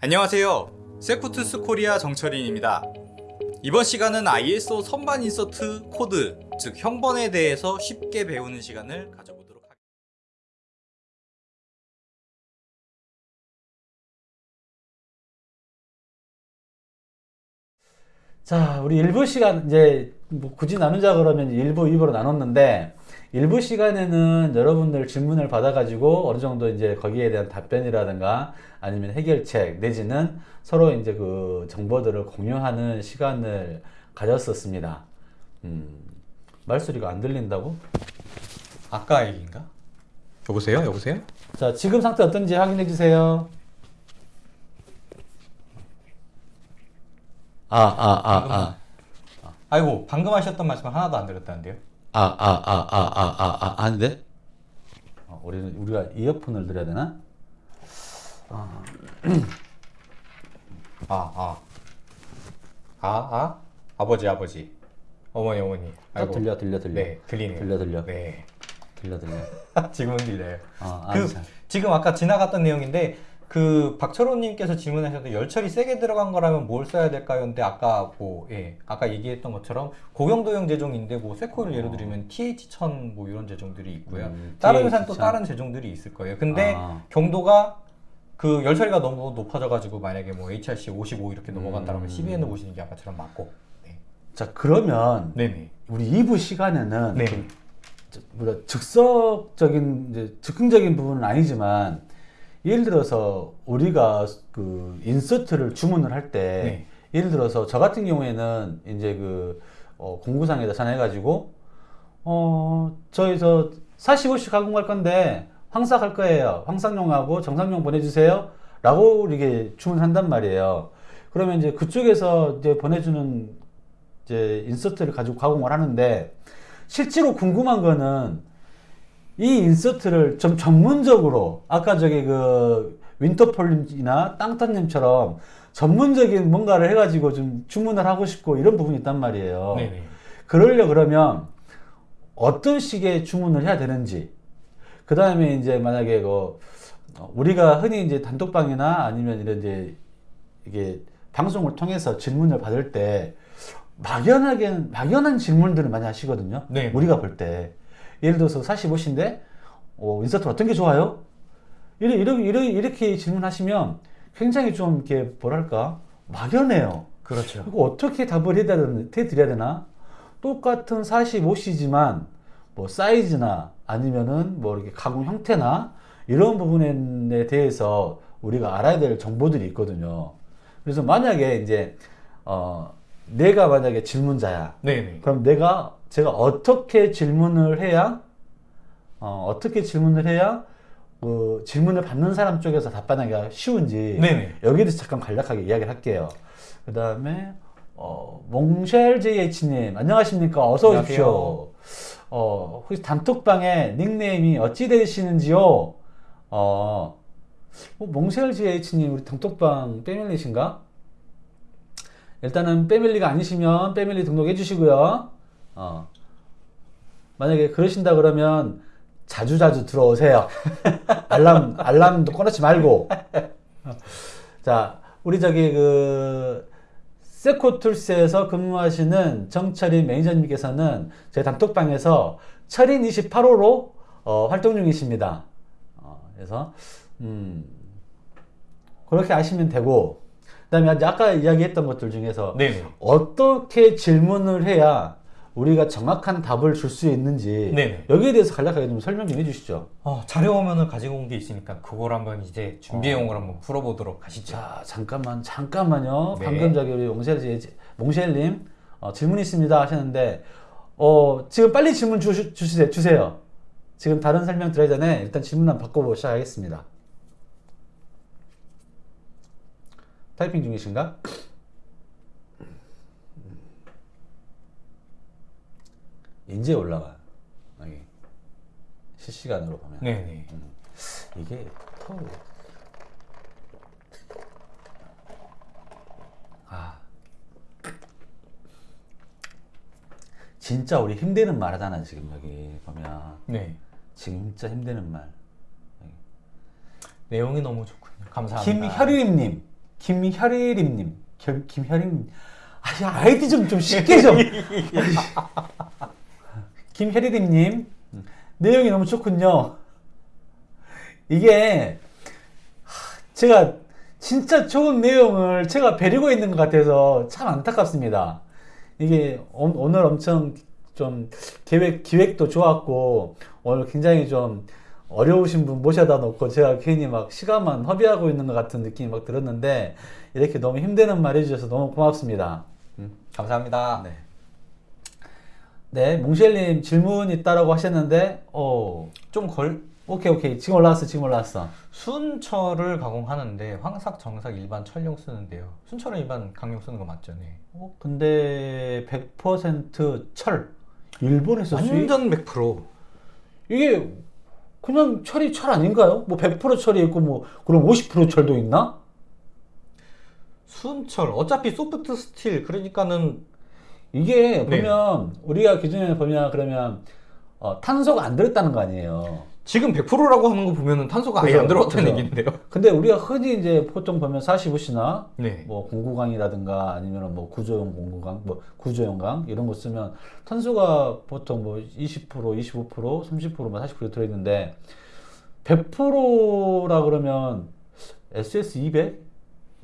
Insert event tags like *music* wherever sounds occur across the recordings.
안녕하세요. 세코툴스 코리아 정철인입니다. 이번 시간은 ISO 선반 insert 코드, 즉 형번에 대해서 쉽게 배우는 시간을 가져보도록 하겠습니다. 자, 우리 일부 시간 이제 뭐 굳이 나누자 그러면 일부, 2부로 나눴는데 일부 시간에는 여러분들 질문을 받아가지고 어느 정도 이제 거기에 대한 답변이라든가 아니면 해결책 내지는 서로 이제 그 정보들을 공유하는 시간을 가졌었습니다. 음, 말소리가 안 들린다고? 아까 얘기인가? 여보세요? 여보세요? 자, 지금 상태 어떤지 확인해 주세요. 아, 아, 아, 아. 아이고 방금 하셨던 말씀 하나도 안 들었다는데요? 아, 아, 아, 아, 아, 아, 아, 아닌데? 어, 우리는, 우리가 이어폰을 드려야 되나? *clears throat* 아, 아. 아, 아? 아버지, 아버지. 어머니, 어머니. 아, 들려, 들려, 들려. 네, 들리네요. 들려, 들려. 네. 들려, 들려. *laughs* 지금은 들려요. 어, 그. 지금 아까 지나갔던 내용인데, 그, 박철호님께서 질문하셨는데, 열처리 세게 들어간 거라면 뭘 써야 될까요? 근데 아까 뭐, 예, 아까 얘기했던 것처럼, 고경도형 제종인데, 뭐, 쇠코일 예를 들면 TH1000 뭐 이런 제종들이 있고요. 음, 다른 회사는 또 TH1000. 다른 제종들이 있을 거예요. 근데, 아. 경도가 그 열처리가 너무 높아져가지고 만약에 뭐 HRC 55 이렇게 넘어간다면 음. CBN 보시는 게 아까처럼 맞고. 네. 자, 그러면 네네. 우리 2부 시간에는 네. 좀 저- 뭐라 즉석적인 이제 즉흥적인 부분은 아니지만 예를 들어서 우리가 그 인서트를 주문을 할때 네. 예를 들어서 저 같은 경우에는 이제 그 어, 공구상에다 전화해가지고 어 저희서 45씩 가공할 건데 황삭 할 거예요. 황삭용하고 정상용 보내주세요. 라고 이렇게 주문한단 말이에요. 그러면 이제 그쪽에서 이제 보내주는 이제 인서트를 가지고 가공을 하는데 실제로 궁금한 거는 이 인서트를 좀 전문적으로 아까 저기 그 윈터폴님이나 땅타님처럼 전문적인 뭔가를 해가지고 좀 주문을 하고 싶고 이런 부분이 있단 말이에요. 네네. 그러려 그러면 어떤 식의 주문을 해야 되는지 그 다음에 이제 만약에 그 어, 우리가 흔히 이제 단톡방이나 아니면 이런 이제 이게 방송을 통해서 질문을 받을 때 막연하게 막연한 질문들을 많이 하시거든요. 네. 우리가 볼 때 예를 들어서 45시인데 어, 인서트 어떤 게 좋아요? 이렇게, 이렇게, 이렇게, 이렇게 질문하시면 굉장히 좀 이렇게 뭐랄까 막연해요. 그렇죠. 이거 어떻게 답을 해드려야 되나? 똑같은 45C지만 뭐 사이즈나 아니면은 뭐 이렇게 가공 형태나 이런 부분에 대해서 우리가 알아야 될 정보들이 있거든요. 그래서 만약에 이제 어 내가 만약에 질문자야. 네네. 그럼 내가 제가 어떻게 질문을 해야 어, 어떻게 질문을 해야 그 질문을 받는 사람 쪽에서 답변하기가 쉬운지 네네. 여기에 대해서 잠깐 간략하게 이야기를 할게요. 그 다음에 어, 몽쉘 JH님 안녕하십니까 어서 오십시오. 어, 혹시 단톡방에 닉네임이 어찌 되시는지요? 어, 뭐 몽쉘 JH님 우리 단톡방 패밀리신가? 일단은 패밀리가 아니시면 패밀리 등록해 주시고요. 어. 만약에 그러신다 그러면 자주 자주 들어오세요. *laughs* 알람, 알람도 꺼놓지 말고. 자, 우리 저기 그, 세코툴스에서 근무하시는 정철인 매니저님께서는 제 단톡방에서 철인 28호로 어, 활동 중이십니다. 어, 그래서, 음, 그렇게 아시면 되고, 그 다음에 아까 이야기했던 것들 중에서 네네. 어떻게 질문을 해야 우리가 정확한 답을 줄 수 있는지 네네. 여기에 대해서 간략하게 좀 설명 좀 해주시죠. 어, 자료 화면을 가지고 온 게 있으니까 그걸 한번 이제 준비해온 걸 한번 풀어보도록 하시죠. 자 잠깐만 잠깐만요. 네. 방금 저기 우리 몽쉘 몽쉘님 어, 질문 있습니다 하셨는데 어, 지금 빨리 질문 주, 주세요. 주세요. 지금 다른 설명 드리기 전에 일단 질문 한번 바꿔보고 시작하겠습니다. 타이핑 중이신가? 이제 올라가. 여기 실시간으로 보면. 네네. 이게 더 아. 진짜 우리 힘드는 말 하잖아, 지금 여기 보면. 네. 진짜 힘드는 말. 내용이 너무 좋군요. 감사합니다. 김혈림님, 김혈림님, 결- 김혈림. 아, 야, 아이디 좀 좀 쉽게 좀. *laughs* 김혈림님, 내용이 너무 좋군요. 이게 하, 제가 진짜 좋은 내용을 제가 베리고 있는 것 같아서 참 안타깝습니다. 이게 오- 오늘 엄청 좀 계획 기획도 좋았고 오늘 굉장히 좀 어려우신 분 모셔다 놓고 제가 괜히 막 시간만 허비하고 있는 것 같은 느낌이 막 들었는데 이렇게 너무 힘드는 말 해주셔서 너무 고맙습니다. 감사합니다. 네. 네, 몽쉘님 질문 있다라고 하셨는데, 어, 좀 걸, 오케이, 오케이. 지금 올라왔어, 지금 올라왔어. 순철을 가공하는데 황삭, 정삭, 일반 철용 쓰는데요. 순철은 일반 강용 쓰는 거 맞죠? 네. 어, 근데 100% 철. 일본에서? 완전 100%. 이게 그냥 철이 철 아닌가요? 뭐 100% 철이 있고 뭐 그럼 50% 철도 있나? 순철 어차피 soft steel 그러니까는 이게 네. 보면 우리가 기준에 보면 그러면 어, 탄소가 안 들었다는 거 아니에요. 지금 100%라고 하는 거 보면은 탄소가 아예 그죠, 안 들어갔다는 그죠. 얘기인데요. 근데 우리가 흔히 이제 보통 보면 45C나 네. 뭐 공구강이라든가 아니면 뭐 구조용 공구강, 뭐 구조용 강 이런 거 쓰면 탄소가 보통 뭐 20%, 25%, 30%, 뭐 40% 들어있는데 100%라 그러면 SS 200,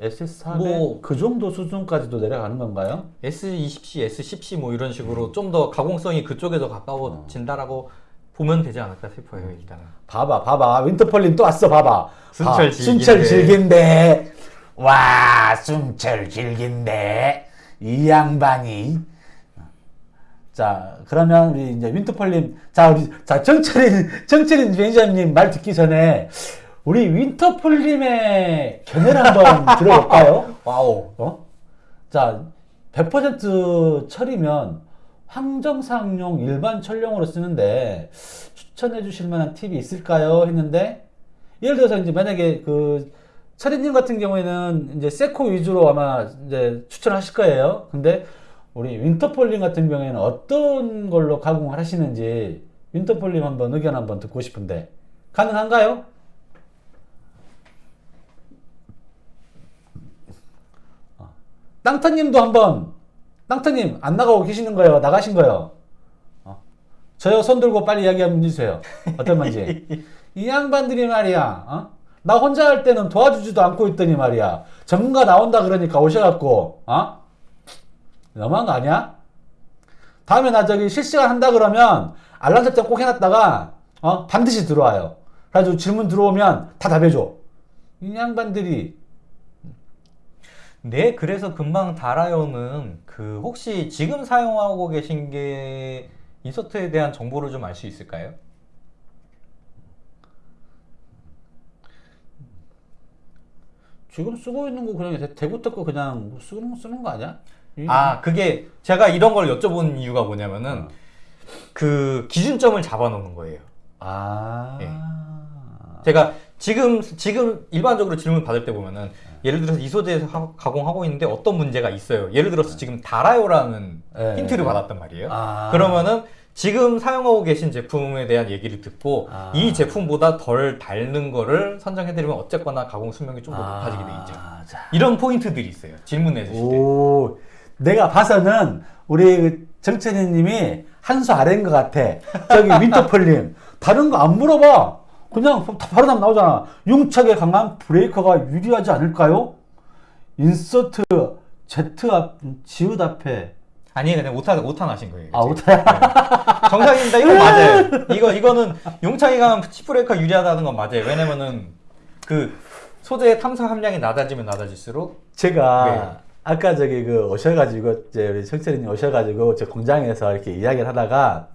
SS 400 뭐- 그 정도 수준까지도 내려가는 건가요? S20C, S10C 뭐 이런 식으로 좀더 가공성이 그쪽에 더 가까워진다라고 보면 되지 않을까 싶어요, 일단은. 봐봐, 봐봐. 윈터펄린 또 왔어, 봐봐. 순철 봐, 질긴데. 순철 질긴데. 와, 순철 질긴데. 이 양반이. 자, 그러면 우리 이제 윈터펄님, 자, 우리, 자, 정철인, 정철인 매니저님 말 듣기 전에 우리 윈터펄님의 견해를 한번 *laughs* 들어볼까요? wow. 어? 자, 100% 철이면 황정삭용 일반 철용으로 쓰는데 추천해 주실 만한 팁이 있을까요? 했는데 예를 들어서 이제 만약에 그 철이님 같은 경우에는 이제 세코 위주로 아마 이제 추천하실 거예요. 근데 우리 윈터폴님 같은 경우에는 어떤 걸로 가공을 하시는지 윈터폴님 한번 의견 한번 듣고 싶은데 가능한가요? 땅터님도 한번 땅터님 안 나가고 계시는 거예요? 나가신 거예요? 어. 저요 손 들고 빨리 이야기 한번 해주세요. 어떤 건지. *laughs* 이 양반들이 말이야. 어? 나 혼자 할 때는 도와주지도 않고 있더니 말이야. 전문가 나온다 그러니까 오셔갖고 어? 너무한 거 아니야? 다음에 나 저기 실시간 한다 그러면 알람 설정 꼭 해놨다가 어? 반드시 들어와요. 그래가지고 질문 들어오면 다 답해줘. 이 양반들이 네, 그래서 금방 달아요는 그 혹시 지금 사용하고 계신 게 인서트에 대한 정보를 좀 알 수 있을까요? 지금 쓰고 있는 거 그냥 대- 대구떡 거 그냥 쓰는, 쓰는 거 아니야? 이- 아, 그게 제가 이런 걸 여쭤본 이유가 뭐냐면은 그 기준점을 잡아놓는 거예요. 아. 예. 제가 지금 지금 일반적으로 질문 받을 때 보면은 예를 들어서 이 소재에서 하- 가공하고 있는데 어떤 문제가 있어요. 예를 들어서 지금 달아요라는 네. 힌트를 받았단 말이에요. 아. 그러면은 지금 사용하고 계신 제품에 대한 얘기를 듣고 아. 이 제품보다 덜 닳는 거를 선정해드리면 어쨌거나 가공 수명이 좀 더 높아지게 돼 있죠. 아, 자. 이런 포인트들이 있어요. 질문해 주실 때. 오, 내가 봐서는 우리 그 정천희님이 한 수 아래인 것 같아. 저기 *laughs* 윈터펄님 다른 거 안 물어봐. 그냥 다 바로 답 나오잖아. 융착에 강한 breaker가 유리하지 않을까요? insert Z 앞 지읒 앞에 아니 그냥 오타 오타 나신 거예요. 아 지금. 오타야. 정상입니다. 이거 *laughs* 맞아요. 이거 이거는 융착에 chip breaker 유리하다는 건 맞아요. 왜냐면은 그 소재의 탐사 함량이 낮아지면 낮아질수록 제가 네. 아까 저기 그 오셔가지고 이제 우리 정철이님 오셔가지고 저 공장에서 이렇게 이야기를 하다가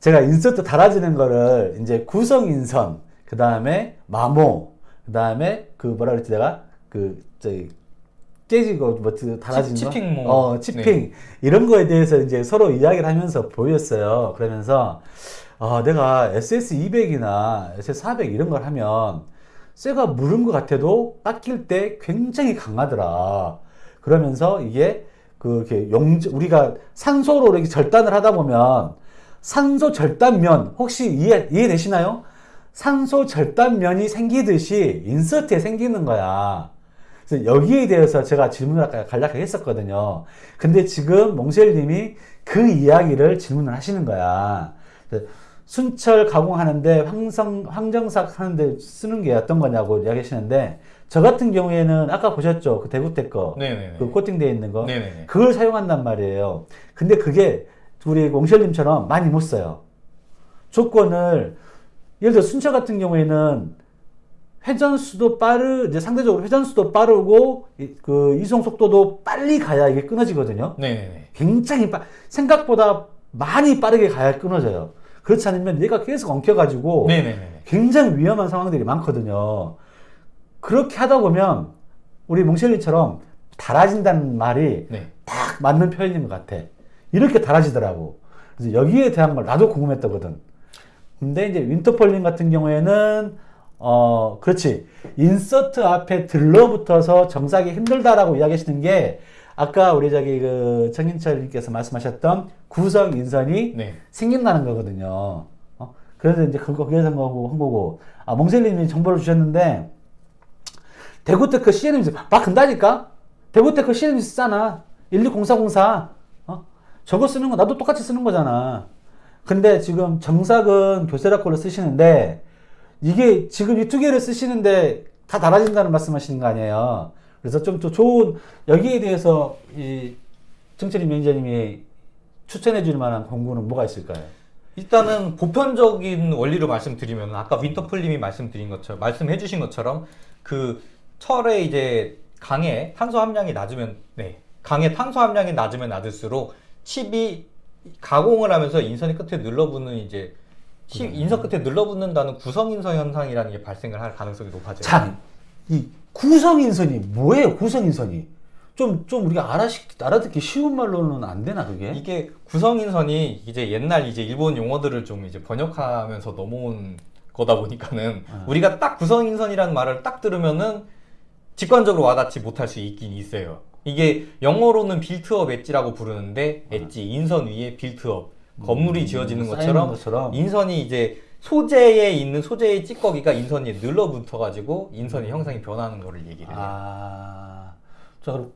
제가 인서트 달아지는 거를 이제 구성 인선 그 다음에 마모 그 다음에 그 뭐라 그랬지 내가 그 저기 깨지고 뭐그 달아지는 치- 거? 치핑 뭐. 어 치핑 이런 거에 대해서 이제 서로 이야기를 하면서 보였어요 그러면서 아 내가 SS 200이나 SS 400 이런 걸 하면 쇠가 무른 것 같아도 깎일 때 굉장히 강하더라. 그러면서 이게 그 이렇게 용 우리가 산소로 이렇게 절단을 하다 보면 산소 절단면 혹시 이해 이해되시나요? 산소 절단면이 생기듯이 인서트에 생기는 거야. 그래서 여기에 대해서 제가 질문을 아까 간략하게 했었거든요. 근데 지금 몽쉘님이 그 이야기를 질문을 하시는 거야. 순철 가공하는데 황성, 황정삭 하는데 쓰는 게 어떤 거냐고 이야기하시는데 저 같은 경우에는 아까 보셨죠? 그 대구택 거. 네네네. 그 코팅되어 있는 거. 네네네. 그걸 사용한단 말이에요. 근데 그게 우리 몽쉘님처럼 많이 못 써요. 조건을 예를 들어 순차 같은 경우에는 회전수도 빠르 이제 상대적으로 회전수도 빠르고 이- 그 이송 속도도 빨리 가야 이게 끊어지거든요. 네네네. 굉장히 빠 생각보다 많이 빠르게 가야 끊어져요. 그렇지 않으면 얘가 계속 엉켜가지고 네네네. 굉장히 위험한 상황들이 많거든요. 그렇게 하다 보면 우리 몽쉘리처럼 달아진다는 말이 네. 딱 맞는 표현인 것 같아. 이렇게 달아지더라고. 그래서 여기에 대한 걸 나도 궁금했거든. 근데 이제 윈터폴님 같은 경우에는 어 그렇지 insert 앞에 들러붙어서 정삭이 힘들다라고 이야기하시는 게 아까 우리 저기 그 정인철님께서 말씀하셨던 구성 인선이 네. 생긴다는 거거든요. 어? 그래서 이제 그거 거기에서 한 거고, 한 거고. 아, 몽셀님이 정보를 주셨는데, 대구테크 CNMC, 막 근다니까? 대구테크 CNMC 쓰잖아. 120404. 어? 저거 쓰는 거 나도 똑같이 쓰는 거잖아. 근데 지금 정삭은 교세라 걸로 쓰시는데, 이게 지금 이 두 개를 쓰시는데 다 달아진다는 말씀하시는 거 아니에요. 그래서 좀 더 좋은, 여기에 대해서 이 정철임 매니저님이 추천해 줄 만한 공구는 뭐가 있을까요? 일단은 보편적인 원리로 말씀드리면 아까 윈터풀님이 말씀드린 것처럼 말씀해 주신 것처럼 그 철에 이제 강에 탄소 함량이 낮으면 네 강에 탄소 함량이 낮으면 낮을수록 칩이 가공을 하면서 인선이 끝에 눌러붙는 이제 칩 인선 끝에 눌러붙는다는 구성인선 현상이라는 게 발생을 할 가능성이 높아져요. 참, 이 구성인선이 뭐예요? 구성인선이 좀 좀 우리가 알아시, 알아듣기 쉬운 말로는 안 되나 그게? 이게 구성인선이 이제 옛날 이제 일본 용어들을 좀 이제 번역하면서 넘어온 거다 보니까는 우리가 딱 구성인선이라는 말을 딱 들으면은 직관적으로 와닿지 못할 수 있긴 있어요. 이게 영어로는 built-up edge라고 부르는데 엣지 인선 위에 built-up 건물이 지어지는 쌓이는 것처럼 것처럼. 인선이 이제 소재에 있는 소재의 찌꺼기가 인선에 늘러붙어 가지고 인선의 형상이 변하는 거를 얘기를 해요. 아, 자 그럼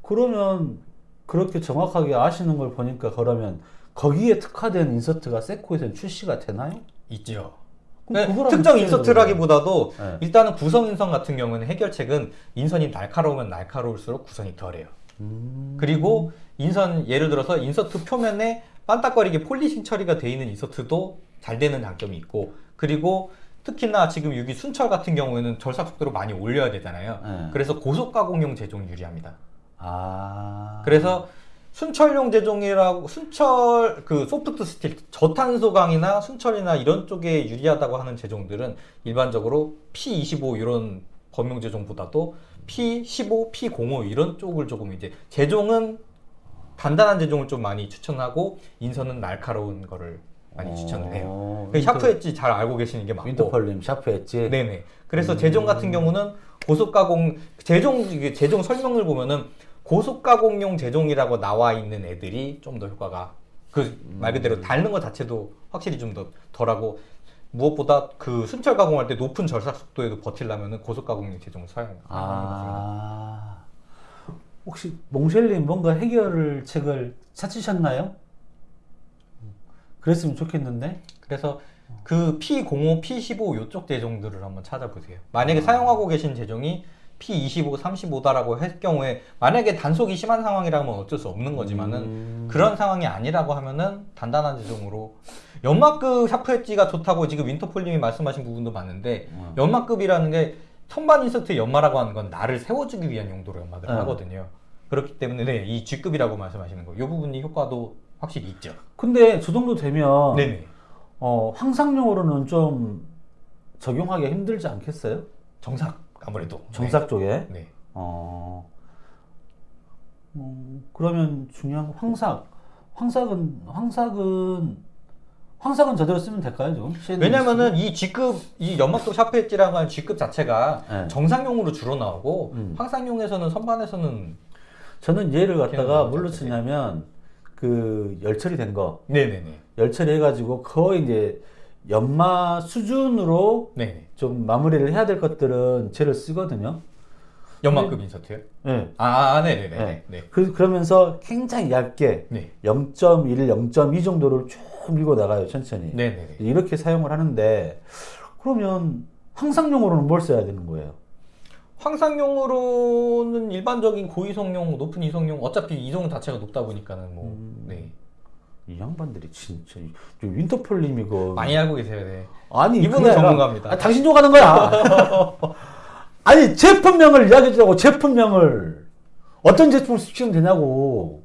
그러면 그렇게 정확하게 아시는 걸 보니까 그러면 거기에 특화된 insert가 세코에서는 출시가 되나요? 있죠. 네, 특정 insert라기보다도 네. 일단은 구성 인선 같은 경우는 해결책은 인선이 날카로우면 날카로울수록 구성이 덜해요. 음, 그리고 인선 예를 들어서 insert 표면에 반딱거리게 polishing 처리가 돼 있는 insert도 잘 되는 장점이 있고 그리고 특히나 지금 여기 순철 같은 경우에는 절삭 속도를 많이 올려야 되잖아요. 네. 그래서 고속 가공용 제종이 유리합니다. 아, 그래서 순철용 제종이라고 순철 그 soft steel 저탄소 강이나 순철이나 이런 쪽에 유리하다고 하는 제종들은 일반적으로 P25 이런 범용 제종보다도 P15, P05 이런 쪽을 조금 이제 제종은 단단한 제종을 좀 많이 추천하고 인선은 날카로운 거를 많이 추천을 해요. 어, 그 sharp edge 잘 알고 계시는 게 맞고 윈터펄님 sharp edge. 네네. 그래서 제종 같은 경우는 고속 가공 제종 이게 제종 설명을 보면은 고속 가공용 제종이라고 나와 있는 애들이 좀 더 효과가 그 말 그대로 닳는 것 자체도 확실히 좀 더 덜하고 무엇보다 그 순철 가공할 때 높은 절삭 속도에도 버틸려면은 고속 가공용 제종을 맞습니다. 아, 혹시 몽쉘님 뭔가 해결 책을 찾으셨나요? 그랬으면 좋겠는데. 그래서 그 P05, P15 이쪽 제종들을 한번 찾아보세요. 만약에 사용하고 계신 제종이 P25, 35다라고 할 경우에 만약에 단속이 심한 상황이라면 어쩔 수 없는 거지만은 음. 그런 상황이 아니라고 하면은 단단한 제종으로 연마급 sharp edge가 좋다고 지금 윈터폴님이 말씀하신 부분도 많은데 음. 연마급이라는 게 선반 insert 연마라고 하는 건 날을 세워주기 위한 용도로 연마를 음. 하거든요. 그렇기 때문에 네, 이 G급이라고 말씀하시는 거, 이 부분이 효과도 확실히 있죠. 근데 저 정도 되면 네네. 어, 황상용으로는 좀 적용하기 힘들지 않겠어요? 정삭 아무래도 정삭 쪽에. 네. 네. 어, 음, 그러면 중요한 건 황삭. 황삭은 황삭은 황삭은 저대로 쓰면 될까요? CNS? 왜냐면은 이 G급 이 연막도 샤프 엣지라고 하는 G급 자체가 네. 정상용으로 주로 나오고 음. 황상용에서는 선반에서는 저는 얘를 갖다가 뭘로. 쓰냐면 그 열처리 된 거, 네네네. 열처리 해가지고 거의 이제 연마 수준으로 네네. 좀 마무리를 해야 될 것들은 죄를 쓰거든요. 연마급 인서트요? 네. 아, 네네네. 네. 네. 그, 그러면서 굉장히 얇게 네. 0.1, 0.2 정도를 쭉 밀고 나가요, 천천히. 네네네. 이렇게 사용을 하는데, 그러면 항상용으로는 뭘 써야 되는 거예요? 황상용으로는 일반적인 고이성용, 높은 이성용, 어차피 이성 자체가 높다 보니까는 뭐, 음. 네. 이 양반들이 진짜, 윈터폴님 이거. 많이 알고 계세요, 네. 아니, 이분은 전문가입니다. 아, 당신 욕하는 거야. *laughs* 아니, 제품명을 이야기해 주라고, 제품명을. 어떤 제품을 시키면 되냐고.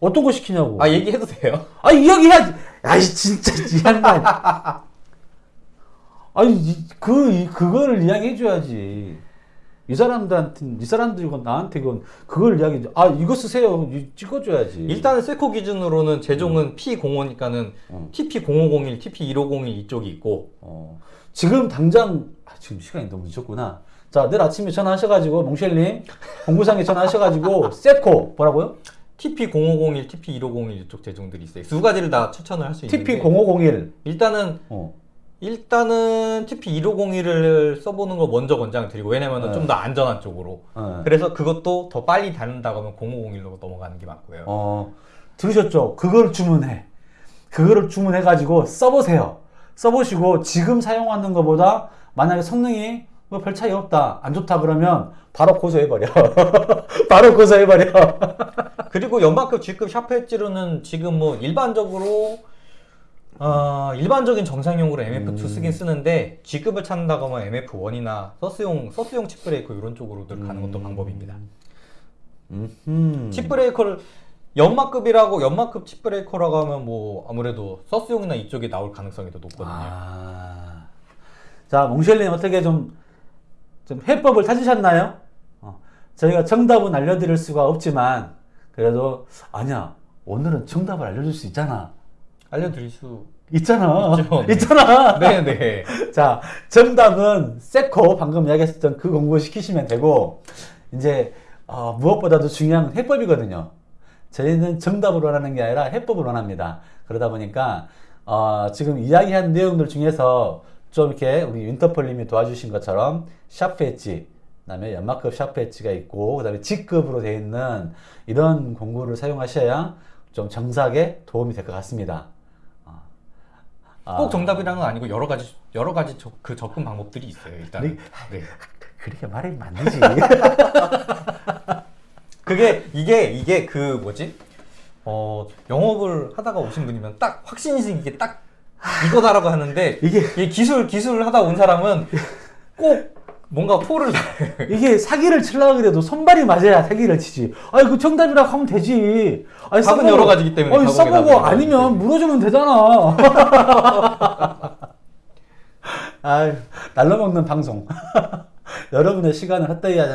어떤 거 시키냐고. 아, 얘기해도 돼요? 아 이야기해야지. 아이 진짜 이 양반. *laughs* 아니 이- 그 이- 그거를 이야기해 줘야지. 이 사람들한테 이 사람들이건 나한테건 그걸 이야기. 아 이거 쓰세요. 이- 찍어줘야지. 일단은 세코 기준으로는 제종은 P05니까는 음. TP0501, TP1501 이쪽이 있고, 어, 지금 당장 아, 지금 시간이 너무 늦었구나. 자 내일 아침에 전화하셔가지고 몽쉘님 공구상에 전화하셔가지고 *laughs* 세코 뭐라고요? TP0501, TP1501 이쪽 제종들이 있어요. 두 가지를 다 추천을 할 수 있는데 TP 0501. 일단은 어. 일단은 TP1501을 써보는 걸 먼저 권장을 드리고 왜냐면은 네. 좀더 안전한 쪽으로 어. 그래서 그것도 더 빨리 닳는다고 하면 0501로 넘어가는 게 맞고요. 어, 들으셨죠? 그걸 주문해. 그거를 주문해 가지고 써보세요. 써보시고 지금 사용하는 것보다 만약에 성능이 뭐 별 차이 없다, 안 좋다 그러면 바로 고소해버려. *laughs* 바로 고소해버려. 그리고 연마급 G급 샤프 엣지로는 지금 뭐 일반적으로 어, 일반적인 정삭용으로 MF2 음. 쓰긴 쓰는데 G급을 찾는다고 하면 MF1이나 SUS용 SUS용 chip breaker 이런 쪽으로들 가는 것도 음. 방법입니다. 음. chip breaker를 연마급이라고 연마급 chip breaker라고 하면 뭐 아무래도 SUS용이나 이쪽에 나올 가능성이 더 높거든요. 아. 자, 몽쉘님 어떻게 좀, 좀 해법을 찾으셨나요? 어, 저희가 정답은 알려드릴 수가 없지만, 그래도, 아니야, 오늘은 정답을 알려줄 수 있잖아. 알려드릴 수 있잖아. 있죠. *laughs* 네. 있잖아. 네네. *laughs* 자, 정답은 세코 방금 이야기했었던 그 공부 시키시면 되고 이제 어, 무엇보다도 중요한 건 해법이거든요. 저희는 정답을 원하는 게 아니라 해법을 원합니다. 그러다 보니까 어, 지금 이야기한 내용들 중에서 좀 이렇게 우리 윈터폴님이 도와주신 것처럼 샤프 엣지, 그 다음에 연마급 샤프 엣지가 있고 그 다음에 G급으로 되어 있는 이런 공구를 사용하셔야 좀 정삭에 도움이 될 것 같습니다. 아. 꼭 정답이라는 건 아니고 여러 가지 여러 가지 저- 그 접근 방법들이 있어요. 일단. 네. 네. 그렇게 말하면 안 되지. *laughs* 그게 이게 이게 그 뭐지? 어 영업을 하다가 오신 분이면 딱 확신이 생기게 딱 이거다라고 하는데 이게 이 기술 기술을 하다 온 사람은 꼭 뭔가 포를. *laughs* 이게 사기를 치려고 그래도 손발이 맞아야 사기를 치지. 아니 그 정답이라고 하면 되지. 아니, 답은 여러 가지기 때문에 아니 써보고 아니면. 물어주면 되잖아. *laughs* 아유 날로 먹는 방송. *laughs* 여러분의 시간을 헛되이 하지,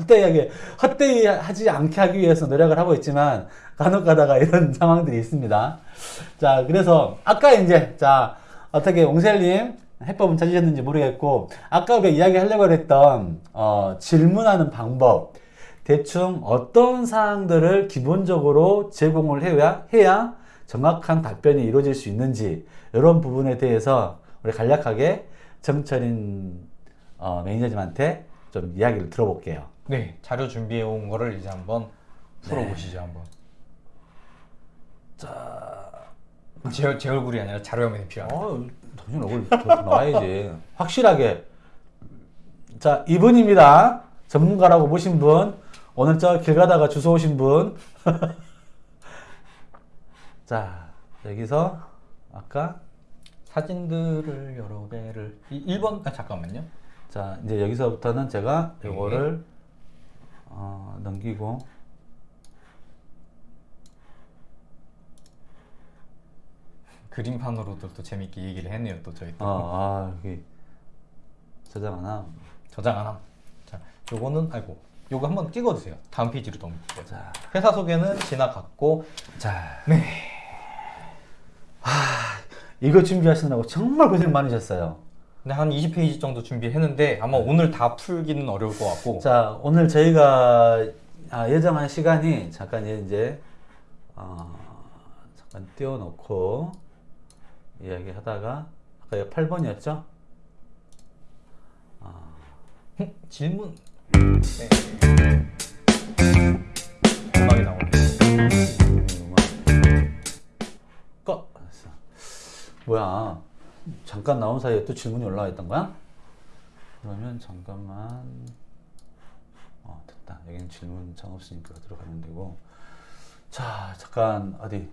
헛되이하게 헛되이 하지 않게 하기 위해서 노력을 하고 있지만 간혹 가다가 이런 상황들이 있습니다. 자 그래서 아까 이제 자 어떻게 옹셀님 해법은 찾으셨는지 모르겠고 아까 우리가 이야기하려고 했던 어, 질문하는 방법 대충 어떤 사항들을 기본적으로 제공을 해야, 해야 정확한 답변이 이루어질 수 있는지 이런 부분에 대해서 우리 간략하게 정철인 어, 매니저님한테 좀 이야기를 들어볼게요. 네 자료 준비해 온 거를 이제 한번 풀어보시죠 한번. 제, 제 얼굴이 아니라 자료 화면이 필요합니다. 어, 당연 얼굴 더 나와야지. 확실하게. 자, 이분입니다. 전문가라고 보신 분. 오늘 저 길 가다가 주워 오신 분. *laughs* 자, 여기서 아까 사진들을 여러 개를 이 1번 아 잠깐만요. 자, 이제 여기서부터는 제가 네. 이거를 어, 넘기고 그림판으로도 또 재밌게 얘기를 했네요 또 저희 또 어, 아, 여기 저장 하나. 저장 하나. 자, 요거는 아이고 요거 한번 찍어주세요. 다음 페이지로 넘기고. 자, 회사 소개는 지나갔고 자. 네. 이거 준비하시느라고 정말 고생 많으셨어요. 근데 한 20페이지 정도 준비했는데 아마 오늘 다 풀기는 어려울 것 같고 네. 자, 오늘 저희가 아, 예정한 시간이 잠깐 이제 어, 안 띄워놓고 이야기하다가 아까 이거 8번이었죠? 질문. 네. 음악이 나오네. 꺼. 뭐야? 잠깐 나온 사이에 또 질문이 올라와 있던 거야? 그러면 잠깐만. 어 됐다. 여기는 질문 장 없으니까 들어가면 되고. 자 잠깐 어디?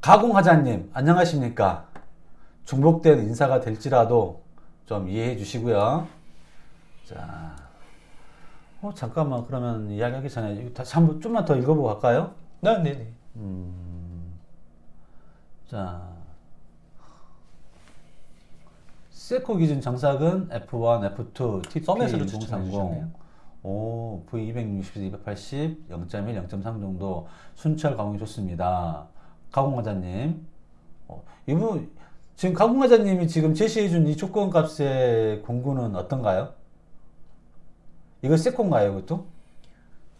가공하자님 안녕하십니까? 중복된 인사가 될지라도 좀 이해해 주시고요. 자, 어 잠깐만 그러면 이야기하기 전에 이거 다시 한번 좀만 더 읽어보고 갈까요? 네, 네, 네. 음, 자, 세코 기준 정삭은 F1, F2, TP 썸에서도 추천해 1030, 주셨네요. 오, V260에서 280, 0.1, 0.3 정도 순철 가공이 좋습니다. 가공과자님, 어, 이분 지금 가공과자님이 지금 제시해준 이 조건 값의 공구는 어떤가요? 이거 세코인가요, 이것도?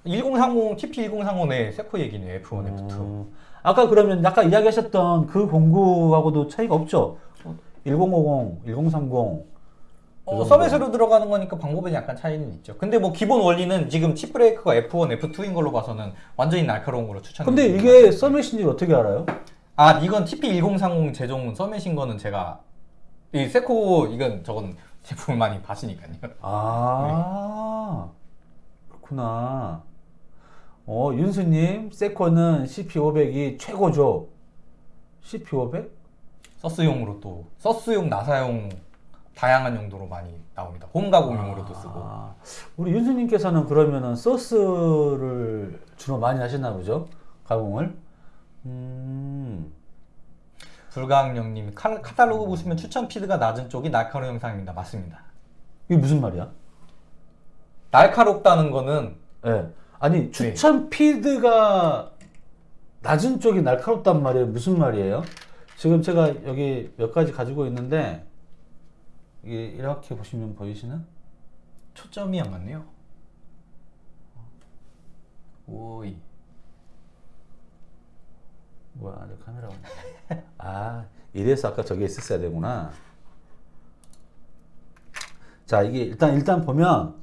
1030 TP 1030의 세코 얘기네요. F1, F2. 어, 아까 그러면 아까 이야기하셨던 그 공구하고도 차이가 없죠? 1050, 1030. 어, 그 서밋으로 들어가는 거니까 방법은 약간 차이는 있죠. 근데 뭐 기본 원리는 지금 칩 브레이크가 F1, F2인 걸로 봐서는 완전히 날카로운 걸로 추천해요. 근데 이게 서밋인지 어떻게 알아요? 아 이건 TP1030 제종 서밋인 거는 제가 이 세코 이건 저건 제품을 많이 봤으니까요. 아, 그렇구나. 어, 윤수님, 세코는 CP500이 최고죠. CP500? 서스용으로 또 서스용, 나사용 다양한 용도로 많이 나옵니다. 홈 가공용으로도 쓰고. 아, 우리 윤수님께서는 그러면은 소스를 주로 많이 하시나 보죠? 가공을? 음, 불가항령님 카- 카탈로그 보시면 추천 피드가 낮은 쪽이 날카로운 영상입니다. 맞습니다. 이게 무슨 말이야? 날카롭다는 거는 예. 아니, 추천 피드가 낮은 쪽이 날카롭단 말이에요. 무슨 말이에요? 지금 제가 여기 몇 가지 가지고 있는데, 이게 이렇게 보시면 보이시나? 초점이 안 맞네요. 오이. 뭐야, 내 카메라. *laughs* 아, 이래서 아까 저게 있었어야 되구나. 자, 이게 일단, 일단 보면,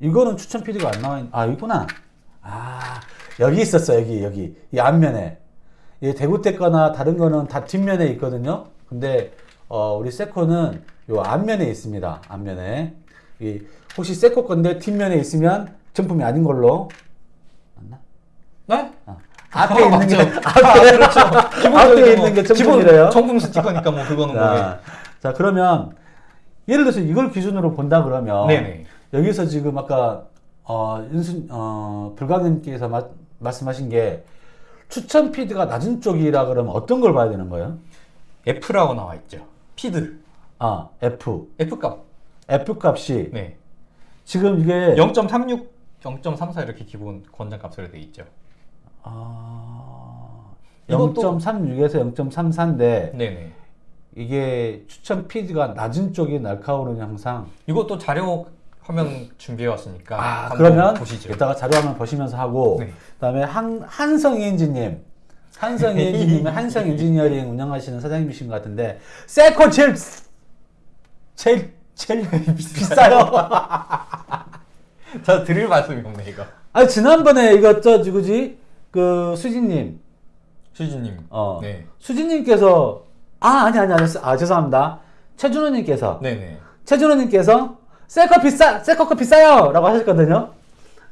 이거는 추천 피드가 안 나와 있, 아, 있구나. 아, 여기 있었어, 여기, 여기. 이 앞면에. 이 대구대 거나 다른 거는 다 뒷면에 있거든요. 근데, 어, 우리 세코는 요 앞면에 있습니다. 앞면에. 이, 혹시 세코 건데 뒷면에 있으면 정품이 아닌 걸로. 맞나? 네? 어. 앞에 있는 게, 맞죠. 앞에, 아, 그렇죠. 앞에 있는 게 정품이래요. 정품 스티커니까 뭐 그거는 뭐. 자, 자, 그러면 예를 들어서 이걸 기준으로 본다 그러면 네네. 여기서 지금 아까 어, 윤순 어, 불가능님께서 마- 말씀하신 게 추천 피드가 낮은 쪽이라 그러면 어떤 걸 봐야 되는 거예요? F라고 나와 있죠. 피드. 아, F. F 값. F 값이 네. 지금 이게 0.36, 0.34 이렇게 기본 권장 값으로 돼 있죠. 아, 이것도- 0.36에서 0.34인데 네네. 이게 추천 피드가 낮은 쪽이 날카로운 형상. 이것도 자료 화면 준비해 왔으니까 아, 그러면 보시죠. 이따가 자료 화면 보시면서 하고 네. 그다음에 한 한성 엔지님 한성 *laughs* 엔지님은 한성 엔지니어링 운영하시는 사장님이신 것 같은데 세코 제일 제일 제일 비싸요. *laughs* 저 드릴 말씀이 없네 이거. 아 지난번에 이거 저 누구지 그 수진님 수지님. 어 네. 수진님께서 아 아니 아니 아니 아 죄송합니다 최준호님께서 네네. 최준호님께서 셀커 비싸 셀커 비싸요라고 하셨거든요.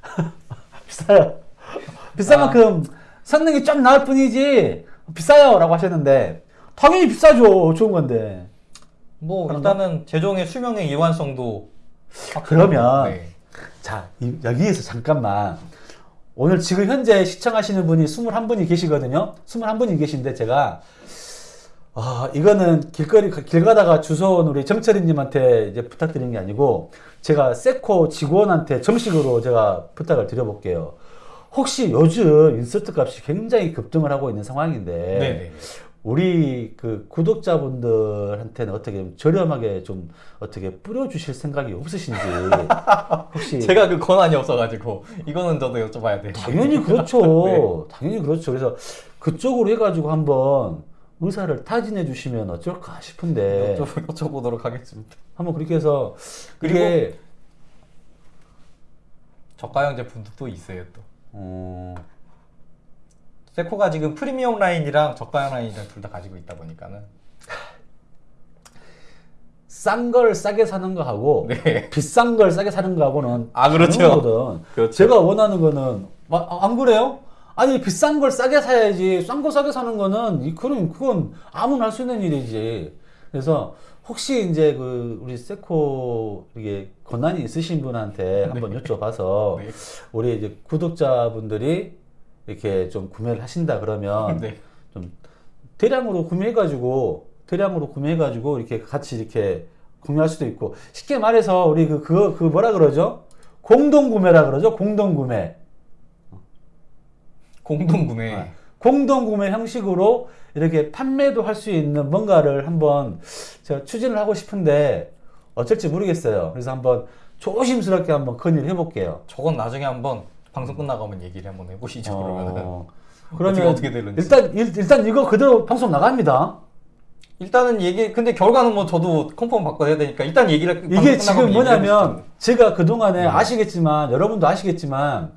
*laughs* 비싸요. 비싼 아. 만큼 성능이 좀 나을 뿐이지 비싸요 라고 하셨는데 당연히 비싸죠 좋은 건데. 뭐? 일단은 제종의 수명의 일관성도 그러면 네. 자 이- 여기에서 잠깐만 오늘 지금 현재 시청하시는 분이 21분이 계시거든요. 21분이 계신데 제가 아 이거는 길거리 길 가다가 주워온 우리 정철이님한테 이제 부탁드린 게 아니고 제가 세코 직원한테 정식으로 제가 부탁을 드려볼게요. 혹시 요즘 인서트 값이 굉장히 급등을 하고 있는 상황인데 네네. 우리 그 구독자분들한테는 어떻게 좀 저렴하게 좀 어떻게 뿌려주실 생각이 없으신지 *laughs* 혹시 제가 그 권한이 없어가지고 이거는 저도 여쭤봐야 돼요. 당연히 그렇죠. *laughs* 당연히 그렇죠. 그래서 그쪽으로 해가지고 한번 의사를 타진해 주시면 어쩔까 싶은데 여쭤, 여쭤보도록 하겠습니다. 한번 그렇게 해서 그리고 저가형 제품도 또 있어요 또. 어, 세코가 지금 프리미엄 라인이랑 저가형 라인이랑 둘 다 가지고 있다 보니까는 싼 걸 싸게 사는 거 하고 네. 비싼 걸 싸게 사는 거 하고는 아, 그렇죠. 그렇죠. 제가 원하는 거는 마- 아, 안 그래요? 아니 비싼 걸 싸게 사야지 싼 거 싸게 사는 거는 이- 그건 그건 아무나 할 수 있는 일이지. 그래서 혹시 이제 그 우리 세코 이게 권한이 있으신 분한테 한번 여쭤봐서 네. 우리 이제 구독자분들이 이렇게 좀 구매를 하신다 그러면 네. 좀 대량으로 구매해가지고 대량으로 구매해가지고 이렇게 같이 이렇게 구매할 수도 있고 쉽게 말해서 우리 그 그거 그 뭐라 그러죠? 공동 구매라 그러죠? 공동 구매. 공동 구매. 아, 공동 구매 형식으로 이렇게 판매도 할 수 있는 뭔가를 한번 제가 추진을 하고 싶은데 어쩔지 모르겠어요. 그래서 한번 조심스럽게 한번 건의를 해볼게요. 저건 나중에 한번 방송 끝나고 한번 얘기를 한번 해보시죠. 어, 어떻게, 어떻게 되는지. 일단 일, 일단 이거 그대로 방송 나갑니다. 일단은 얘기 근데 결과는 뭐 저도 컨펌 해야 되니까 일단 얘기를 이게 지금 뭐냐면 제가 그동안에 네. 아시겠지만 여러분도 아시겠지만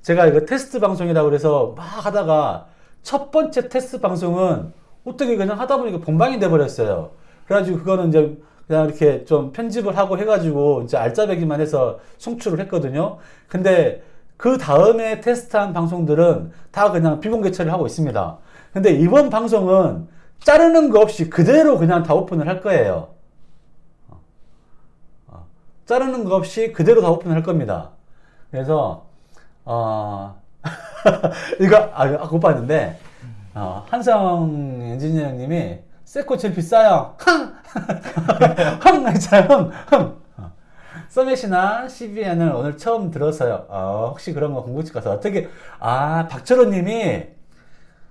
제가 이거 테스트 방송이라고 그래서 막 하다가 첫 번째 테스트 방송은 어떻게 그냥 하다 보니까 본방이 돼 버렸어요. 그래가지고 그거는 이제 그냥 이렇게 좀 편집을 하고 해가지고 이제 알짜배기만 해서 송출을 했거든요. 근데 그 다음에 테스트한 방송들은 다 그냥 비공개 처리를 하고 있습니다. 근데 이번 방송은 자르는 거 없이 그대로 그냥 다 오픈을 할 거예요. 자르는 거 없이 그대로 다 오픈할 겁니다. 그래서 어 *laughs* 이거 아 아까 못 봤는데 어, 한성 엔지니어님이 세코 제일 비싸요. 흥! *laughs* 흥! 했잖아요. 흥! 흥! 어. 서밋이나 CBN을 오늘 처음 들었어요. 어, 혹시 그런 거 공부집 가서 어떻게 아 박철호 님이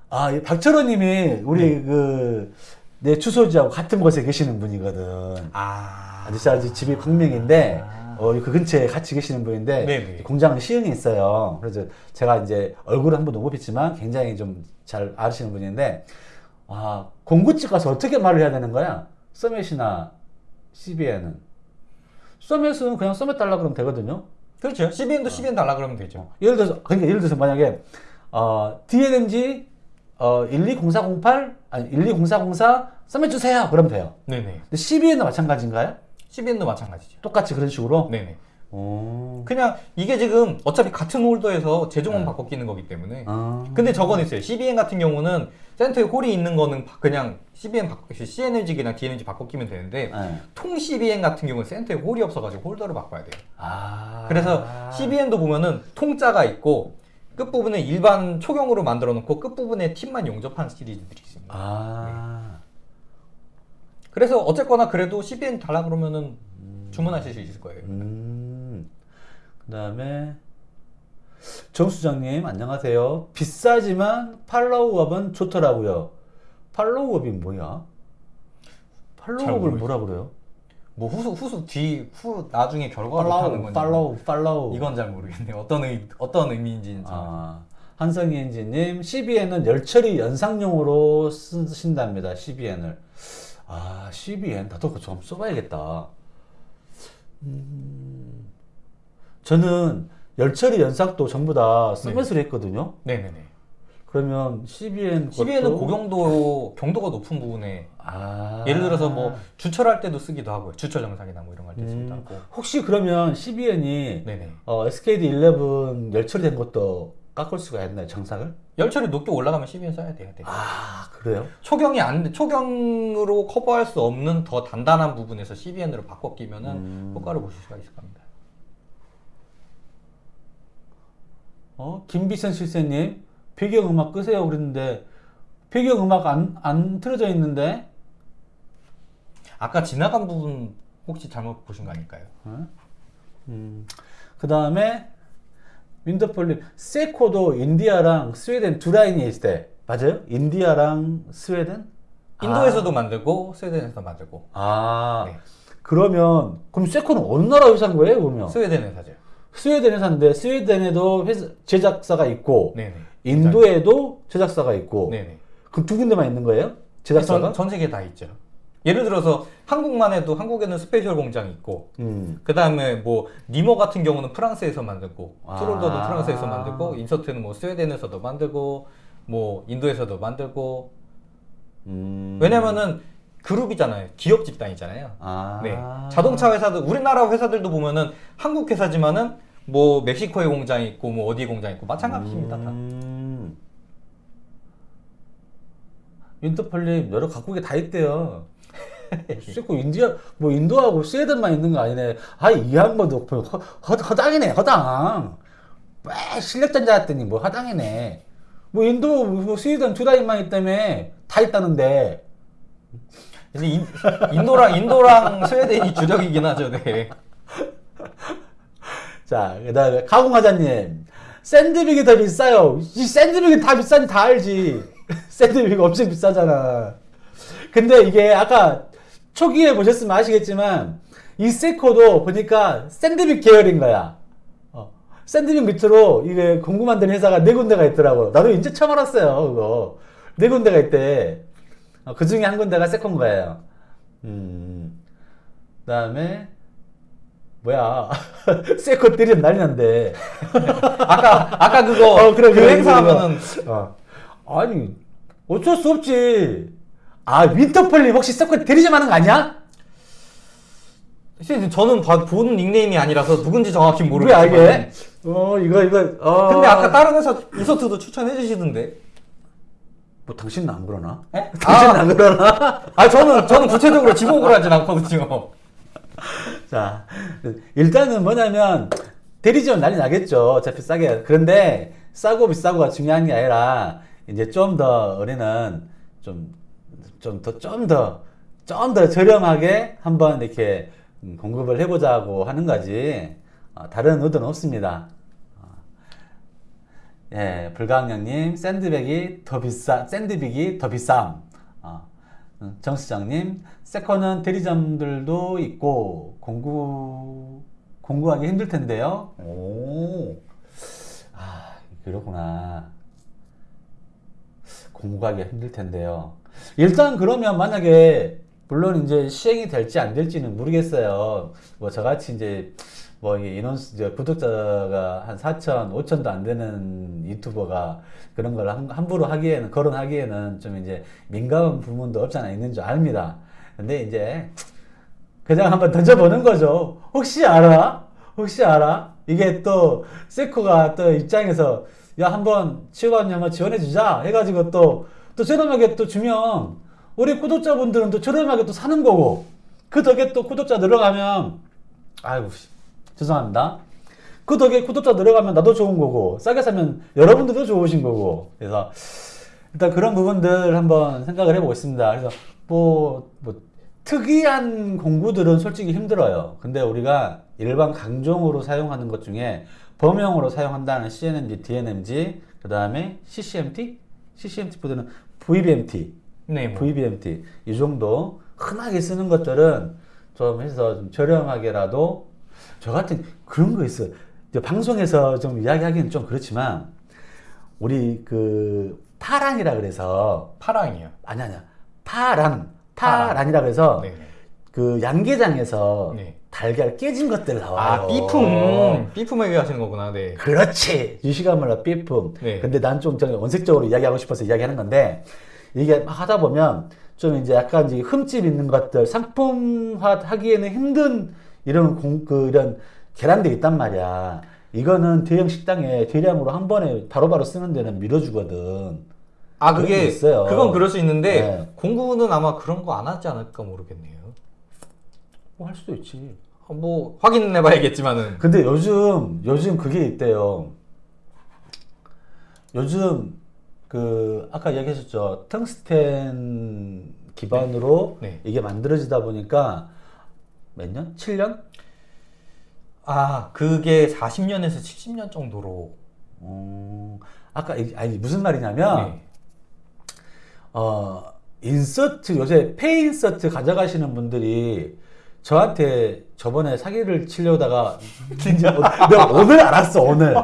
아이 박철호 님이 우리 그내 주소지하고 같은 곳에 계시는 분이거든. 아. 아저씨 아주 집이 광명인데 아. 어, 그 근처에 같이 계시는 분인데 네네. 공장 시흥에 있어요. 그래서 제가 이제 얼굴을 한번 못 뵀지만 굉장히 좀 잘 아시는 분인데 아 공구집 가서 어떻게 말을 해야 되는 거야? 서밋이나 CBN은 서밋은 그냥 서밋 달라 그러면 되거든요. 그렇죠. CBN도 CBN 달라 그러면 되죠. 예를 들어서 그러니까 예를 들어서 만약에 어, DNMG 어, 120408 아니 120404 서밋 주세요. 그러면 돼요. 네네. 근데 CBN도 마찬가지인가요? CBN도 마찬가지죠. 똑같이 그런 식으로? 네네. 오. 그냥 이게 지금 어차피 같은 홀더에서 제종은 네. 바꿔 끼는 거기 때문에. 아. 근데 저건 있어요. CBN 같은 경우는 센터에 홀이 있는 거는 바- 그냥 CBN 바꿔, CNLG나 DNLG 바꿔 끼면 되는데 네. 통 CBN 같은 경우는 센터에 홀이 없어가지고 홀더를 바꿔야 돼요. 아. 그래서 CBN도 보면은 통짜가 있고 끝부분에 일반 초경으로 만들어 놓고 끝부분에 팁만 용접한 시리즈들이 있습니다. 아. 그래서 어쨌거나 그래도 CBN 달라 그러면은 주문하실 수 있을 거예요. 음. 그다음에 정수장님 안녕하세요. 비싸지만 팔로우업은 좋더라고요. 팔로우업이 뭐야? 팔로우업을. 뭐라 그래요? 뭐 후속 후속 뒤후 나중에 결과로 하는 건지 팔로우, 팔로우. 이건 잘 모르겠네요. 어떤 의 어떤 의미인지는 잘. 아, 한성희 엔지님, CBN은 열처리 연상용으로 쓰신답니다. CBN을. 아, CBN 나도 그거 좀 써봐야겠다. 음, 저는 열처리 연삭도 전부 다 서밋을 했거든요. 네네네. 그러면 CBN CBN은 고경도 경도가 높은 부분에 아, 예를 들어서 뭐 주철할 때도 쓰기도 하고요. 주철 정상이나 뭐 이런 거 할때 쓰기도 음, 하고. 혹시 그러면 CBN이. 어, SKD11 열처리된 것도 깎을 수가 있나요? 정상을? 열철이 높게 올라가면 CBN 써야 돼요. 네. 아, 그래요? 초경이 안 돼- 초경으로 커버할 수 없는 더 단단한 부분에서 CBN으로 바꿔 끼면 은 음. 효과를 보실 수가 있을 겁니다. 어, 김비선 실세님, 배경음악 끄세요 그랬는데, 배경음악 안, 안 틀어져 있는데, 아까 지나간 부분 혹시 잘못 보신 거 아닐까요? 음, 그 다음에, 윈더폴님, 세코도 인디아랑 스웨덴 두 라인이 있대. 맞아요? 인디아랑 스웨덴? 인도에서도 만들고 스웨덴에서도 만들고 아, 네. 그러면 그럼 세코는 어느 나라 회사인 거예요? 그러면 스웨덴 회사죠. 스웨덴 회사인데 스웨덴에도 회사, 제작사가 있고 네네. 인도에도 제작사가 있고 네네. 그럼 두 군데만 있는 거예요? 제작사가? 전, 전 세계 다 있죠. 예를 들어서 한국만 해도 한국에는 special 공장이 있고 음. 그 다음에 뭐 니모 같은 경우는 프랑스에서 만들고 아. tool holder도 프랑스에서 만들고 인서트는 뭐 스웨덴에서도 만들고 뭐 인도에서도 만들고 음. 왜냐면은 그룹이잖아요. 기업 집단이잖아요. 아. 네. 자동차 회사도 우리나라 회사들도 보면은 한국 회사지만은 뭐 멕시코에 공장이 있고 뭐 어디 공장이 있고 마찬가지입니다. 다. 음. 인터폴립 여러 각국에 다 있대요. *laughs* 씻고 인디아 뭐 인도하고 스웨덴만 있는 거 아니네. 아이 양반도 허, 허, 허당이네 허당. 왜 실력자인 했더니 뭐 허당이네. 뭐 인도 뭐 스웨덴 두 나라만 있다며 다 있다는데. 근데 인, 인도랑 인도랑 스웨덴이 주력이긴 하죠. 네. *laughs* 자, 그다음에 가공화자님 샌드빅이 더 비싸요. 이 샌드빅이 다 비싼지 다 알지. 샌드빅 엄청 비싸잖아. 근데 이게 아까 초기에 보셨으면 아시겠지만 이 세코도 보니까 샌드빅 계열인 거야. 어, 샌드빅 밑으로 이게 공구 만드는 회사가 네 군데가 있더라고. 나도 이제 처음 알았어요. 그거 네 군데가 있대. 어, 그 중에 한 군데가 세코인 거예요. 음. 그 다음에 뭐야 *laughs* 세코 때리면 난리 난데 *laughs* 아까 아까 그거 어, 그래, 그 그래, 행사하면은 어. 아니 어쩔 수 없지 아 윈터폴리 혹시 세코 대리점 하는 거 아니야? 사실 저는 봐- 본 닉네임이 아니라서 누군지 정확히 왜 모르겠지만 알게? 어 이거 이거 어. 근데 아까 다른 회사 인서트도 추천해 주시던데. 뭐 당신은 안 그러나? 에? 당신은 아, 안 그러나? *laughs* 아 저는 저는 구체적으로 지목을 하진 않거든요. 자 일단은 뭐냐면 대리점 난리 나겠죠 어차피 싸게 그런데 싸고 비싸고가 중요한 게 아니라 이제 좀 더 우리는 좀 좀 더 좀 더좀더 저렴하게 한번 이렇게 음, 공급을 해보자고 하는 거지 어, 다른 의도는 없습니다. 어. 예, 불가항령님 샌드백이 더 비싸 샌드백이 더 비쌈. 어. 음, 정수장님 세컨은 대리점들도 있고 공구 공구하기 힘들 텐데요. 오, 아 그렇구나. 공구하기 힘들 텐데요. 일단 그러면 만약에 물론 이제 시행이 될지 안 될지는 모르겠어요. 뭐 저같이 이제 뭐 인원수 이제 구독자가 한 4천, 5천도 안 되는 유튜버가 그런 걸 함- 함부로 하기에는 거론하기에는 좀 이제 민감한 부분도 없지 않아 있는 줄 압니다. 근데 이제 그냥 한번 던져보는 거죠. 혹시 알아? 혹시 알아? 이게 또 세코가 또 입장에서 야 한번 치유관님 한번 지원해주자 해가지고 또 또 저렴하게 또 주면 우리 구독자분들은 또 저렴하게 또 사는 거고 그 덕에 또 구독자 늘어가면 아이고 씨, 죄송합니다. 그 덕에 구독자 늘어가면 나도 좋은 거고 싸게 사면 여러분들도 좋으신 거고 그래서 일단 그런 부분들 한번 생각을 해보겠습니다. 그래서 뭐, 뭐 특이한 공구들은 솔직히 힘들어요. 근데 우리가 일반 강종으로 사용하는 것 중에 범용으로 사용한다는 CNMG, DNMG, 그 다음에 CCMT, CCMT 보드는 VBMT, 네, 뭐. VBMT 이 정도 흔하게 쓰는 것들은 좀 해서 좀 저렴하게라도 저 같은 그런 거 있어요. 방송에서 좀 이야기하기는 좀 그렇지만 우리 그 파란이라 그래서 파랑이요. 아니 아니야 파란. 파란이라 그래서 네. 그 양계장에서 네. 달걀 깨진 것들 나와요. 아 삐품 삐품 얘기하시는 거구나. 네. 그렇지 유시가 몰라 삐품. 네. 근데 난 좀 원색적으로 이야기하고 싶어서 이야기하는 건데 이게 막 하다 보면 좀 이제 약간 이제 흠집 있는 것들 상품화 하기에는 힘든 이런 공, 그 이런 계란들이 있단 말이야. 이거는 대형 식당에 대량으로 한 번에 바로바로 쓰는 데는 밀어주거든. 아 그게 있어요. 그건 그럴 수 있는데 네. 공구는 아마 그런 거 안 하지 않을까 모르겠네요. 뭐 할 수도 있지. 어, 뭐 확인해 봐야겠지만은 근데 요즘 요즘 그게 있대요. 요즘 그 아까 얘기하셨죠 텅스텐 기반으로 네. 이게 만들어지다 보니까 몇 년? 7년? 아 그게 40년에서 70년 정도로 어, 아까 이- 아니 무슨 말이냐면 네. 어, 인서트, 요새 폐인서트 가져가시는 분들이 저한테 저번에 사기를 치려다가 이제 오- 내가 오늘 알았어, 오늘.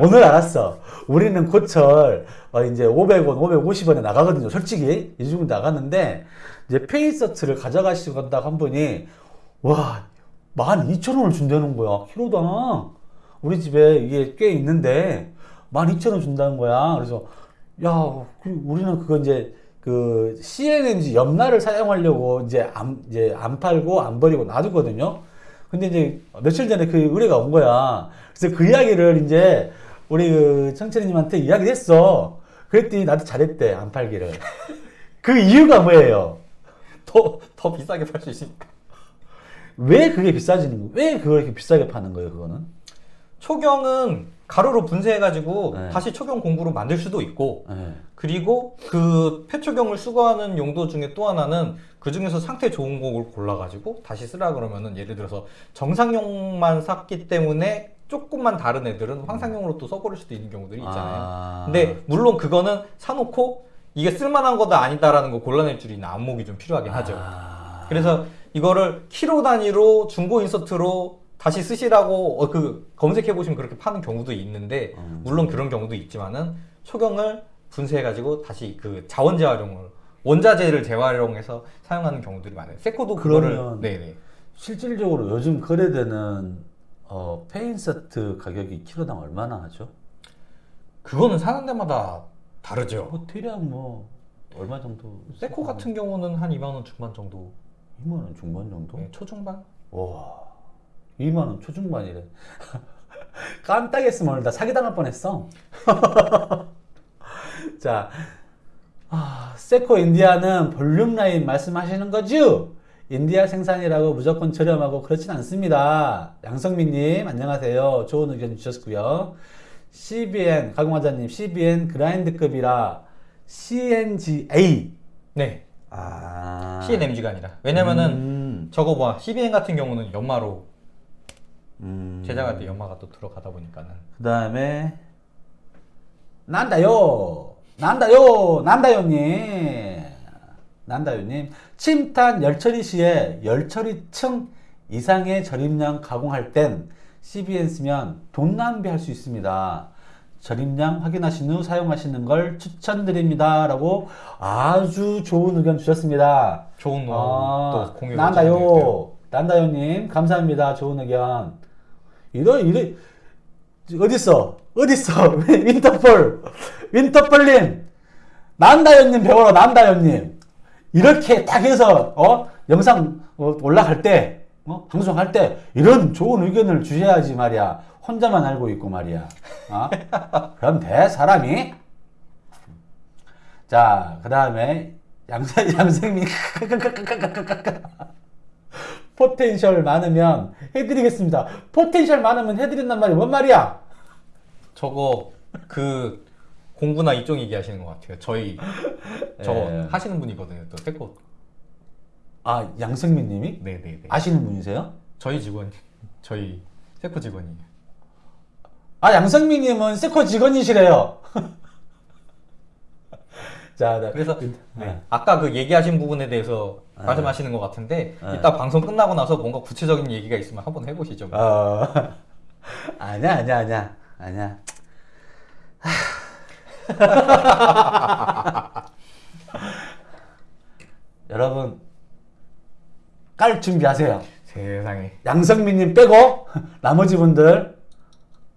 오늘 알았어. 우리는 고철, 어, 이제 500원, 550원에 나가거든요. 솔직히. 이 정도 나갔는데, 이제 폐인서트를 가져가시고 간다고 한 분이, 와, 12,000원을 준다는 거야. 키로당. 우리 집에 이게 꽤 있는데, 12,000원 준다는 거야. 그래서, 야, 그 우리는 그거 이제, 그, CNNG 염라를 사용하려고 이제 안, 이제 안 팔고 안 버리고 놔두거든요. 근데 이제 며칠 전에 그 의뢰가 온 거야. 그래서 그 이야기를 이제 우리 그 청천이님한테 이야기를 했어. 그랬더니 나도 잘했대, 안 팔기를. 그 이유가 뭐예요? 더, 더 비싸게 팔 수 있으니까. 왜 그게 비싸지는 거예요? 왜 그걸 이렇게 비싸게 파는 거예요, 그거는? 초경은 가루로 분쇄해가지고 네. 다시 초경 공구로 만들 수도 있고 네. 그리고 그 폐초경을 수거하는 용도 중에 또 하나는 그 중에서 상태 좋은 곡을 골라가지고 다시 쓰라 그러면은 예를 들어서 정상용만 샀기 때문에 조금만 다른 애들은 황상용으로 또 써버릴 수도 있는 경우들이 있잖아요. 아. 근데 물론 그거는 사놓고 이게 쓸만한 거다 아니다라는 거 골라낼 줄 있는 안목이 좀 필요하긴 하죠. 아. 그래서 이거를 키로 단위로 중고 인서트로 다시 쓰시라고 어, 그 검색해 보시면 그렇게 파는 경우도 있는데 음. 물론 그런 경우도 있지만은 초경을 분쇄해 가지고 다시 그 자원 재활용을 원자재를 재활용해서 사용하는 경우들이 많아요. 세코도 그거를 네네 실질적으로 요즘 거래되는 어, 폐인서트 가격이 키로당 얼마나 하죠? 그거는 사는 데마다 다르죠. 뭐 대략 뭐 얼마 정도? 세코 같은 경우는 한 2만 원 중반 정도, 2만 원 중반 정도? 네, 초중반. 와, 2만 원 초중반이래. *laughs* 깜빡했으면 오늘 나 사기당할 뻔했어. *laughs* 자, 아, 세코 인디아는 volume line 말씀하시는 거죠? 인디아 생산이라고 무조건 저렴하고 그렇진 않습니다. 양성민님, 안녕하세요. 좋은 의견 주셨고요. CBN, 가공화자님, CBN 그라인드급이라 CNGA. 네, 아. CNMG가 아니라 왜냐면은 음, 저거 봐 CBN 같은 경우는 연마로 음. 제작할 때 연마가 또 들어가다 보니까는. 그 다음에 난다요. 난다요. 난다요님. 난다요님. 침탄 열처리 시에 열처리층 이상의 절임량 가공할 땐 CBN 쓰면 돈 낭비할 수 있습니다. 절입량 확인하신 후 사용하시는 걸 추천드립니다. 라고 아주 좋은 의견 주셨습니다. 좋은 노 아, 또 공유 난다요. 난다요님. 감사합니다. 좋은 의견 이러 이러 어딨어? 어딨어? *laughs* 윈터폴 윈터폴님 난다요님 배워라 난다요님. 이렇게 딱 해서 어 영상 어, 올라갈 때 어? 방송할 때 이런 좋은 의견을 주셔야지 말이야. 혼자만 알고 있고 말이야. 어? *laughs* 그럼 돼 사람이. 자그 다음에 양생 *laughs* 양생민 포텐셜 많으면 해드리겠습니다. 포텐셜 많으면 해드린단 말이 뭔 말이야? 저거 그 공부나 이쪽 얘기하시는 것 같아요. 저희 저거 예. 하시는 분이거든요. 또 세코 아 양승민님이 네네네. 아시는 분이세요? 저희 직원 저희 세코 직원이에요. 아 양승민님은 세코 직원이시래요. *laughs* 자, 나- 그래서 네. 네. 아까 그 얘기하신 부분에 대해서 말씀하시는 것 같은데 네. 이따 방송 끝나고 나서 뭔가 구체적인 얘기가 있으면 한번 해보시죠. 어, *laughs* 아니야 아니야 아니야 아니야. *laughs* 여러분 깔 준비하세요. 세상에 양성민님 빼고 나머지 분들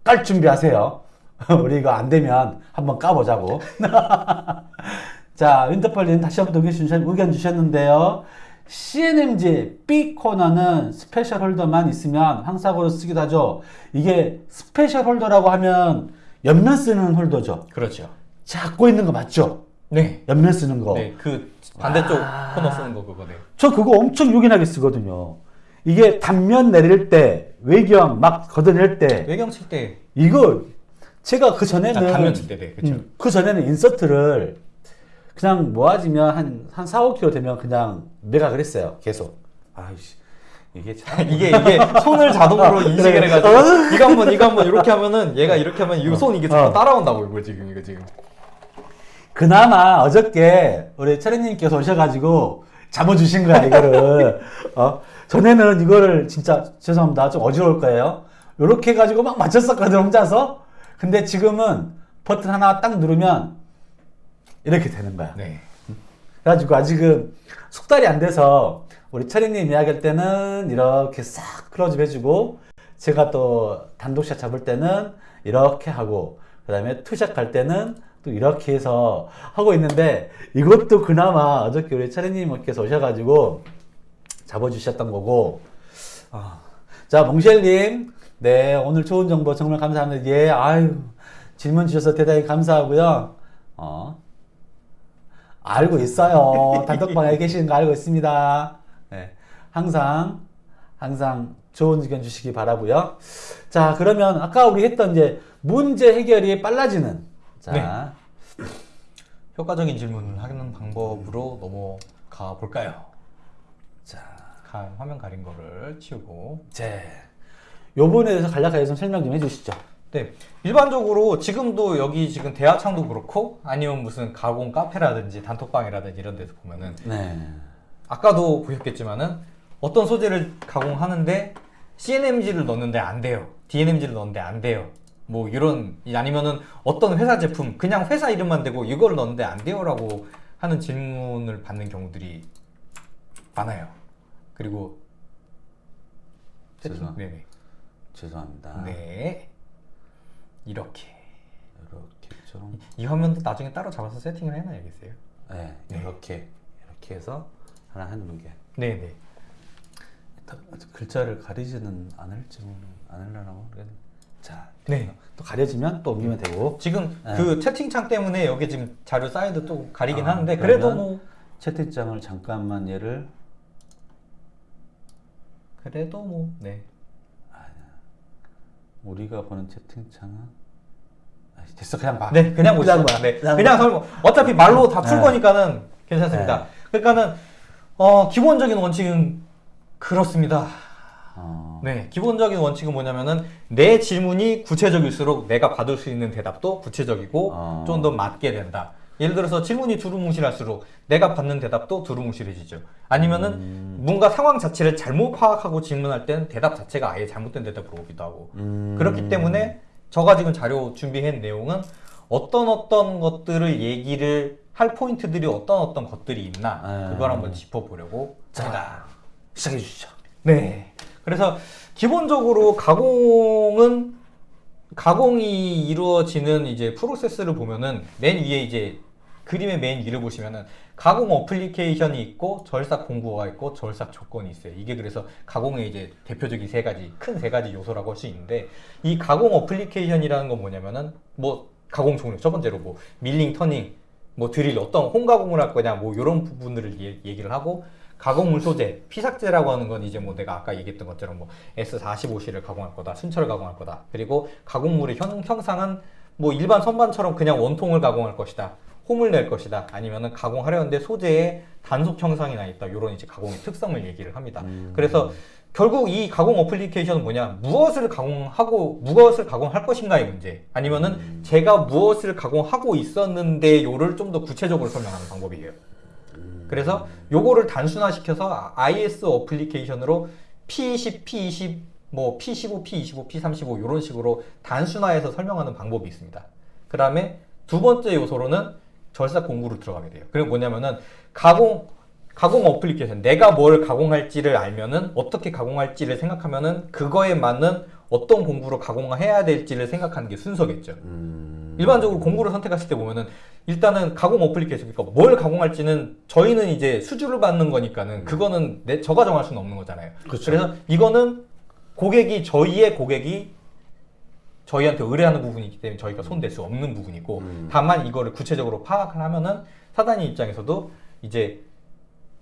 깔 준비하세요. *laughs* 우리 이거 안 되면 한번 까보자고. *laughs* 자, 윈터펄님 다시 한번 의견, 주셨, 의견 주셨는데요. CNMG B 코너는 special holder만 있으면 황삭으로 쓰기도 하죠. 이게 special holder라고 하면 옆면 쓰는 holder죠. 그렇죠. 잡고 있는 거 맞죠? 네. 옆면 쓰는 거. 네, 그 반대쪽 와. 코너 쓰는 거 그거 네. 저 그거 엄청 요긴하게 쓰거든요. 이게 단면 내릴 때, 외경 막 걷어낼 때, 외경 칠 때 이거 제가 그 전에는 아, 단면 칠 때, 네, 그렇죠. 음, 그 전에는 인서트를 그냥 모아지면 한, 한 4, 5kg 되면 그냥 매각을 했어요. 계속. 아이씨. 이게 참. *laughs* 이게 이게 손을 자동으로 *laughs* 인식을 그래. 해가지고 어? *laughs* 이거 한번 이거 한번 이렇게 하면은 얘가 이렇게 하면 이 손 이게 자꾸 어. 따라온다고 이거 지금 이거 지금 그나마 어저께 우리 차례님께서 오셔가지고 잡아주신 거야 이거를 어? 전에는 이거를 진짜 죄송합니다 좀 어지러울 거예요 요렇게 해가지고 막 맞췄었거든 혼자서 근데 지금은 버튼 하나 딱 누르면 이렇게 되는 거야. 네. 그래가지고 아직은 숙달이 안 돼서 우리 차례님 이야기할 때는 이렇게 싹 클로즈업 해주고 제가 또 단독샷 잡을 때는 이렇게 하고 그 다음에 two shot 갈 때는 또 이렇게 해서 하고 있는데 이것도 그나마 어저께 우리 차례님께서 오셔가지고 잡아주셨던 거고. 아, 자 몽쉘님 네 오늘 좋은 정보 정말 감사합니다 예 아유 질문 주셔서 대단히 감사하고요 어 알고 있어요. 단톡방에 *laughs* 계시는 거 알고 있습니다. 네, 항상 항상 좋은 의견 주시기 바라고요. 자, 그러면 아까 우리 했던 이제 문제 해결이 빨라지는 자, 네. 효과적인 질문을 하는 방법으로 넘어가 볼까요? 자, 가- 화면 가린 거를 치우고 제 요번에 대해서 간략하게 좀 설명 좀 해주시죠. 네, 일반적으로 지금도 여기 지금 대하창도 그렇고 아니면 무슨 가공 카페라든지 단톡방이라든지 이런 데서 보면은 네, 아까도 보셨겠지만은 어떤 소재를 가공하는데 CNMG를 넣는데 안 돼요. DNMG를 넣는데 안 돼요. 뭐 이런 아니면은 어떤 회사 제품 그냥 회사 이름만 대고 이걸 넣는데 안 돼요라고 하는 질문을 받는 경우들이 많아요. 그리고 죄송- 네네. 죄송합니다. 네. 이렇게 이렇게 좀, 이 화면도 나중에 따로 잡아서 세팅을 해놔야겠어요. 네, 네. 이렇게 이렇게 해서 하나 하는 게. 네네. 글자를 가리지는 않을지 모르, 않으려나 모르겠네. 자, 네. 또 가려지면 또 옮기면 되고. 지금 네. 그 채팅창 때문에 여기 지금 자료 사이드 또 가리긴 아, 하는데 그래도 뭐 채팅창을 잠깐만 얘를 그래도 뭐 네. 우리가 보는 채팅창은 아, 됐어 그냥 봐. 네, 그냥 보시죠. 봐. 네, 그냥 그냥 봐. 설명. 어차피 말로 다풀 네. 거니까는 괜찮습니다. 그러니까는 어, 기본적인 원칙은 그렇습니다. 어, 네, 기본적인 원칙은 뭐냐면은 내 질문이 구체적일수록 내가 받을 수 있는 대답도 구체적이고 어. 좀더 맞게 된다. 예를 들어서 질문이 두루뭉실할수록 내가 받는 대답도 두루뭉실해지죠. 아니면은 음. 뭔가 상황 자체를 잘못 파악하고 질문할 때는 대답 자체가 아예 잘못된 대답으로 오기도 하고 음. 그렇기 때문에 제가 지금 자료 준비한 내용은 어떤 어떤 것들을 얘기를 할 포인트들이 어떤 어떤 것들이 있나 아. 그걸 한번 짚어보려고. 자 시작해 주시죠. 네. 그래서 기본적으로 가공은 가공이 이루어지는 이제 프로세스를 보면은 맨 위에 이제 그림의 맨 위를 보시면은 가공 어플리케이션이 있고 절삭 공구가 있고 절삭 조건이 있어요. 이게 그래서 가공의 이제 대표적인 세 가지 큰 세 가지 요소라고 할 수 있는데 이 가공 application이라는 건 뭐냐면은 뭐 가공 종류 첫 번째로 뭐 milling, turning, 뭐 드릴 어떤 홈 가공을 할 거냐 뭐 이런 부분들을 얘- 얘기를 하고 가공물 소재 피삭재라고 하는 건 이제 뭐 내가 아까 얘기했던 것처럼 뭐 S45C를 가공할 거다 순철을 가공할 거다 그리고 가공물의 형, 형상은 뭐 일반 선반처럼 그냥 원통을 가공할 것이다 홈을 낼 것이다. 아니면은 가공하려는데 소재에 단속 형상이 나 있다. 이런 이제 가공의 특성을 얘기를 합니다. 음. 그래서 결국 이 가공 어플리케이션은 뭐냐? 무엇을 가공하고 무엇을 가공할 것인가의 문제. 아니면은 제가 무엇을 가공하고 있었는데 요를 좀 더 구체적으로 설명하는 방법이에요. 그래서 요거를 단순화시켜서 IS 어플리케이션으로 P20, P20, 뭐 P15, P25, P35 이런 식으로 단순화해서 설명하는 방법이 있습니다. 그 다음에 두 번째 요소로는 절삭 공구로 들어가게 돼요. 그리고 뭐냐면은 가공 가공 어플리케이션 내가 뭘 가공할지를 알면은 어떻게 가공할지를 생각하면은 그거에 맞는 어떤 공구로 가공해야 될지를 생각하는 게 순서겠죠. 음. 일반적으로 공구를 선택하실 때 보면은 일단은 가공 어플리케이션 그러니까 뭘 가공할지는 저희는 이제 수주를 받는 거니까는 그거는 내 저가 정할 수는 없는 거잖아요. 그렇죠. 그래서 이거는 고객이 저희의 고객이 저희한테 의뢰하는 부분이기 때문에 저희가 손댈 수 없는 부분이고 음. 다만 이거를 구체적으로 파악을 하면은 사단이 입장에서도 이제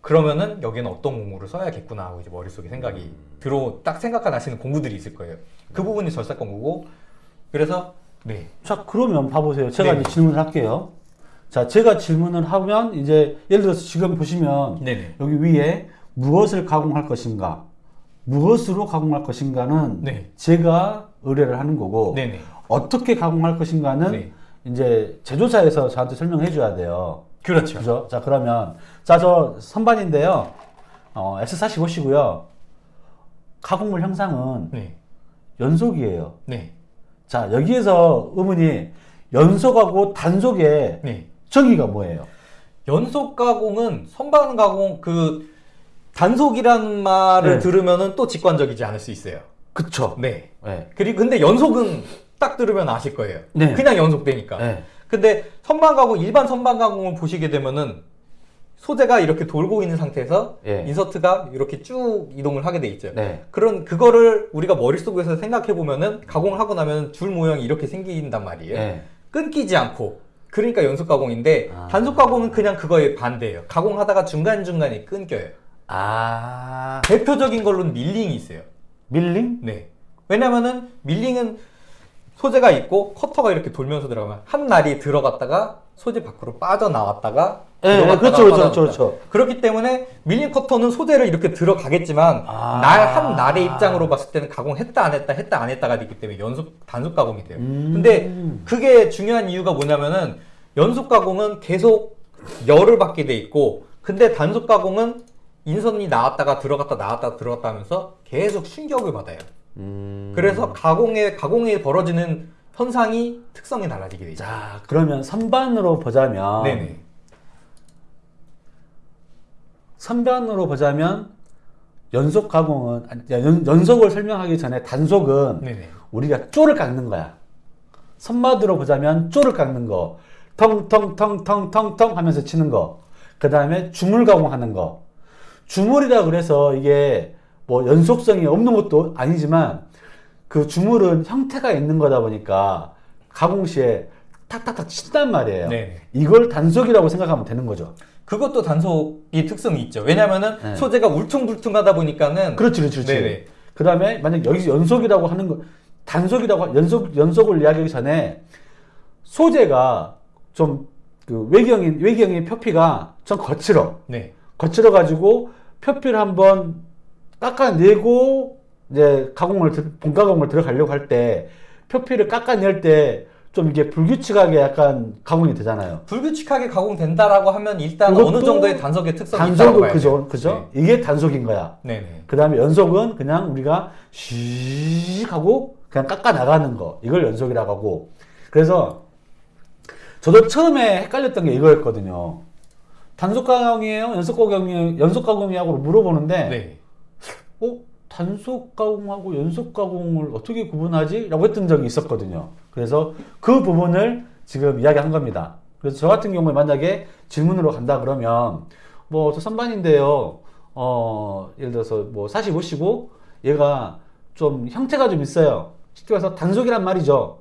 그러면은 여기는 어떤 공구를 써야겠구나 하고 이제 머릿속에 생각이 들어 딱 생각가 나시는 공구들이 있을 거예요. 그 부분이 절삭 공구고 그래서 네. 자 그러면 봐보세요. 제가 네. 이제 질문을 할게요. 자 제가 질문을 하면 이제 예를 들어서 지금 보시면 네네. 여기 위에 무엇을 가공할 것인가, 무엇으로 가공할 것인가는 네. 제가 의뢰를 하는 거고 네네. 어떻게 가공할 것인가는 네. 이제 제조사에서 저한테 설명해 줘야 돼요. 그렇죠. 그죠? 자, 그러면 자, 저 선반인데요. 어, X45시고요. 가공물 형상은 네. 연속이에요. 네. 자, 여기에서 의문이 연속하고 단속의 네. 정의가 뭐예요? 연속 가공은 선반 가공 그 단속이라는 말을 네. 들으면은 또 직관적이지 않을 수 있어요. 그쵸. 네. 네. 그리고 근데 연속은 딱 들으면 아실 거예요. 네. 그냥 연속되니까. 네. 근데 선반 가공 일반 선반 가공을 보시게 되면은 소재가 이렇게 돌고 있는 상태에서 예. 인서트가 이렇게 쭉 이동을 하게 돼 있죠. 네. 그런 그거를 우리가 머릿속에서 생각해 보면은 가공을 하고 나면 줄 모양이 이렇게 생긴단 말이에요. 네. 끊기지 않고 그러니까 연속 가공인데 아. 단속 가공은 그냥 그거에 반대예요. 가공하다가 중간 중간에 끊겨요. 아, 대표적인 걸로는 밀링이 있어요. 밀링? 네. 왜냐면은 밀링은 소재가 있고 커터가 이렇게 돌면서 들어가면 한 날이 들어갔다가 소재 밖으로 빠져나왔다가 네, 들어갔다가 그렇죠, 그렇죠. 그렇죠. 그렇기 때문에 밀링 커터는 소재를 이렇게 들어가겠지만 아. 날한 날의 입장으로 봤을 때는 가공했다 안 했다 했다 안 했다가 되기 때문에 연속 단속 가공이 돼요. 음. 근데 그게 중요한 이유가 뭐냐면은 연속 가공은 계속 열을 받게 돼 있고 근데 단속 가공은 인선이 나왔다가 들어갔다 나왔다 들어갔다 하면서 계속 충격을 받아요. 음. 그래서 가공에 가공에 벌어지는 현상이 특성이 달라지게 되죠. 자, 그러면 선반으로 보자면 네네. 선반으로 보자면 연속 가공은 아니, 연, 연속을 설명하기 전에 단속은 네네. 우리가 쪼를 깎는 거야. 선마드로 보자면 쪼를 깎는 거. 텅텅텅텅텅텅 하면서 치는 거. 그 다음에 주물 가공하는 거. 주물이라 그래서 이게 뭐 연속성이 없는 것도 아니지만 그 주물은 형태가 있는 거다 보니까 가공 시에 탁탁탁 친단 말이에요. 네네. 이걸 단속이라고 생각하면 되는 거죠. 그것도 단속이 특성이 있죠. 왜냐면은 네. 소재가 울퉁불퉁하다 보니까는 그렇지, 그렇지, 그렇지. 그 다음에 만약 여기서 연속이라고 하는 거, 단속이라고, 하- 연속, 연속을 이야기하기 전에 소재가 좀 그 외경인, 외경의 표피가 좀 거칠어. 네. 거칠어 가지고 표피를 한번 깎아내고 이제 가공을, 들- 본가공을 들어가려고 할 때 표피를 깎아낼 때 좀 이게 불규칙하게 약간 가공이 되잖아요. 불규칙하게 가공된다라고 하면 일단 어느 정도의 단속의 특성이 있다고 단속은 봐야죠. 그죠, 그죠? 이게 단속인 거야. 네. 네네. 그 다음에 연속은 그냥 우리가 씩 하고 그냥 깎아 나가는 거. 이걸 연속이라고 하고. 그래서 저도 처음에 헷갈렸던 게 이거였거든요. 단속 가공이에요? 연속 가공이에요? 연속 가공이냐고 물어보는데, 네. 어? 단속 가공하고 연속 가공을 어떻게 구분하지? 라고 했던 적이 있었거든요. 그래서 그 부분을 지금 이야기한 겁니다. 그래서 저 같은 경우에 만약에 질문으로 간다 그러면, 뭐, 저 선반인데요. 어, 예를 들어서 뭐 45시고 얘가 좀 형태가 좀 있어요. 쉽게 말해서 단속이란 말이죠.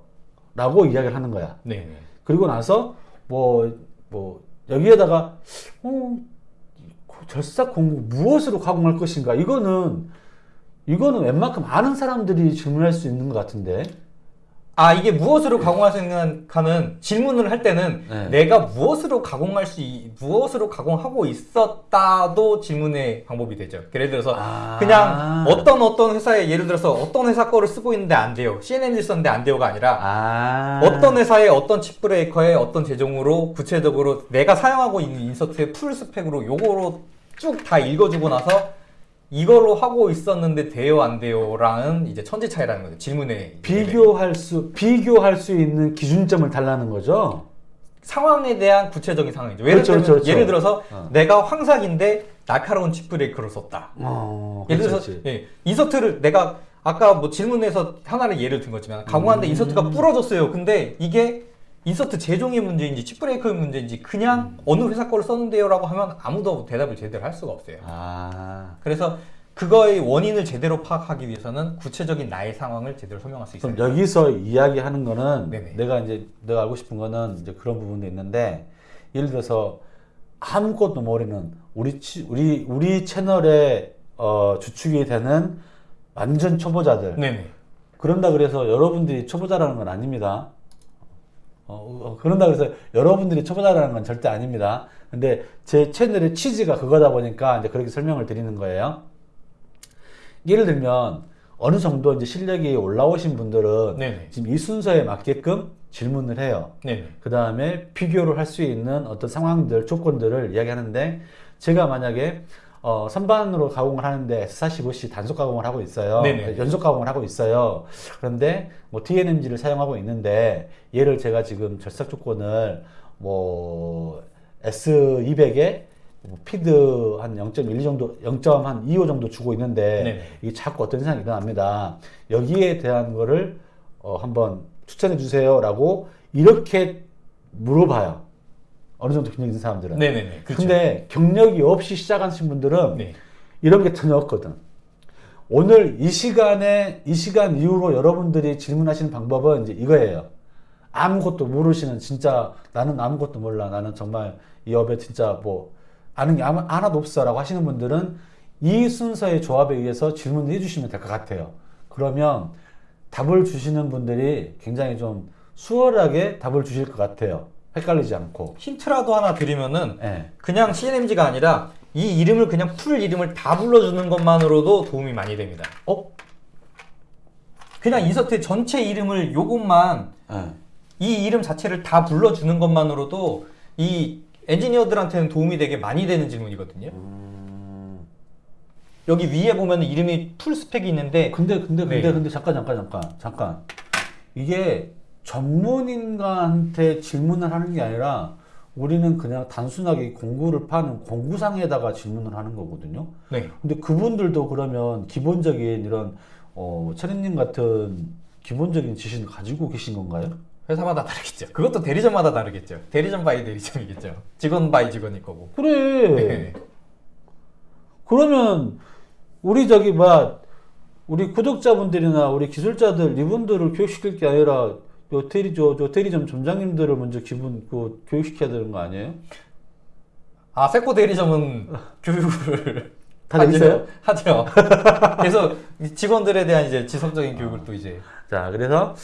라고 이야기를 하는 거야. 네네. 그리고 나서 뭐, 뭐, 여기에다가, 어, 절삭 공구 무엇으로 가공할 것인가? 이거는, 이거는 웬만큼 아는 사람들이 질문할 수 있는 것 같은데. 아 이게 무엇으로 가공할 수 있는 가는 질문을 할 때는 네. 내가 무엇으로 가공할 수 있- 무엇으로 가공하고 있었다도 질문의 방법이 되죠. 예를 들어서 아. 그냥 어떤 어떤 회사에 예를 들어서 어떤 회사 거를 쓰고 있는데 안 돼요. CNN을 썼는데 안 돼요가 아니라 아. 어떤 회사의 어떤 chip breaker의 어떤 제종으로 구체적으로 내가 사용하고 있는 insert의 full spec으로 요거로 쭉 다 읽어주고 나서 이걸로 하고 있었는데 돼요 안 돼요라는 이제 천지 차이라는 거죠. 질문의 비교할 수, 비교할 수 있는 기준점을 달라는 거죠? 상황에 대한 구체적인 상황이죠. 예를, 그렇죠, 들면, 그렇죠, 그렇죠. 예를 들어서 어. 내가 황삭인데 날카로운 chip breaker를 썼다. 어, 예를 들어서. 예, insert를 내가 아까 뭐 질문에서 하나를 예를 든 거지만 가공하는데 음. insert가 부러졌어요. 근데 이게 인서트 제종의 문제인지 칩 브레이커의 문제인지 그냥 어느 회사 거를 썼는데요 라고 하면 아무도 대답을 제대로 할 수가 없어요. 아. 그래서 그거의 원인을 제대로 파악하기 위해서는 구체적인 나의 상황을 제대로 설명할 수 있어요. 그럼 여기서 이야기하는 거는 네네. 내가 이제 내가 알고 싶은 거는 이제 그런 부분도 있는데 예를 들어서 아무것도 모르는 우리 치, 우리 우리 채널에 어, 주축이 되는 완전 초보자들 네네. 그런다 그래서 여러분들이 초보자라는 건 아닙니다. 어, 어, 그런다 그래서 여러분들이 초보자라는 건 절대 아닙니다. 근데 제 채널의 취지가 그거다 보니까 이제 그렇게 설명을 드리는 거예요. 예를 들면 어느 정도 이제 실력이 올라오신 분들은 네네. 지금 이 순서에 맞게끔 질문을 해요. 네네. 그 다음에 비교를 할 수 있는 어떤 상황들, 조건들을 이야기하는데, 제가 만약에 어, 선반으로 가공을 하는데 S45C 단속 가공을 하고 있어요. 네네. 연속 가공을 하고 있어요. 그런데 뭐 TNMG를 사용하고 있는데, 얘를 제가 지금 절삭 조건을 뭐 S200에 뭐 피드 한 0.12 정도, 0.25 정도 주고 있는데, 네네. 이게 자꾸 어떤 현상이 일어납니다. 여기에 대한 거를 어, 한번 추천해 주세요라고 이렇게 물어봐요. 어느 정도 경력 있는 사람들은. 네네네. 그렇죠. 근데 경력이 없이 시작하신 분들은 네. 이런 게 전혀 없거든. 오늘 이 시간에 이 시간 이후로 여러분들이 질문하시는 방법은 이제 이거예요. 아무것도 모르시는 진짜 나는 아무것도 몰라. 나는 정말 이 업에 진짜 뭐 아는 게 아무, 하나도 없어라고 하시는 분들은 이 순서의 조합에 의해서 질문을 해주시면 될 것 같아요. 그러면 답을 주시는 분들이 굉장히 좀 수월하게 답을 주실 것 같아요. 헷갈리지 않고. 힌트라도 하나 드리면은 예. 그냥 CNMG가 아니라 이 이름을 그냥 풀 이름을 다 불러주는 것만으로도 도움이 많이 됩니다. 어? 그냥 insert 전체 이름을 요것만 예. 이 이름 자체를 다 불러주는 것만으로도 이 엔지니어들한테는 도움이 되게 많이 되는 질문이거든요. 음. 여기 위에 보면 이름이 full spec이 있는데 근데 근데 근데 네. 근데 잠깐 잠깐 잠깐 잠깐 이게 전문인가한테 질문을 하는 게 아니라 우리는 그냥 단순하게 공구를 파는 공구상에다가 질문을 하는 거거든요. 네. 근데 그분들도 그러면 기본적인 이런 어 체리님 같은 기본적인 지식을 가지고 계신 건가요? 회사마다 다르겠죠. 그것도 대리점마다 다르겠죠. 대리점 by 대리점이겠죠. 직원 by 직원일 거고. 그래. 네. 그러면 우리 저기 뭐 우리 구독자분들이나 우리 기술자들 이분들을 교육시킬 게 아니라 요 대리 저, 저 대리점 점장님들을 먼저 기분 그 교육시켜야 되는 거 아니에요? 아 세코 대리점은 교육을 *laughs* 다 있어요? 하죠. 그래서 *laughs* 직원들에 대한 이제 지속적인 교육을 또 이제 자 그래서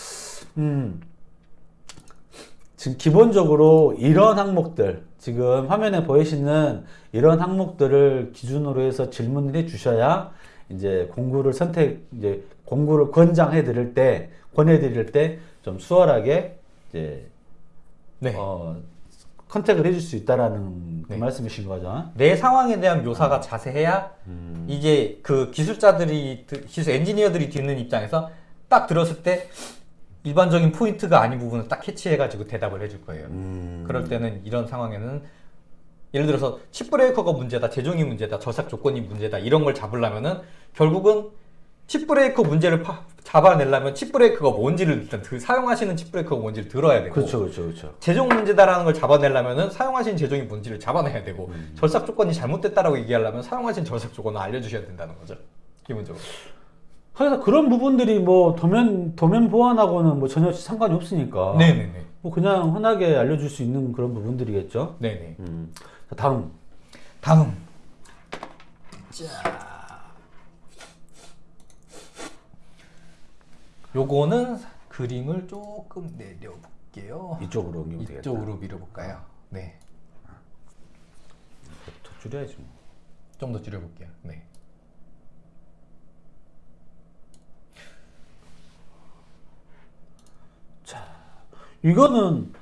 음 지금 기본적으로 이런 항목들 지금 화면에 보이시는 이런 항목들을 기준으로 해서 질문을 해 주셔야 이제 공구를 선택 이제 공구를 권장해 드릴 때 권해 드릴 때 좀 수월하게 이제 네. 어 contact을 해줄 수 있다라는 그 네. 말씀이신 거죠. 내 상황에 대한 묘사가 자세해야 음. 이제 그 기술자들이 드- 기술 엔지니어들이 듣는 입장에서 딱 들었을 때 일반적인 포인트가 아닌 부분을 딱 캐치해가지고 대답을 해줄 거예요. 음. 그럴 때는 이런 상황에는 예를 들어서 chip breaker가 문제다, 제종이 문제다, 절삭 조건이 문제다 이런 걸 잡으려면은 결국은 chip breaker 문제를 파- 잡아내려면 chip breaker가 뭔지를 일단 그 사용하시는 chip breaker가 뭔지를 들어야 되고 그렇죠, 그렇죠, 그렇죠. 제종 문제다라는 걸 잡아내려면은 사용하신 제종이 뭔지를 잡아내야 되고 음. 절삭 조건이 잘못됐다라고 얘기하려면 사용하신 절삭 조건을 알려주셔야 된다는 거죠 기본적으로 그래서 그런 부분들이 뭐 도면 도면 보안하고는 뭐 전혀 상관이 없으니까. 네네네 뭐 그냥 흔하게 알려줄 수 있는 그런 부분들이겠죠. 네네 음. 자, 다음. 다음 자 요거는 그림을 조금 내려볼게요 이쪽으로 옮기면 되겠다. 이쪽으로 밀어볼까요 네 더 줄여야지 뭐. 좀 더 줄여볼게요 네 이거는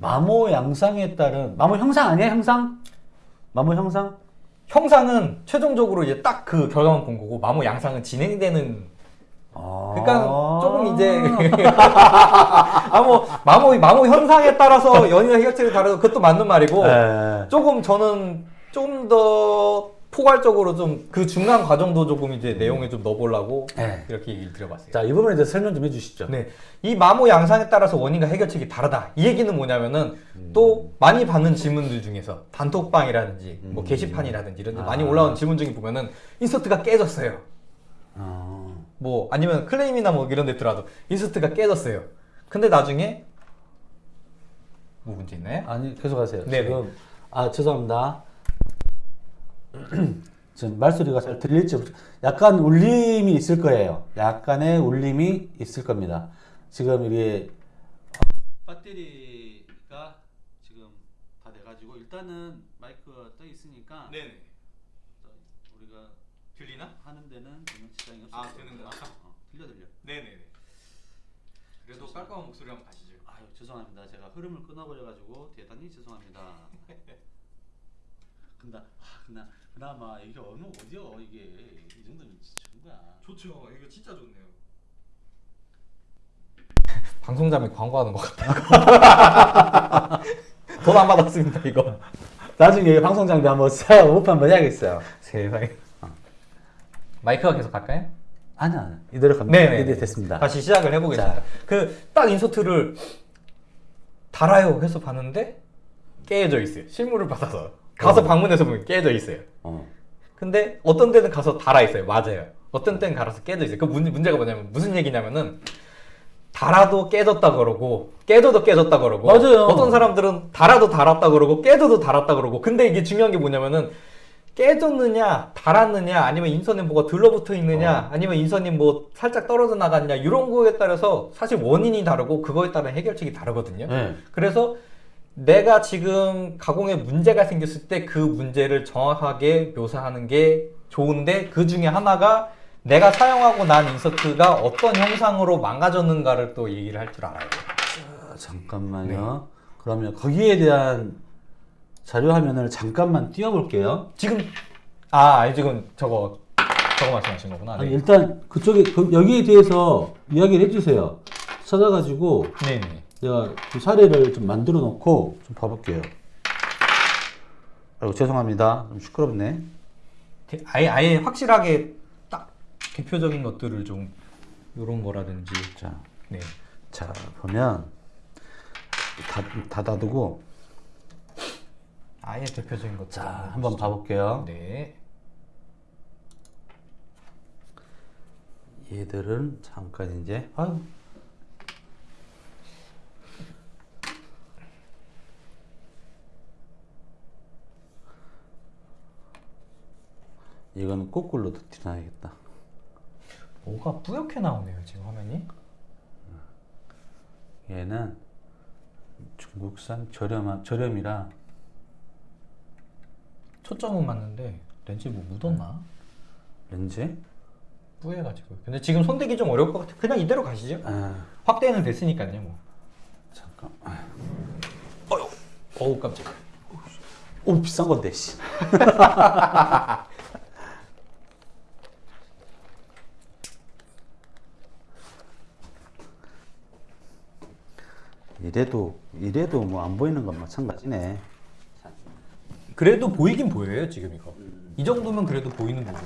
마모 양상에 따른 마모 형상 아니에요? 형상? 마모 형상? 형상은 최종적으로 이제 딱 그 결과만 본 거고 마모 양상은 진행되는 아. 그러니까 조금 이제 마모 *laughs* 마모 마모 현상에 따라서 연이나 해결책이 다르고 그것도 맞는 말이고 네. 조금 저는 좀더 포괄적으로 좀 그 중간 과정도 조금 이제 내용에 좀 넣어보려고 네. 이렇게 얘기를 드려봤어요. 자, 이 부분에 대해서 설명 좀 해주시죠. 네, 이 마모 양상에 따라서 원인과 해결책이 다르다. 이 얘기는 뭐냐면은 또 많이 받는 질문들 중에서 단톡방이라든지 뭐 게시판이라든지 이런 데 많이 올라오는 질문 중에 보면은 인서트가 깨졌어요. 아. 뭐 아니면 클레임이나 뭐 이런 데 들어와도 인서트가 깨졌어요. 근데 나중에 뭐 문제 있나요? 아니, 계속하세요. 네네. 지금, 아, 죄송합니다. *clears throat* 지금 말소리가 잘 들릴지, 약간 울림이 있을 거예요. 약간의 울림이 있을 겁니다. 지금 이게, 어, 배터리가 지금 다 돼가지고, 일단은 마이크가 떠 있으니까, 네네. 들리나? 하는 데는 전혀 지장이 없을 아, 거예요. 되는 거야? 어. 들려 들려. 네네네. 그래도 깔끔한 목소리 한번 가시죠. 아유 죄송합니다. 제가 흐름을 끊어버려가지고 대단히 죄송합니다. *laughs* 근데 아 근데 그나마 이게 어느 어디요 이게 이 정도면 진짜 좋은 거야. 좋죠. 이거 진짜 좋네요. 방송자매 광고하는 것 같아요. 돈 안 받았습니다 이거. 나중에 방송 장비 한번 사 오프 한번 해야겠어요. 세상에. 마이크가 계속 갈까요? 아니야. 이대로 갑니다. 네네. 이대 됐습니다. 다시 시작을 해보겠습니다. 그 딱 인서트를 달아요 해서 봤는데 깨져 있어요. 실물을 받아서 가서 어. 방문해서 보면 깨져 있어요. 어. 근데 어떤 데는 가서 달아 있어요. 맞아요. 어떤 때는 갈아서 깨져 있어요. 그 문제, 문제가 뭐냐면 무슨 얘기냐면은 달아도 깨졌다 그러고 깨져도 깨졌다 그러고 맞아요. 어떤 사람들은 달아도 달았다 그러고 깨져도 달았다 그러고 근데 이게 중요한 게 뭐냐면은 깨졌느냐 달았느냐 아니면 인선에 뭐가 들러붙어 있느냐 아니면 인선이 뭐 살짝 떨어져 나갔냐 이런 거에 따라서 사실 원인이 다르고 그거에 따른 해결책이 다르거든요. 네. 그래서 내가 지금 가공에 문제가 생겼을 때 그 문제를 정확하게 묘사하는 게 좋은데 그 중에 하나가 내가 사용하고 난 인서트가 어떤 형상으로 망가졌는가를 또 얘기를 할 줄 알아요. 자, 잠깐만요. 그러면 거기에 대한 자료 화면을 잠깐만 띄워볼게요. 지금 아 아니, 지금 저거 저거 말씀하신 거구나. 아니, 네. 일단 그쪽에 그- 여기에 대해서 이야기를 해주세요. 찾아가지고 네네. 제가 그 사례를 좀 만들어 놓고 좀 봐볼게요. 아이고 죄송합니다. 좀 시끄럽네. 대- 아예 아예 확실하게 딱 대표적인 것들을 좀 이런 거라든지 자, 네. 자 보면 다 닫아두고 아예 대표적인 것들 자 한번 봐볼게요. 네. 얘들은 잠깐 이제 아유 이건 거꾸로 드러나야겠다. 뭐가 뿌옇게 나오네요 지금 화면이. 얘는 중국산 저렴한 저렴이라 초점은 맞는데 렌즈 뭐 묻었나? 렌즈 뿌해가지고. 근데 지금 손대기 좀 어려울 것 같아. 그냥 이대로 가시죠. 아 확대는 됐으니까요. 뭐. 잠깐 어우 깜짝. 오 비싼 건데 씨. *laughs* 이래도 이래도 뭐 안 보이는 건 마찬가지네. 그래도 보이긴 보여요 지금 이거. 이 정도면 그래도 보이는 부분이.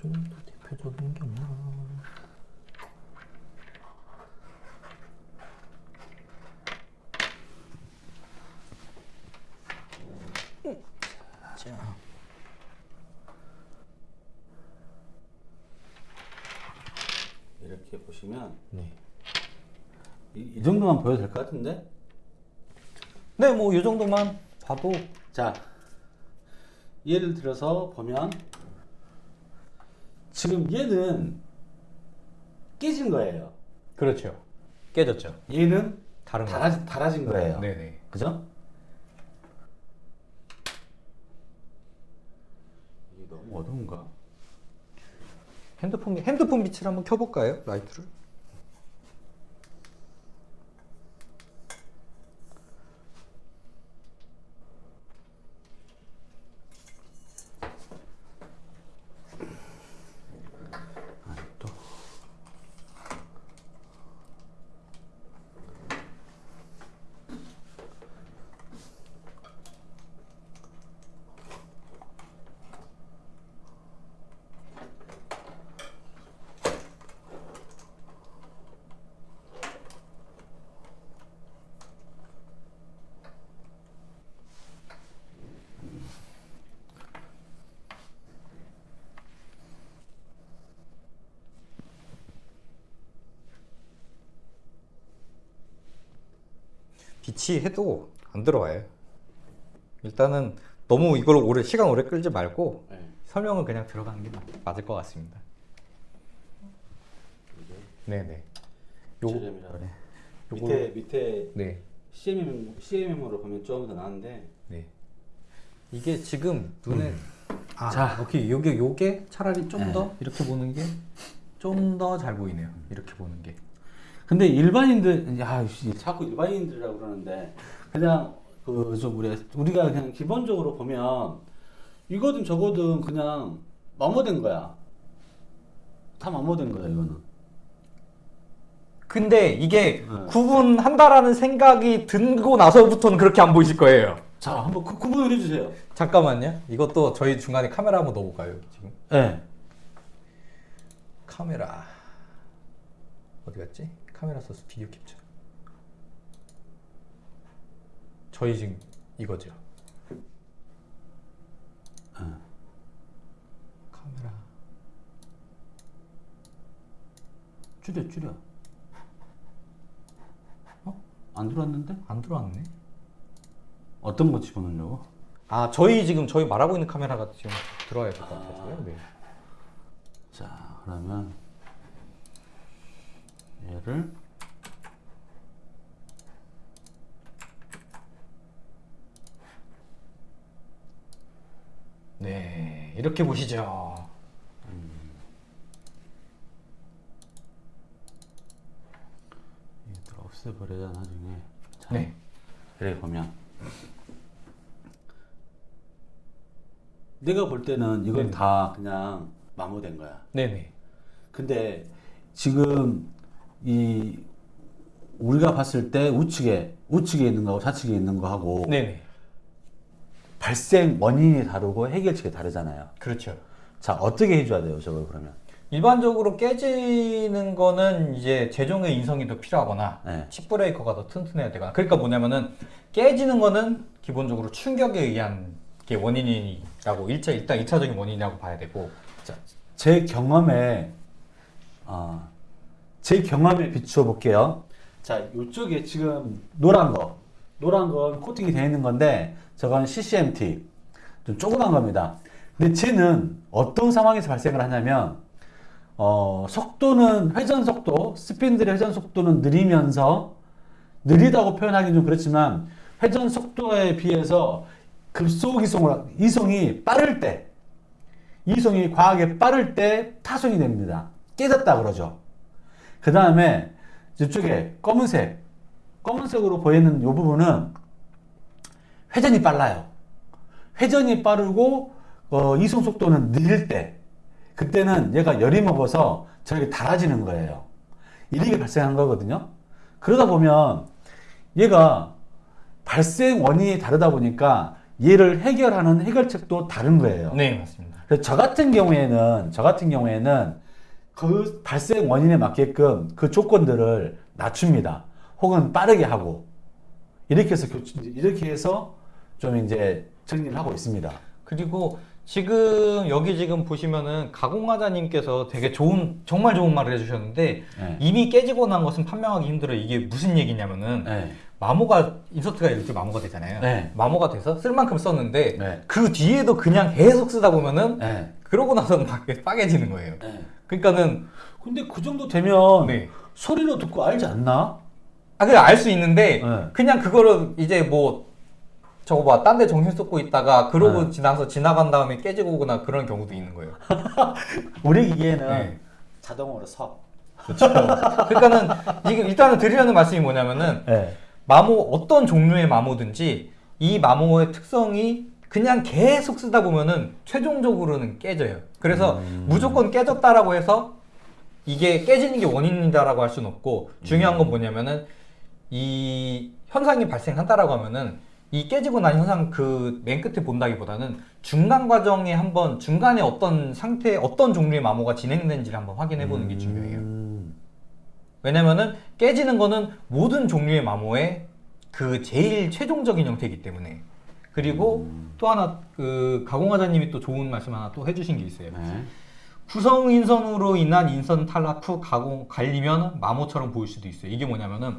좀더 대표적인 게 없나? 자. 이렇게 보시면 네. 이, 이 정도만 보여도 될 것 같은데? 네, 뭐 이 정도만 봐도 자, 예를 들어서 보면 지금 얘는 깨진 거예요. 그렇죠. 깨졌죠. 얘는 다른 거. 달아진, 달아진 거예요. 네 네. 그죠? 이게 너무 어려운가? 핸드폰 핸드폰 빛을 한번 켜볼까요? 라이트를. 아니 또 빛이 해도 안 들어와요. 일단은 너무 이걸 오래 시간 오래 끌지 말고 네. 설명을 그냥 들어가는 게 맞- 맞을 것 같습니다. 네네. 요 그래. 요거- 밑에 밑에 네. CMM CMM으로 보면 조금 더 나은데 네. 이게 지금 눈에 아, 자. 오케이. 요게 요게 차라리 좀 네. 더 이렇게 보는 게 좀 더 잘 보이네요. 이렇게 보는 게. 근데 일반인들 야 씨, 자꾸 일반인들이라고 그러는데 그냥 그 좀 우리 우리가 그냥 기본적으로 보면 이거든 저거든 그냥 마모된 거야. 다 마모된 거야 이거는. 근데 이게 네. 구분한다라는 생각이 들고 나서부터는 그렇게 안 보이실 거예요. 자 한번 그, 구분을 해주세요. 잠깐만요. 이것도 저희 중간에 카메라 한번 넣어볼까요? 지금 네. 카메라 어디 갔지? 카메라 써서 비디오 캡처. 저희 지금 이거죠. 카메라. 줄여 줄여. 어? 안 들어왔는데? 안 들어왔네. 어떤 거 집어넣으려고? 아 저희 지금 저희 말하고 있는 카메라가 지금 들어와야 될 것 같아서요. 네. 자 그러면 얘를 네 이렇게 보시죠. 얘들 없애버려야 나중에. 자, 네. 이렇게 보면 내가 볼 때는 이건 네. 다 그냥 마모된 거야. 네네. 근데 지금 이 우리가 봤을 때 우측에 우측에 있는 거하고 좌측에 있는 거하고 네네. 발생 원인이 다르고 해결책이 다르잖아요. 그렇죠. 자 어떻게 해줘야 돼요, 저걸 그러면? 일반적으로 깨지는 거는 이제 재종의 인성이 더 필요하거나 네. 칩 브레이커가 더 튼튼해야 되거나 그러니까 뭐냐면은 깨지는 거는 기본적으로 충격에 의한 게 원인이라고 일차 일단 2차적인 원인이라고 봐야 되고 자, 제 경험에 어, 제 경험에 비추어 볼게요. 자, 이쪽에 지금 노란 거, 노란 건 코팅이 되어 있는 건데 저건 CCMT 좀 조그만 겁니다. 근데 쟤는 어떤 상황에서 발생을 하냐면 어, 속도는 회전 속도, 스핀들의 회전 속도는 느리면서 느리다고 표현하기는 좀 그렇지만 회전 속도에 비해서 급속 이송을 이송이 빠를 때 이송이 과하게 빠를 때 파손이 됩니다. 깨졌다 그러죠. 그 다음에 이쪽에 검은색, 검은색으로 보이는 이 부분은 회전이 빨라요. 회전이 빠르고 어, 이송 속도는 느릴 때 그때는 얘가 열이 먹어서 저렇게 달아지는 거예요. 이렇게 발생한 거거든요. 그러다 보면 얘가 발생 원인이 다르다 보니까 얘를 해결하는 해결책도 다른 거예요. 네 맞습니다. 그래서 저 같은 경우에는 저 같은 경우에는 그 발생 원인에 맞게끔 그 조건들을 낮춥니다. 혹은 빠르게 하고 이렇게 해서 교- 이렇게 해서 좀 이제 정리를 하고 있습니다. 그리고 지금 여기 지금 보시면은 가공하자님께서 되게 좋은 정말 좋은 말을 해주셨는데 네. 이미 깨지고 난 것은 판명하기 힘들어 이게 무슨 얘기냐면은 네. 마모가 인서트가 이렇게 마모가 되잖아요. 네. 마모가 돼서 쓸 만큼 썼는데 네. 그 뒤에도 그냥 계속 쓰다 보면은 네. 그러고 나서는 막 빠개지는 거예요. 네. 그러니까는 근데 그 정도 되면 네. 소리로 듣고 알지 않나? 아 그냥 알 수 있는데 네. 그냥 그거를 이제 뭐 저거 봐 딴 데 정신 쏟고 있다가 그러고 네. 지나서 지나간 다음에 깨지고 오거나 그런 경우도 있는 거예요. *laughs* 우리 기계는 네. 자동으로 서. 그렇죠. 그러니까는 지금 일단은 드리려는 말씀이 뭐냐면은 네. 마모 어떤 종류의 마모든지 이 마모의 특성이 그냥 계속 쓰다 보면은 최종적으로는 깨져요. 그래서 무조건 깨졌다라고 해서 이게 깨지는 게 원인이다라고 할 수는 없고 중요한 건 뭐냐면은 이 현상이 발생한다라고 하면은 이 깨지고 난 현상 그 맨 끝에 본다기보다는 중간 과정에 한번 중간에 어떤 상태 어떤 종류의 마모가 진행된지를 한번 확인해 보는 게 중요해요. 음. 왜냐면은 깨지는 거는 모든 종류의 마모의 그 제일 최종적인 형태이기 때문에 그리고 또 하나 그 가공하자님이 또 좋은 말씀 하나 또 해주신 게 있어요. 네. 구성 인선으로 인한 인선 탈락 후 가공 갈리면 마모처럼 보일 수도 있어요. 이게 뭐냐면은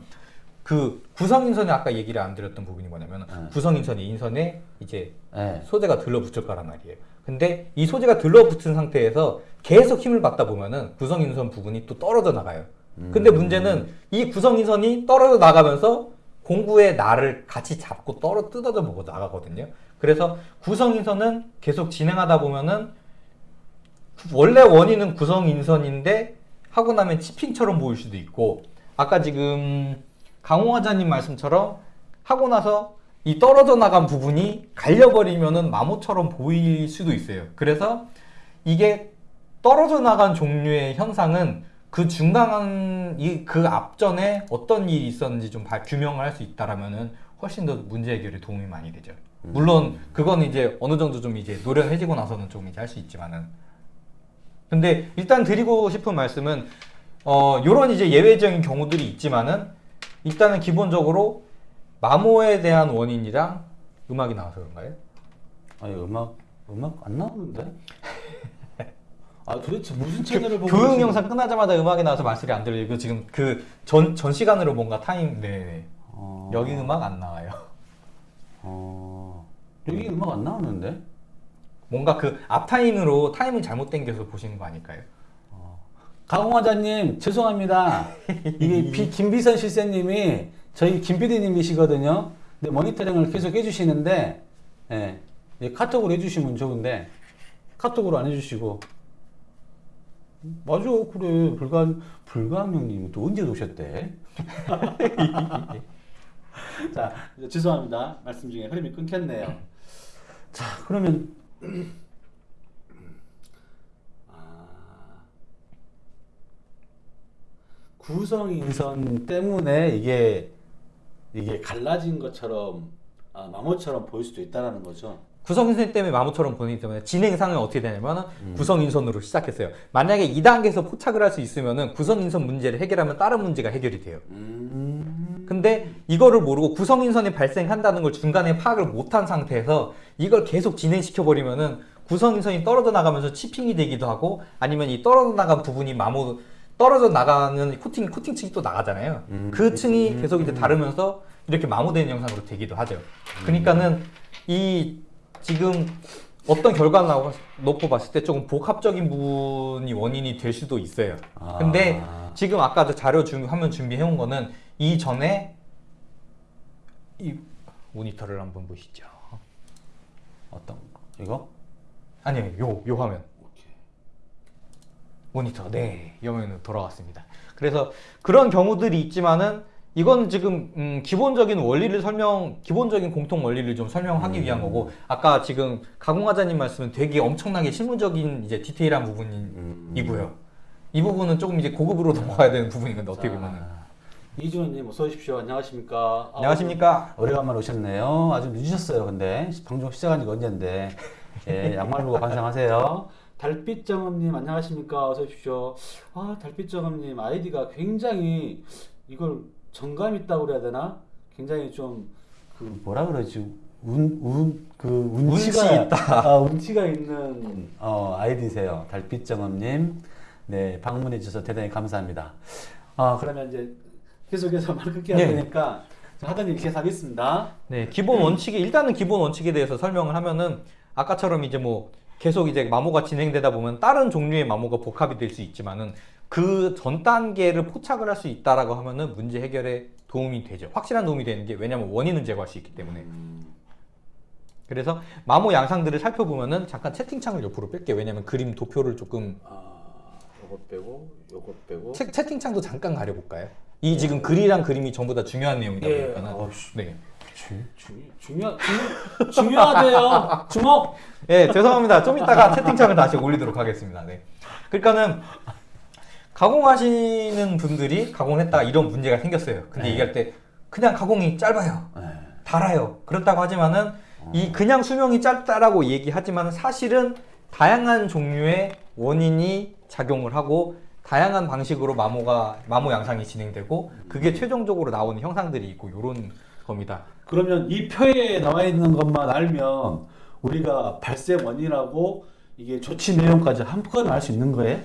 그 구성 인선에 아까 얘기를 안 드렸던 부분이 뭐냐면 네. 은 구성 인선이 인선에 이제 네. 소재가 들러붙을 거란 말이에요. 근데 이 소재가 들러붙은 상태에서 계속 힘을 받다 보면은 구성 인선 부분이 또 떨어져 나가요. 근데 문제는 이 구성 인선이 떨어져 나가면서 공구의 날을 같이 잡고 떨어 뜯어져 먹어 나가거든요. 그래서 구성인선은 계속 진행하다 보면은 원래 원인은 구성인선인데 하고 나면 치핑처럼 보일 수도 있고 아까 지금 강호화자님 말씀처럼 하고 나서 이 떨어져 나간 부분이 갈려버리면은 마모처럼 보일 수도 있어요. 그래서 이게 떨어져 나간 종류의 현상은 그 중간 이그 앞전에 어떤 일이 있었는지 좀 발- 규명을 할 수 있다라면은 훨씬 더 문제 해결에 도움이 많이 되죠. 물론 그건 이제 어느 정도 좀 이제 노련해지고 나서는 좀 이제 할 수 있지만은 근데 일단 드리고 싶은 말씀은 어 요런 이제 예외적인 경우들이 있지만은 일단은 기본적으로 마모에 대한 원인이랑 음악이 나와서 그런가요? 아니 음악 음악 안 나오는데? *laughs* 아 도대체 무슨 채널을 보고 교육 영상 끝나자마자 음악이 나와서 말소리 안 들리고 지금 그 전 전 시간으로 뭔가 타임 네 어, 여기 음악 안 나와요. 어, 여기 음악 안 나오는데? 뭔가 그 앞 타임으로 타임을 잘못 당겨서 보시는 거 아닐까요? 강홍화자님 죄송합니다. *laughs* 이게 비, 김비선 실세님이 저희 김PD님이시거든요. 근데 모니터링을 계속 해주시는데 예, 예, 카톡으로 해주시면 좋은데 카톡으로 안 해주시고 맞아 그래 불가 불가명님 또 언제 오셨대? *laughs* 자 죄송합니다 말씀 중에 흐름이 끊겼네요. 자 그러면 아, 구성 인선 때문에 이게 이게 갈라진 것처럼 아, 마모처럼 보일 수도 있다라는 거죠. 구성 인선 때문에 마모처럼 보이기 때문에 진행상은 어떻게 되냐면 구성 인선으로 시작했어요. 만약에 2단계에서 포착을 할 수 있으면은 구성 인선 문제를 해결하면 다른 문제가 해결이 돼요. 음. 근데 이거를 모르고 구성 인선이 발생한다는 걸 중간에 파악을 못한 상태에서 이걸 계속 진행시켜 버리면은 구성 인선이 떨어져 나가면서 치핑이 되기도 하고 아니면 이 떨어져 나간 부분이 마모 떨어져 나가는 코팅 코팅 층이 또 나가잖아요. 음. 그 층이 계속 이제 다르면서 이렇게 마모되는 영상으로 되기도 하죠. 그러니까는 이 지금 어떤 결과를 놓고 봤을 때 조금 복합적인 부분이 원인이 될 수도 있어요. 아. 근데 지금 아까 저 자료 준 화면 준비해 온 거는 이전에 이 모니터를 한번 보시죠. 어떤 거? 이거? 아니요, 요, 요 화면. 오케이. 모니터. 네, 이 화면으로 돌아왔습니다. 그래서 그런 경우들이 있지만은 이건 지금 음, 기본적인 원리를 설명, 기본적인 공통 원리를 좀 설명하기 위한 거고 아까 지금 가공하자님 말씀은 되게 엄청나게 실무적인 이제 디테일한 부분이고요. 이 부분은 조금 이제 고급으로 *laughs* 넘어가야 되는 부분이거든요. 어떻게 보면은. 이주원님 어서 오십시오. 안녕하십니까? 아, 안녕하십니까? 오래간만에 오셨네요. 아주 늦으셨어요. 근데 방송 시작한 지가 언젠데. 예, *laughs* 양말 보고 반성하세요. 달빛정음님 안녕하십니까? 어서 오십시오. 아 달빛정음님 아이디가 굉장히 이걸 정감 있다고 그래야 되나? 굉장히 좀 그 뭐라 그러지? 운 운 그 운치가 운치 있다. *laughs* 아, 운치가 있는 어, 아이디세요. 달빛정음님. 네 방문해 주셔서 대단히 감사합니다. 아 그러면 이제 계속해서 말 끊기 네. 하니까 하던 일 계속 하겠습니다. 네, 기본 원칙이 일단은 기본 원칙에 대해서 설명을 하면은 아까처럼 이제 뭐 계속 이제 마모가 진행되다 보면 다른 종류의 마모가 복합이 될 수 있지만은 그 전 단계를 포착을 할 수 있다라고 하면은 문제 해결에 도움이 되죠. 확실한 도움이 되는 게 왜냐면 원인은 제거할 수 있기 때문에. 그래서 마모 양상들을 살펴보면은 잠깐 채팅창을 옆으로 뺄게요. 왜냐면 그림 도표를 조금 아, 요것 빼고 요것 빼고 채, 채팅창도 잠깐 가려볼까요? 이 지금 글이랑 그림이 전부 다 중요한 내용이다 예. 보니까는 어이씨. 네. 주, 주, 중요 중, 중요하대요. 주목. 예, 죄송합니다. 좀 이따가 채팅창을 다시 올리도록 하겠습니다. 네. 그러니까는 가공하시는 분들이 가공을 했다가 이런 문제가 생겼어요. 근데 네. 얘기할 때 그냥 가공이 짧아요. 네. 달아요. 그렇다고 하지만은 이 그냥 수명이 짧다라고 얘기하지만 사실은 다양한 종류의 원인이 작용을 하고 다양한 방식으로 마모가 마모 양상이 진행되고 그게 최종적으로 나오는 형상들이 있고 요런 겁니다. 그러면 이 표에 나와 있는 것만 알면 우리가 발생 원인하고 이게 조치 내용까지 한꺼번에 알 수 있는 거예요?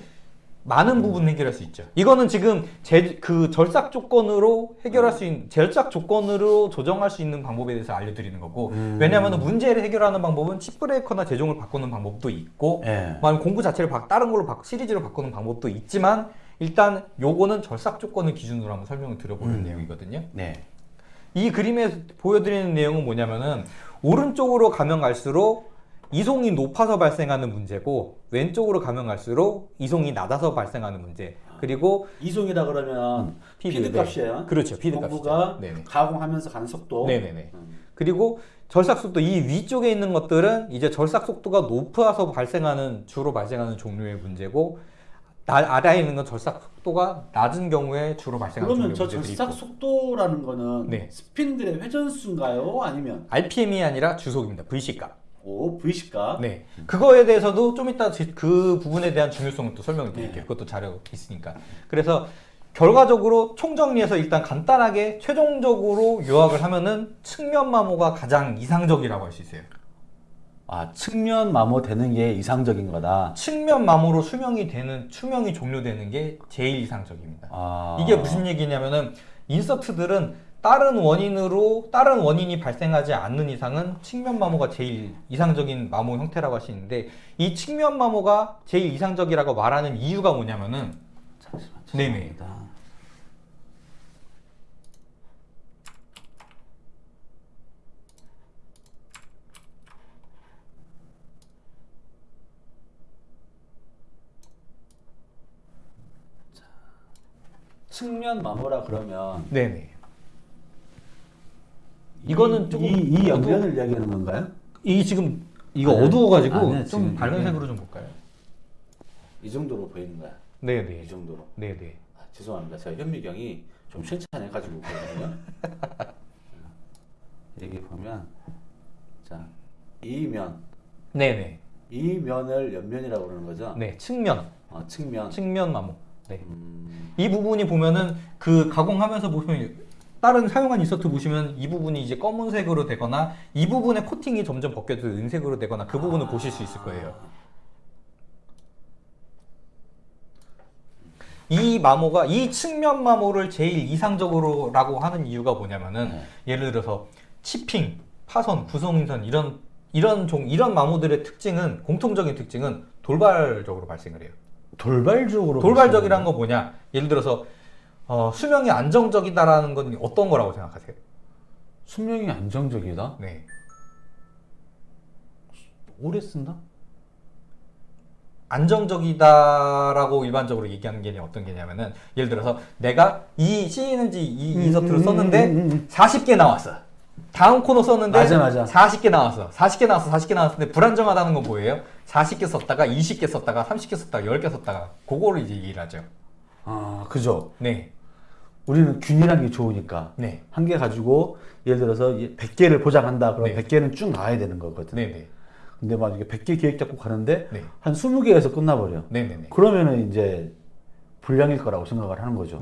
많은 부분 해결할 수 있죠. 이거는 지금 제, 그 절삭 조건으로 해결할 수 있는 절삭 조건으로 조정할 수 있는 방법에 대해서 알려드리는 거고 음. 왜냐하면 문제를 해결하는 방법은 칩 브레이커나 제종을 바꾸는 방법도 있고 예. 공구 자체를 바, 다른 걸로 바, 시리즈로 바꾸는 방법도 있지만 일단 요거는 절삭 조건을 기준으로 한번 설명을 드려보는 음. 내용이거든요. 네. 이 그림에 보여드리는 내용은 뭐냐면은 오른쪽으로 가면 갈수록 이송이 높아서 발생하는 문제고 왼쪽으로 가면 갈수록 이송이 낮아서 발생하는 문제. 그리고 이송이라 그러면 feed, feed 네. 값이에요. 그렇죠. feed 값이죠. 네네. 가공하면서 가는 속도. 네네네. 음. 그리고 절삭 속도 이 위쪽에 있는 것들은 이제 절삭 속도가 높아서 발생하는 주로 발생하는 종류의 문제고 나, 아래에 있는 건 절삭 속도가 낮은 경우에 주로 발생하는 그러면 저 절삭 속도라는 거는 네. 스핀들의 회전수인가요? 아니면 RPM이 아니라 주속입니다. VC 값. 오 V시가 네. 그거에 대해서도 좀 이따 지- 그 부분에 대한 중요성을 또 설명을 드릴게요. 네. 그것도 자료 있으니까. 그래서 결과적으로 총정리해서 일단 간단하게 최종적으로 요약을 하면은 측면 마모가 가장 이상적이라고 할 수 있어요. 아 측면 마모 되는 게 이상적인 거다. 측면 마모로 수명이 되는 수명이 종료되는 게 제일 이상적입니다. 아 이게 무슨 얘기냐면은 인서트들은 다른 원인으로 다른 원인이 발생하지 않는 이상은 측면 마모가 제일 이상적인 마모 형태라고 할 수 있는데 이 측면 마모가 제일 이상적이라고 말하는 이유가 뭐냐면은 잠시만. 네네. 측면 마모라 그러면 네네 이거는 이- 조금 이, 이 어두- 연변을 이야기하는 건가요? 이 지금 이거 아니요. 어두워가지고 아니요, 좀 지금 밝은 색으로 좀 볼까요? 이 정도로 보이는 거야. 이 네네 정도로. 네네 아, 죄송합니다. 제가 현미경이 좀 실천해가지고 그러거든요. *laughs* 여기 보면 자 이면 네네 이 면을 옆면이라고 그러는 거죠. 네 측면 어, 측면. 측면 마모 네. 음, 이 부분이 보면은 그 가공하면서 보시면 다른 사용한 인서트 보시면 이 부분이 이제 검은색으로 되거나 이 부분의 코팅이 점점 벗겨져 은색으로 되거나 그 부분을 보실 수 있을 거예요. 이 마모가 이 측면 마모를 제일 이상적으로 라고 하는 이유가 뭐냐면은 네. 예를 들어서 치핑, 파선, 구성인선 이런 이런 종 이런 마모들의 특징은 공통적인 특징은 돌발적으로 발생을 해요. 돌발적으로. 돌발적이란 거 뭐냐? 예를 들어서 어, 수명이 안정적이다라는 건 어떤 거라고 생각하세요? 수명이 안정적이다. 네. 오래 쓴다. 안정적이다라고 일반적으로 얘기하는 게 어떤 게냐면은 예를 들어서 내가 이 CNG 이 음, 인서트를 음, 썼는데 음, 음, 음. 40개 나왔어. 다음 코너 썼는데 맞아, 맞아. 40개 나왔어. 40개 나왔어. 40개 나왔는데 불안정하다는 건 뭐예요? 40개 썼다가 20개 썼다가 30개 썼다가 10개 썼다가 그거를 이제 얘기를 하죠. 아 그죠. 네. 우리는 균일한 게 좋으니까 네. 한 개 가지고 예를 들어서 100개를 보장한다. 그럼 네. 100개는 쭉 나와야 되는 거거든. 네, 네. 근데 막 이게 100개 계획 잡고 가는데 네. 한 20개에서 끝나버려. 네, 네, 네. 그러면은 이제 불량일 거라고 생각을 하는 거죠.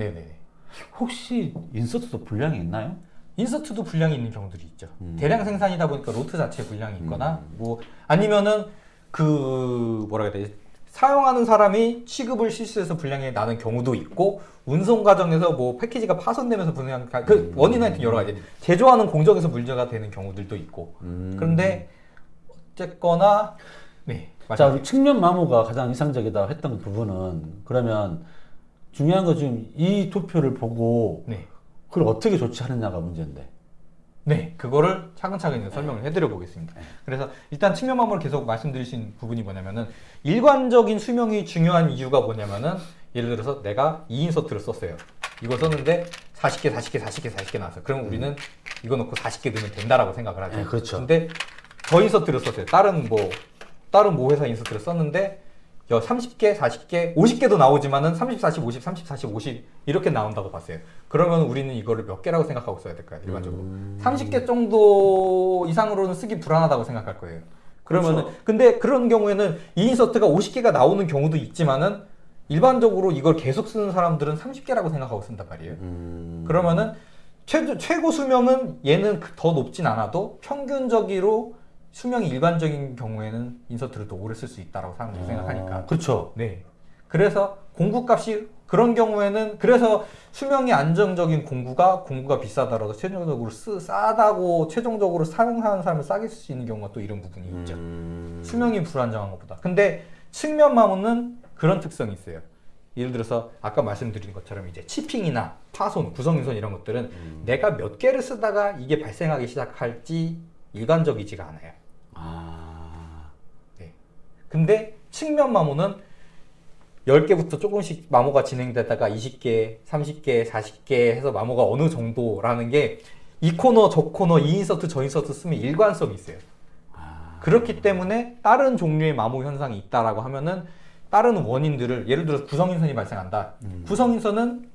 혹시 인서트도 불량이 있나요? 인서트도 불량이 있는 경우들이 있죠. 음. 대량 생산이다 보니까 로트 자체에 불량이 있거나 뭐 아니면은 그 뭐라 해야 되지? 사용하는 사람이 취급을 실수해서 불량이 나는 경우도 있고 운송 과정에서 뭐 패키지가 파손되면서 불량 그 음. 원인은 하여튼 여러 가지 제조하는 공정에서 문제가 되는 경우들도 있고 음. 그런데 어쨌거나 네 자. 우리 측면 마모가 가장 이상적이다 했던 부분은 그러면 중요한 건 지금 이 도표를 보고 네. 그걸 어떻게 조치하느냐가 문제인데. 네, 그거를 차근차근 설명을 해드려 보겠습니다. 그래서 일단 측면 마모를 계속 말씀드릴 수 있는 부분이 뭐냐면은 일관적인 수명이 중요한 이유가 뭐냐면은 예를 들어서 내가 2인서트를 썼어요. 이거 썼는데 40개, 40개, 40개, 40개 나왔어 요. 그럼 우리는 이거 놓고 40개 넣으면 된다라고 생각을 하죠. 네, 그렇죠. 근데 저 인서트를 썼어요. 다른 뭐 다른 모 회사 인서트를 썼는데 여 30개, 40개, 50개도 나오지만은 30, 40, 50, 30, 40, 50 이렇게 나온다고 봤어요. 그러면 우리는 이거를 몇 개라고 생각하고 써야 될까요? 일반적으로. 음. 30개 정도 이상으로는 쓰기 불안하다고 생각할 거예요. 그러면은 그렇죠. 근데 그런 경우에는 이 인서트가 50개가 나오는 경우도 있지만은 일반적으로 이걸 계속 쓰는 사람들은 30개라고 생각하고 쓴단 말이에요. 음. 그러면은 최고, 최고 수명은 얘는 그- 더 높진 않아도 평균적으로 수명이 일반적인 경우에는 인서트를 더 오래 쓸 수 있다라고 사람들이 생각하니까. 아, 그렇죠. 네. 그래서 공구값이 그런 경우에는 그래서 수명이 안정적인 공구가 공구가 비싸더라도 최종적으로 쓰, 싸다고 최종적으로 사용하는 사람을 싸게 쓸 수 있는 경우가 또 이런 부분이 있죠. 음. 수명이 불안정한 것보다. 근데 측면 마모는 그런 특성이 있어요. 예를 들어서 아까 말씀드린 것처럼 이제 치핑이나 파손, 구성인선 이런 것들은 음. 내가 몇 개를 쓰다가 이게 발생하기 시작할지 일관적이지가 않아요. 아. 네. 근데 측면 마모는 10개부터 조금씩 마모가 진행되다가 20개, 30개, 40개 해서 마모가 어느 정도라는 게 이 코너, 저 코너, 이 인서트, 저 인서트 쓰면 일관성이 있어요. 아. 그렇기 때문에 다른 종류의 마모 현상이 있다라고 하면은 다른 원인들을 예를 들어서 구성인선이 발생한다. 음. 구성인선은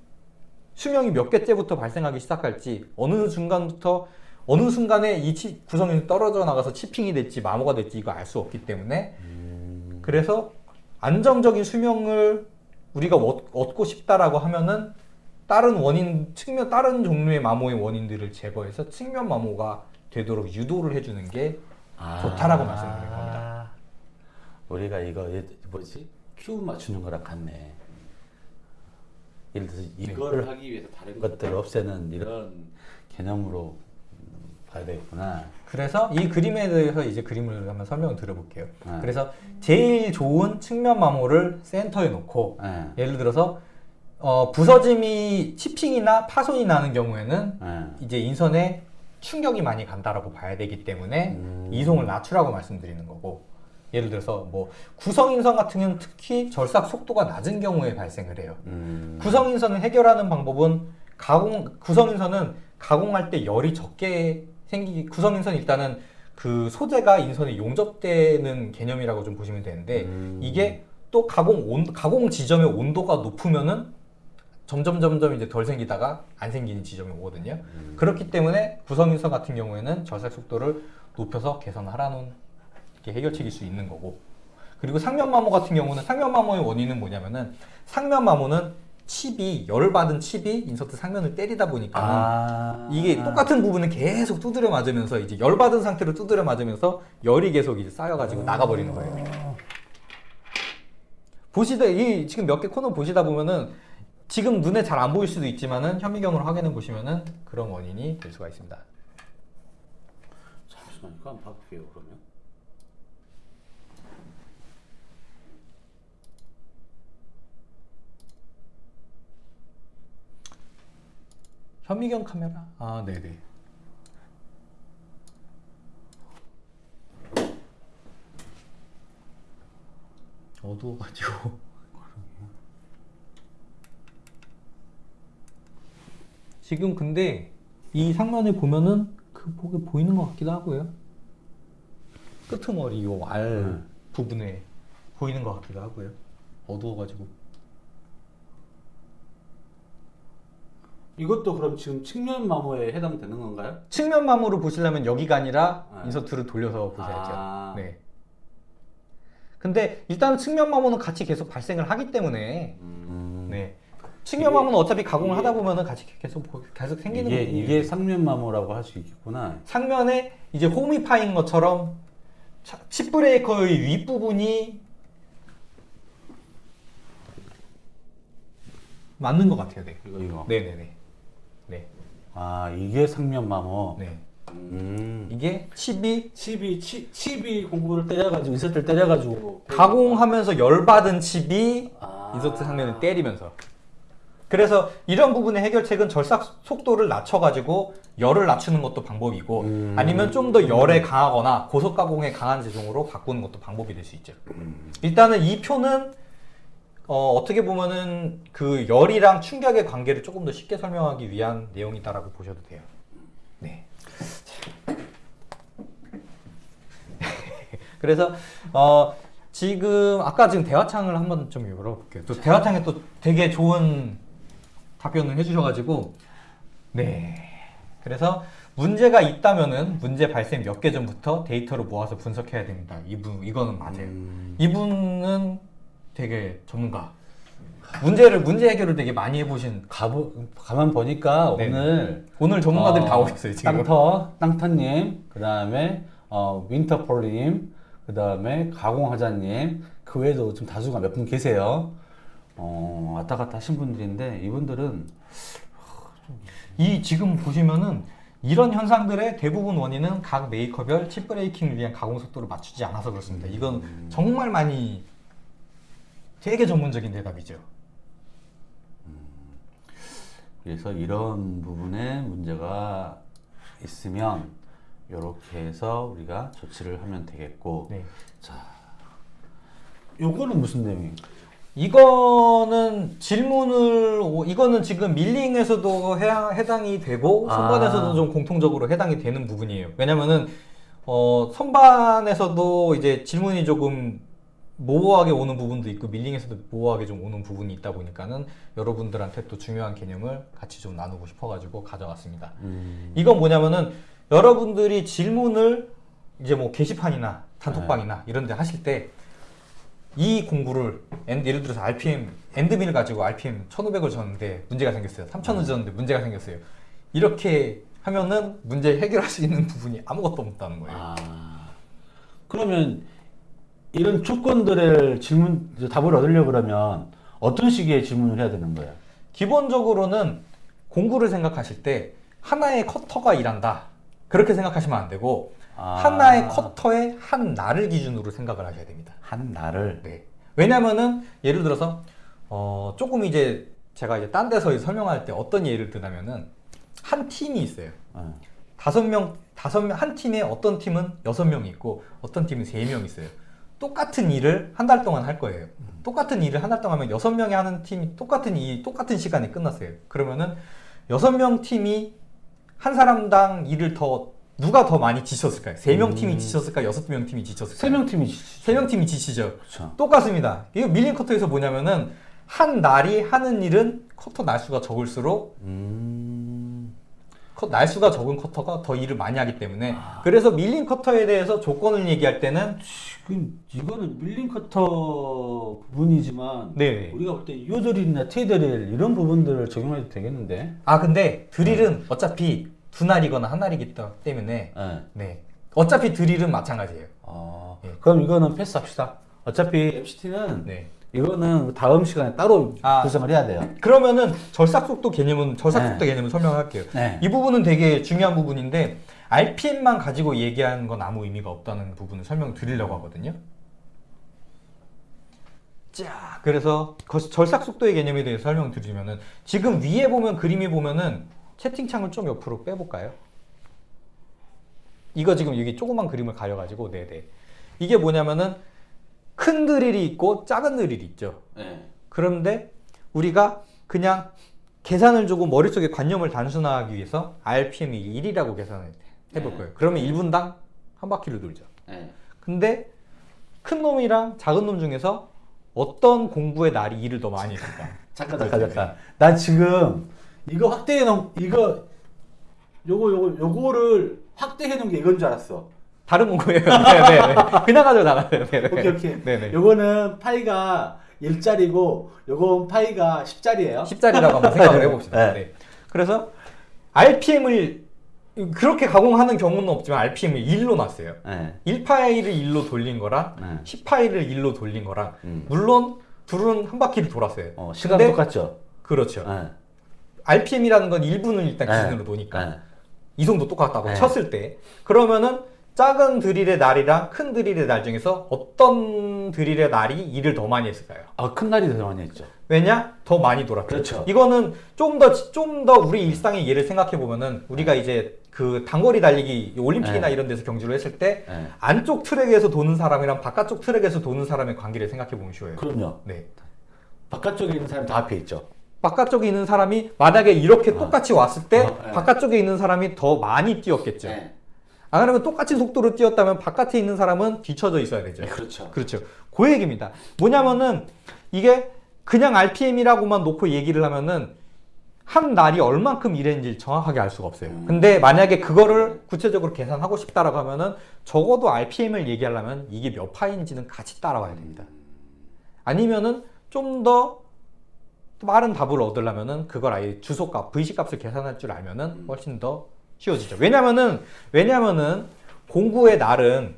수명이 몇 개째부터 발생하기 시작할지 어느 순간부터 어느 순간에 이 치- 구성인선이 떨어져 나가서 치핑이 될지 마모가 될지 이거 알 수 없기 때문에 음. 그래서 안정적인 수명을 우리가 얻- 얻고 싶다라고 하면은 다른 원인 측면 다른 종류의 마모의 원인들을 제거해서 측면 마모가 되도록 유도를 해주는 게 아. 좋다라고 말씀드린 겁니다. 우리가 이거 예- 뭐지? 큐 맞추는 거랑 같네. 예를 들어서 이거를 하기 위해서 다른 것들을 없애는 이런 개념으로 음, 봐야 되겠구나. 그래서 이 그림에 대해서 이제 그림을 한번 설명을 드려볼게요. 네. 그래서 제일 좋은 측면 마모를 센터에 놓고 예. 예를 들어서 어, 부서짐이 치핑이나 파손이 나는 경우에는 예. 이제 인선에 충격이 많이 간다라고 봐야 되기 때문에 음. 이송을 낮추라고 말씀드리는 거고 예를 들어서 뭐 구성인선 같은 경우는 특히 절삭 속도가 낮은 경우에 발생을 해요. 음. 구성인선을 해결하는 방법은 가공 구성인선은 가공할 때 열이 적게 생기 구성 인선 일단은 그 소재가 인선에 용접되는 개념이라고 좀 보시면 되는데 음. 이게 또 가공 온 가공 지점의 온도가 높으면은 점점 점점 이제 덜 생기다가 안 생기는 지점이 오거든요. 음. 그렇기 때문에 구성 인선 같은 경우에는 절삭 속도를 높여서 개선하라는 게 해결책일 수 있는 거고 그리고 상면 마모 같은 경우는 상면 마모의 원인은 뭐냐면은 상면 마모는 칩이 열을 받은 칩이 인서트 상면을 때리다 보니까 아. 이게 똑같은 부분을 계속 두드려 맞으면서 이제 열 받은 상태로 두드려 맞으면서 열이 계속 이제 쌓여가지고 나가버리는 거예요. 보시다 이 지금 몇 개 코너 보시다 보면은 지금 눈에 잘 안 보일 수도 있지만은 현미경으로 확인해 보시면은 그런 원인이 될 수가 있습니다. 잠시만 이거 한번 봐볼게요 그러면. 현미경 카메라? 아, 네네. 어두워가지고. *laughs* 지금 근데 이 상면에 보면은 그 보게 보이는 것 같기도 하고요. 끄트머리 요알 음. 부분에 보이는 것 같기도 하고요. 어두워가지고. 이것도 그럼 지금 측면 마모에 해당되는 건가요? 측면 마모로 보시려면 여기가 아니라 네. 인서트를 돌려서 보셔야죠. 아. 네. 근데 일단 측면 마모는 같이 계속 발생을 하기 때문에 음. 네. 측면 마모는 어차피 가공을 하다 보면은 같이 계속 보- 계속 생기는 이게 부분이에요. 이게 상면 마모라고 할 수 있겠구나. 상면에 이제 홈이 파인 것처럼 차- chip breaker의 윗 부분이 맞는 것 같아요. 네. 이거 이거. 네네네. 네. 아 이게 상면 마모. 네. 음. 이게 칩이 칩이 치, 칩이 공구를 때려가지고 insert를 때려가지고 가공하면서 열받은 칩이 아. insert 상면을 때리면서 그래서 이런 부분의 해결책은 절삭 속도를 낮춰가지고 열을 낮추는 것도 방법이고 음. 아니면 좀 더 열에 강하거나 고속 가공에 강한 제종으로 바꾸는 것도 방법이 될 수 있죠. 음. 일단은 이 표는 어, 어떻게 보면은 그 열이랑 충격의 관계를 조금 더 쉽게 설명하기 위한 내용이다라고 보셔도 돼요. 네. *laughs* 그래서 어, 지금 아까 지금 대화창을 한번 좀 열어볼게요. 또 대화창에 또 되게 좋은 답변을 해주셔가지고 네. 그래서 문제가 있다면은 문제 발생 몇 개 전부터 데이터를 모아서 분석해야 됩니다. 이분 이거는 맞아요. 음. 이분은 되게 전문가. 문제를 문제 해결을 되게 많이 해보신 가보 가만 보니까 네. 오늘 오늘 전문가들이 어, 다 오셨어요 지금. 땅터 땅터님 그 다음에 어, 윈터폴님 그 다음에 가공하자님 그 외에도 좀 다수가 몇 분 계세요. 어, 왔다 갔다 하신 분들인데 이분들은 이 지금 보시면은 이런 현상들의 대부분 원인은 각 메이커별 칩 브레이킹을 위한 가공 속도를 맞추지 않아서 그렇습니다. 이건 정말 많이 되게 전문적인 대답이죠. 그래서 이런 부분에 문제가 있으면 이렇게 해서 우리가 조치를 하면 되겠고 네. 요거는 무슨 내용이에요? 이거는 질문을 오- 이거는 지금 밀링에서도 해당, 해당이 되고 아. 선반에서도 좀 공통적으로 해당이 되는 부분이에요. 왜냐면은 어, 선반에서도 이제 질문이 조금 모호하게 오는 부분도 있고 밀링에서도 모호하게 좀 오는 부분이 있다 보니까는 여러분들한테 또 중요한 개념을 같이 좀 나누고 싶어가지고 가져왔습니다. 음, 이건 뭐냐면은 여러분들이 질문을 이제 뭐 게시판이나 단톡방이나 이런 데 하실 때 이 공부를 엔- 예를 들어서 RPM 엔드밀 가지고 RPM 1500을 줬는데 문제가 생겼어요. 3000을 줬는데 문제가 생겼어요. 이렇게 하면은 문제 해결할 수 있는 부분이 아무것도 없다는 거예요. 아, 그러면 이런 조건들의 질문 답을 얻으려고 그러면 어떤 식의 질문을 해야 되는 거예요? 기본적으로는 공구를 생각하실 때 하나의 커터가 일한다. 그렇게 생각하시면 안 되고 아. 하나의 커터의 한 날을 기준으로 생각을 하셔야 됩니다. 한 날을 네. 왜냐면은 예를 들어서 어 조금 이제 제가 이제 딴 데서 설명할 때 어떤 예를 드냐면은 한 팀이 있어요. 어, 다섯 명 다섯 명한 팀에 어떤 팀은 여섯 명이 있고 어떤 팀은 세 명 있어요. 똑같은 일을 한 달 동안 할 거예요. 똑같은 일을 한 달 동안 하면 여섯 명이 하는 팀이 똑같은 이 똑같은 시간에 끝났어요. 그러면은 여섯 명 팀이 한 사람당 일을 더 누가 더 많이 지쳤을까요? 세명 팀이 지쳤을까? 여섯 명 팀이 지쳤을까요? 세명 팀이 세명 팀이 지치죠. 그렇죠. 똑같습니다. 이거 milling cutter에서 뭐냐면은 한 날이 하는 일은 커터 날수가 적을수록 음, 커- 날수가 적은 커터가 더 일을 많이 하기 때문에 아. 그래서 milling cutter에 대해서 조건을 얘기할 때는 지금 이거는 밀린 커터 부분이지만 네. 우리가 볼 때 요드릴이나 테이드릴 이런 부분들을 적용해도 되겠는데? 아 근데 드릴은 어차피 두 날이거나 한 날이기 때문에 네. 네 어차피 드릴은 마찬가지예요. 아, 예. 그럼 이거는 패스합시다. 어차피 MCT는 네. 이거는 다음 시간에 따로 아. 구성을 해야 돼요. 그러면은 절삭속도 개념은 절삭속도 개념을 설명할게요. 네. 이 부분은 되게 중요한 부분인데 RPM만 가지고 얘기하는 건 아무 의미가 없다는 부분을 설명드리려고 하거든요. 자, 그래서 거- 절삭 속도의 개념에 대해서 설명드리면은 지금 위에 보면 그림이 보면은 채팅창을 좀 옆으로 빼볼까요? 이거 지금 여기 조그만 그림을 가려가지고 네네 이게 뭐냐면은 큰 드릴이 있고 작은 드릴이 있죠. 네. 그런데 우리가 그냥 계산을 주고 머릿속에 관념을 단순화하기 위해서 RPM이 1이라고 계산을 해볼 네. 거예요. 그러면 1분당 한 바퀴를 돌죠. 네. 근데 큰 놈이랑 작은 놈 중에서 어떤 공부의 날이 일을 더 많이 했을까? *laughs* 잠깐 잠깐 잠깐. 난 지금 이거 확대해 놓은 이거 요거 요거 요거를 확대해 놓은 게 이건 줄 알았어. 다른 공부예요. 네 네. *laughs* 그냥 가져 나가요. 네 네. 오케이 오케이. 네 네. 요거는 파이가 1짜리고 요건 파이가 10짜리예요. 10짜리라고 한번 생각을 해봅시다. 네. 네. 그래서 RPM을 그렇게 가공하는 경우는 없지만 RPM을 1로 놨어요. 네. 1파일을 1로 돌린 거랑 네. 10파일을 1로 돌린 거랑 음. 물론 둘은 한 바퀴를 돌았어요. 어, 시간 똑같죠. 그렇죠. 네. RPM이라는 건 1분을 일단 네. 기준으로 놓으니까 네. 이송도 똑같다고 네. 쳤을 때 그러면은 작은 드릴의 날이랑 큰 드릴의 날 중에서 어떤 드릴의 날이 일을 더 많이 했을까요? 아, 큰 날이 더 많이 했죠. 왜냐? 더 많이 돌았죠. 그렇죠. 이거는 좀 더 좀 더 우리 일상의 예를 생각해 보면은 우리가 이제 그 단거리 달리기 올림픽이나 네. 이런 데서 경주를 했을 때 네. 안쪽 트랙에서 도는 사람이랑 바깥쪽 트랙에서 도는 사람의 관계를 생각해 보면 쉬워요. 그럼요. 네. 바깥쪽에 있는 사람 다 앞에 있죠. 바깥쪽에 있는 사람이 만약에 이렇게 똑같이 왔을 때 어, 네. 바깥쪽에 있는 사람이 더 많이 뛰었겠죠. 네. 안 그러면 똑같이 속도로 뛰었다면 바깥에 있는 사람은 뒤쳐져 있어야 되죠. 네, 그렇죠. 그렇죠. 그 얘기입니다. 뭐냐면은 이게 그냥 RPM이라고만 놓고 얘기를 하면은 한 날이 얼만큼 일했는지 정확하게 알 수가 없어요. 근데 만약에 그거를 구체적으로 계산하고 싶다라고 하면은 적어도 RPM을 얘기하려면 이게 몇 파인지는 같이 따라와야 됩니다. 아니면은 좀 더 빠른 답을 얻으려면은 그걸 아예 주소값, VC 값을 계산할 줄 알면은 훨씬 더 쉬워지죠. 왜냐면은 왜냐면은 공구의 날은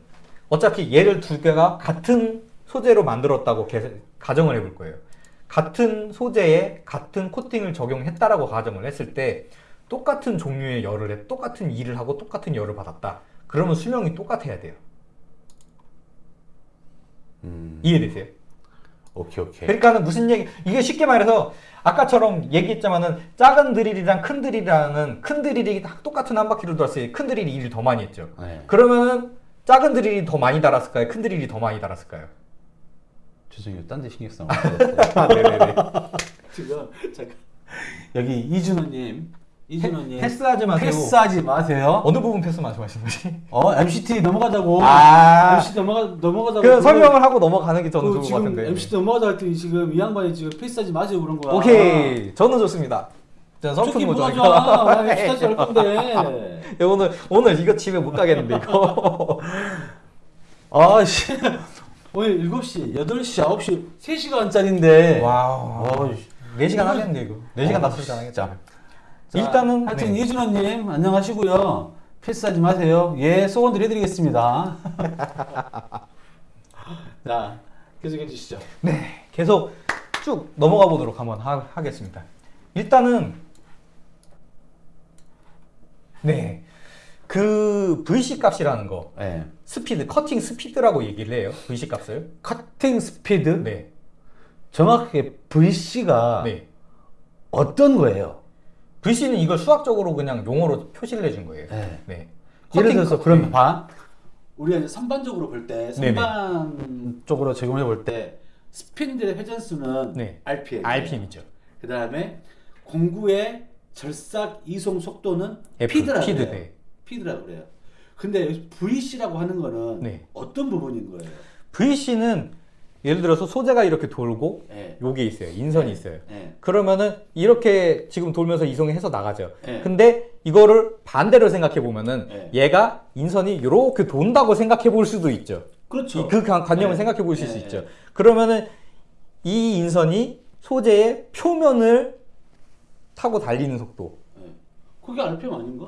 어차피 얘를 두 개가 같은 소재로 만들었다고 계- 가정을 해볼 거예요. 같은 소재에 같은 코팅을 적용했다라고 가정을 했을 때 똑같은 종류의 열을 해 똑같은 일을 하고 똑같은 열을 받았다. 그러면 수명이 똑같아야 돼요. 음. 이해되세요? 오케이 오케이. 그러니까는 무슨 얘기 이게 쉽게 말해서 아까처럼 얘기했지만은 작은 드릴이랑 큰 드릴이랑은 큰 드릴이 다 똑같은 한 바퀴를 돌았을 때 큰 드릴이 일을 더 많이 했죠. 네. 그러면은 작은 드릴이 더 많이 달았을까요? 큰 드릴이 더 많이 달았을까요? 죄송해요. 딴 데 신경 쓰나. *laughs* 아, 네네네. *laughs* 지금 잠깐 여기 이준호님, 이준호님 패스하지 마세요. 패스하지 마세요. 어느 부분 패스 말씀하시는 거지? *laughs* 어 MCT 넘어가자고. 아, MC 넘어가 넘어가자고. 그 설명을 하고 넘어가는 게 저는 그 좋을 것 같은데. MCT 넘어가자 했더니 지금 이 양반이 지금 패스하지 마세요 그런 거야. 오케이, 저는 좋습니다. 저는 선풍기 뭐가 모자. 좋아. MCT 할 건데. 예, 오늘 오늘 이거 집에 못 가겠는데 이거. *laughs* 아씨. 오늘 7시, 8시, 9시 3시간짜리인데. 와우. 와, 4시간 하겠는데 이거. 4시간 어, 낮춰서 하겠죠. 자, 일단은 하여튼 네. 이준호님 안녕하시고요. 패스하지 마세요. 예, 소원 드려드리겠습니다. *laughs* 자, 계속해 주시죠. 네, 계속 쭉 넘어가 보도록 한번 하, 하겠습니다. 일단은 네, 그 VC 값이라는 거 네. speed cutting speed라고 얘기를 해요. VC 값을. cutting speed 네, 정확하게 VC가 네. 어떤 거예요? VC는 이걸 수학적으로 그냥 용어로 표시를 해준 거예요. 네. 네. 예를 들어서 컷- 그럼 네. 봐. 우리가 이제 선반적으로 볼때 네네. 선반 쪽으로 제공해 볼 때 스핀들의 회전수는 네. RPM. RPM이죠. 그 다음에 공구의 절삭 이송 속도는 F, 피드라고 피드, 그래요. 네. 피드라고 그래요. 근데 VC라고 하는 거는 네. 어떤 부분인 거예요? VC는 예를 들어서 소재가 이렇게 돌고 예. 요게 있어요. 인선이 있어요. 예. 그러면은 이렇게 지금 돌면서 이송이 해서 나가죠. 예. 근데 이거를 반대로 생각해 보면은 예. 얘가 인선이 이렇게 돈다고 생각해 볼 수도 있죠. 그렇죠. 이- 그 관- 관념을 예. 생각해 보실 예, 수 예. 있죠. 그러면은 이 인선이 소재의 표면을 타고 달리는 속도. 예. 그게 RPM 아닌가?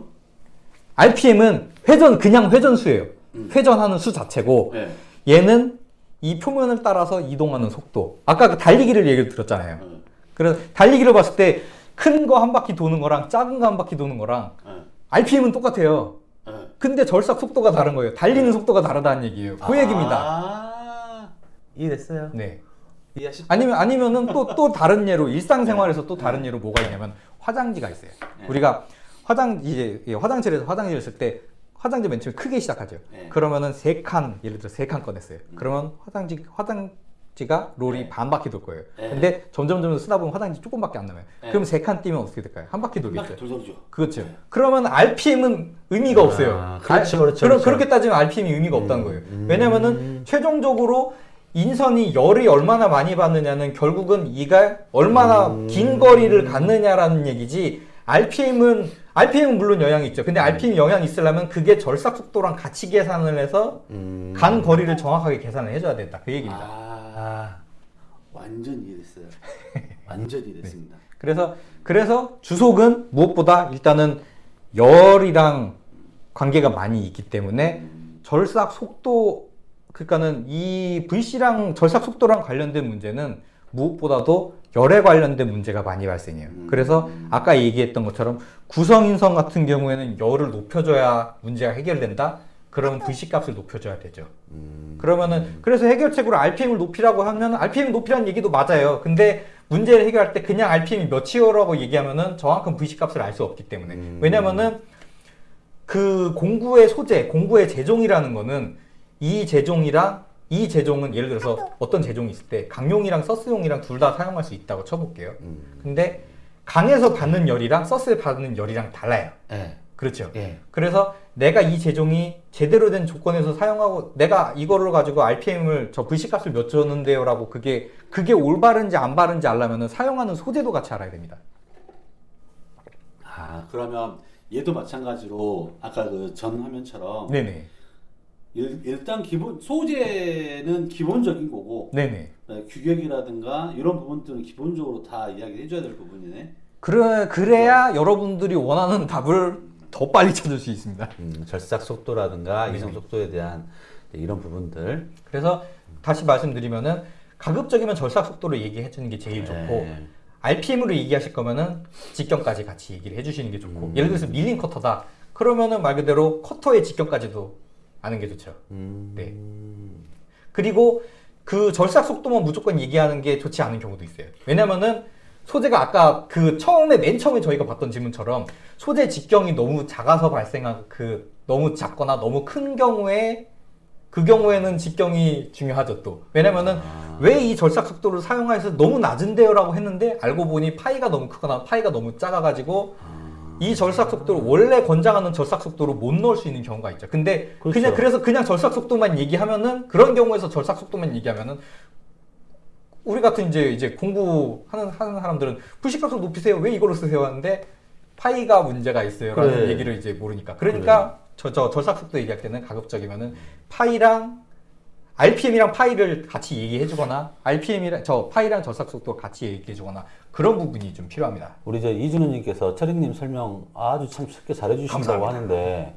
RPM은 회전 그냥 회전수예요. 음. 회전하는 수 자체고 예. 얘는 이 표면을 따라서 이동하는 속도. 아까 그 달리기를 얘기를 들었잖아요. 예. 그래서 달리기를 봤을 때 큰 거 한 바퀴 도는 거랑 작은 거 한 바퀴 도는 거랑 예. RPM은 똑같아요. 예. 근데 절삭 속도가 다른 거예요. 달리는 속도가 다르다는 얘기예요. 그 얘기입니다. 아, 이해됐어요. 네. 이해하시? 아니면 아니면은 또또 다른 예로 일상생활에서 또 다른 예로 뭐가 있냐면 화장지가 있어요. 네. 우리가 화장 이제 예, 화장실에서 화장지를 쓸때 화장지 맨 처음에 크게 시작하죠. 네. 그러면은 세 칸 예를 들어 세 칸 꺼냈어요. 그러면 화장지 화장지가 롤이 네. 반 바퀴 돌 거예요. 네. 근데 점점 점점 쓰다 보면 화장지 조금밖에 안 남아요. 네. 그럼 세 칸 뛰면 어떻게 될까요? 한 바퀴 돌겠죠. 돌돌죠. 그렇죠. 그러면 RPM은 의미가 아, 없어요. 그렇죠, 그렇죠, 그럼 그렇죠. 그렇게 따지면 RPM이 의미가 없다는 거예요. 왜냐면은 최종적으로 인선이 열이 얼마나 많이 받느냐는 결국은 이가 얼마나 긴 거리를 갔느냐라는 얘기지. RPM은 RPM은 물론 영향이 있죠. 근데 RPM 영향이 있으려면 그게 절삭 속도랑 같이 계산을 해서 음. 간 거리를 정확하게 계산을 해줘야 된다. 그 얘기입니다. 아, 완전 이해됐어요. *laughs* 완전 이해됐습니다. 그래서 그래서 주속은 무엇보다 일단은 열이랑 관계가 많이 있기 때문에 절삭 속도 그러니까는 이 VC랑 절삭 속도랑 관련된 문제는 무엇보다도 열에 관련된 문제가 많이 발생해요. 그래서 아까 얘기했던 것처럼 구성인선 같은 경우에는 열을 높여줘야 문제가 해결된다. 그러면 VC 값을 높여줘야 되죠. 그러면은 그래서 해결책으로 RPM을 높이라고 하면 RPM 높이라는 얘기도 맞아요. 근데 문제를 해결할 때 그냥 RPM이 몇이요라고 얘기하면은 정확한 VC 값을 알 수 없기 때문에 왜냐면은 그 공구의 소재, 공구의 제종이라는 거는 이 제종이랑 이 제종은 예를 들어서 어떤 제종이 있을 때 강용이랑 서스용이랑 둘 다 사용할 수 있다고 쳐볼게요. 근데 강에서 받는 열이랑 서스에 받는 열이랑 달라요. 예. 그렇죠. 예. 그래서 내가 이 제종이 제대로 된 조건에서 사용하고 내가 이거를 가지고 RPM을 저 VC 값을 몇 줬는데요 라고 그게 그게 올바른지 안 바른지 알려면은 사용하는 소재도 같이 알아야 됩니다. 아, 그러면 얘도 마찬가지로 아까 그 전 화면처럼 네네. 일, 일단 기본 소재는 기본적인 거고 네네. 어, 규격이라든가 이런 부분들은 기본적으로 다 이야기를 해줘야 될 부분이네. 그래 그래야 여러분들이 원하는 답을 더 빨리 찾을 수 있습니다. 음, 절삭 속도라든가. 이성 속도에 대한 이런 부분들. 그래서 다시 말씀드리면은 가급적이면 절삭 속도를 얘기해 주는 게 제일 좋고 네. RPM으로 얘기하실 거면은 직경까지 같이 얘기를 해주시는 게 좋고 예를 들어서 밀린 커터다 그러면은 말 그대로 커터의 직경까지도 아는 게 좋죠. 음. 네. 그리고 그 절삭 속도만 무조건 얘기하는 게 좋지 않은 경우도 있어요. 왜냐면은 소재가 아까 그 처음에 맨 처음에 저희가 봤던 질문처럼 소재 직경이 너무 작아서 발생한 그 너무 작거나 너무 큰 경우에 그 경우에는 직경이 중요하죠 또 왜냐면은 왜이 절삭 속도를 사용해서 너무 낮은데요 라고 했는데 알고 보니 파이가 너무 크거나 파이가 너무 작아가지고 이 절삭 속도를 원래 권장하는 절삭 속도로 못 넣을 수 있는 경우가 있죠. 근데 그 그렇죠. 냥 그래서 그냥 절삭 속도만 얘기하면은 그런 경우에서 절삭 속도만 얘기하면은 우리 같은 이제 이제 공부하는 하는 사람들은 불식각성 높이세요. 왜 이걸로 쓰세요? 하는데 파이가 문제가 있어요라는 그래. 얘기를 이제 모르니까. 그러니까 저저 절삭 속도 얘기할 때는 가급적이면은 파이랑 RPM이랑 파이를 같이 얘기해 주거나 RPM이랑 저 파이랑 절삭 속도 같이 얘기해 주거나 그런 부분이 좀 필요합니다. 우리 저 이준호 님께서 철익님 설명 아주 참 쉽게 잘해 주신다고 감사합니다. 하는데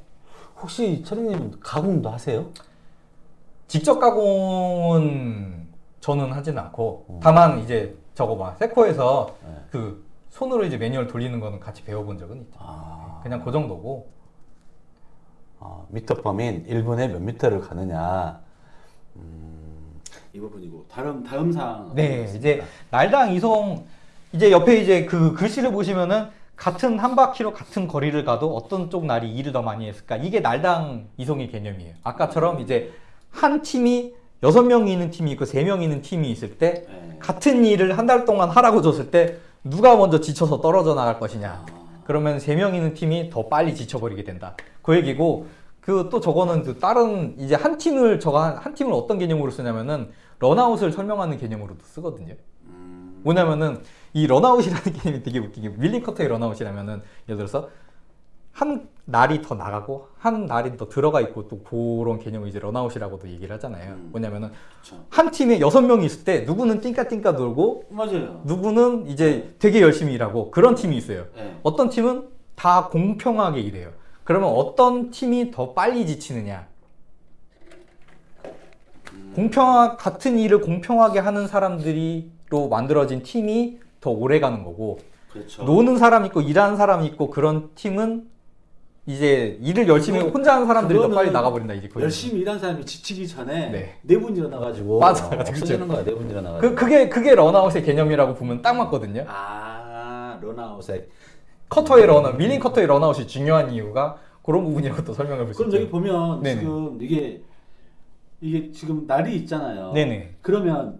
혹시 철익님 가공도 하세요? 직접 가공은 저는 하진 않고 음. 다만 이제 저거 봐 세코에서 네. 그 손으로 이제 매뉴얼 돌리는 거는 같이 배워본 적은 있죠. 아, 그냥 그 정도고 아, 미터 범인 1분에 몇 미터를 가느냐. 음, 이 부분이고 다음 다음 사항. 네 이제 날당 이송 이제 옆에 이제 그 글씨를 보시면은 같은 한 바퀴로 같은 거리를 가도 어떤 쪽 날이 일을 더 많이 했을까 이게 날당 이송의 개념이에요. 아까처럼 이제 한 팀이 여섯 명이 있는 팀이 있고 세 명이 있는 팀이 있을 때 네. 같은 일을 한 달 동안 하라고 줬을 때 누가 먼저 지쳐서 떨어져 나갈 것이냐. 그러면 세 명 있는 팀이 더 빨리 지쳐버리게 된다. 그 얘기고 그 또 저거는 그 다른 이제 한 팀을 저거 한, 한 팀을 어떤 개념으로 쓰냐면은 runout을 설명하는 개념으로도 쓰거든요. 음, 뭐냐면은 이 runout이라는 *laughs* 개념이 되게 웃기게 milling cutter의 runout이라면은 예를 들어서 한 날이 더 나가고 한 날이 더 들어가 있고 또 그런 개념을 이제 runout이라고도 얘기를 하잖아요. 음. 뭐냐면은 그렇죠. 한 팀에 여섯 명이 있을 때 누구는 띵까띵까 놀고 맞아요. 누구는 이제 되게 열심히 일하고 그런 팀이 있어요. 네. 어떤 팀은 다 공평하게 일해요. 그러면 어떤 팀이 더 빨리 지치느냐? 공평한 같은 일을 공평하게 하는 사람들이로 만들어진 팀이 더 오래 가는 거고 그렇죠. 노는 사람 있고 일하는 사람 있고 그런 팀은 이제 일을 열심히 하고 혼자 하는 사람들이 더 빨리 나가버린다 이제 거의. 열심히 일한 사람이 지치기 전에 네. 네분 일어나가지고 맞아, 맞아, 없어지는 거야. 네분 일어나가지고. 그 그게 그게 런아웃의 개념이라고 보면 딱 맞거든요. 아 런아웃에 커터의 runout, 밀링 커터의 runout이 중요한 이유가 그런 부분이라고 또 설명해 볼수 그럼 있죠. 여기 보면 네네. 지금 이게 이게 지금 날이 있잖아요. 네네. 그러면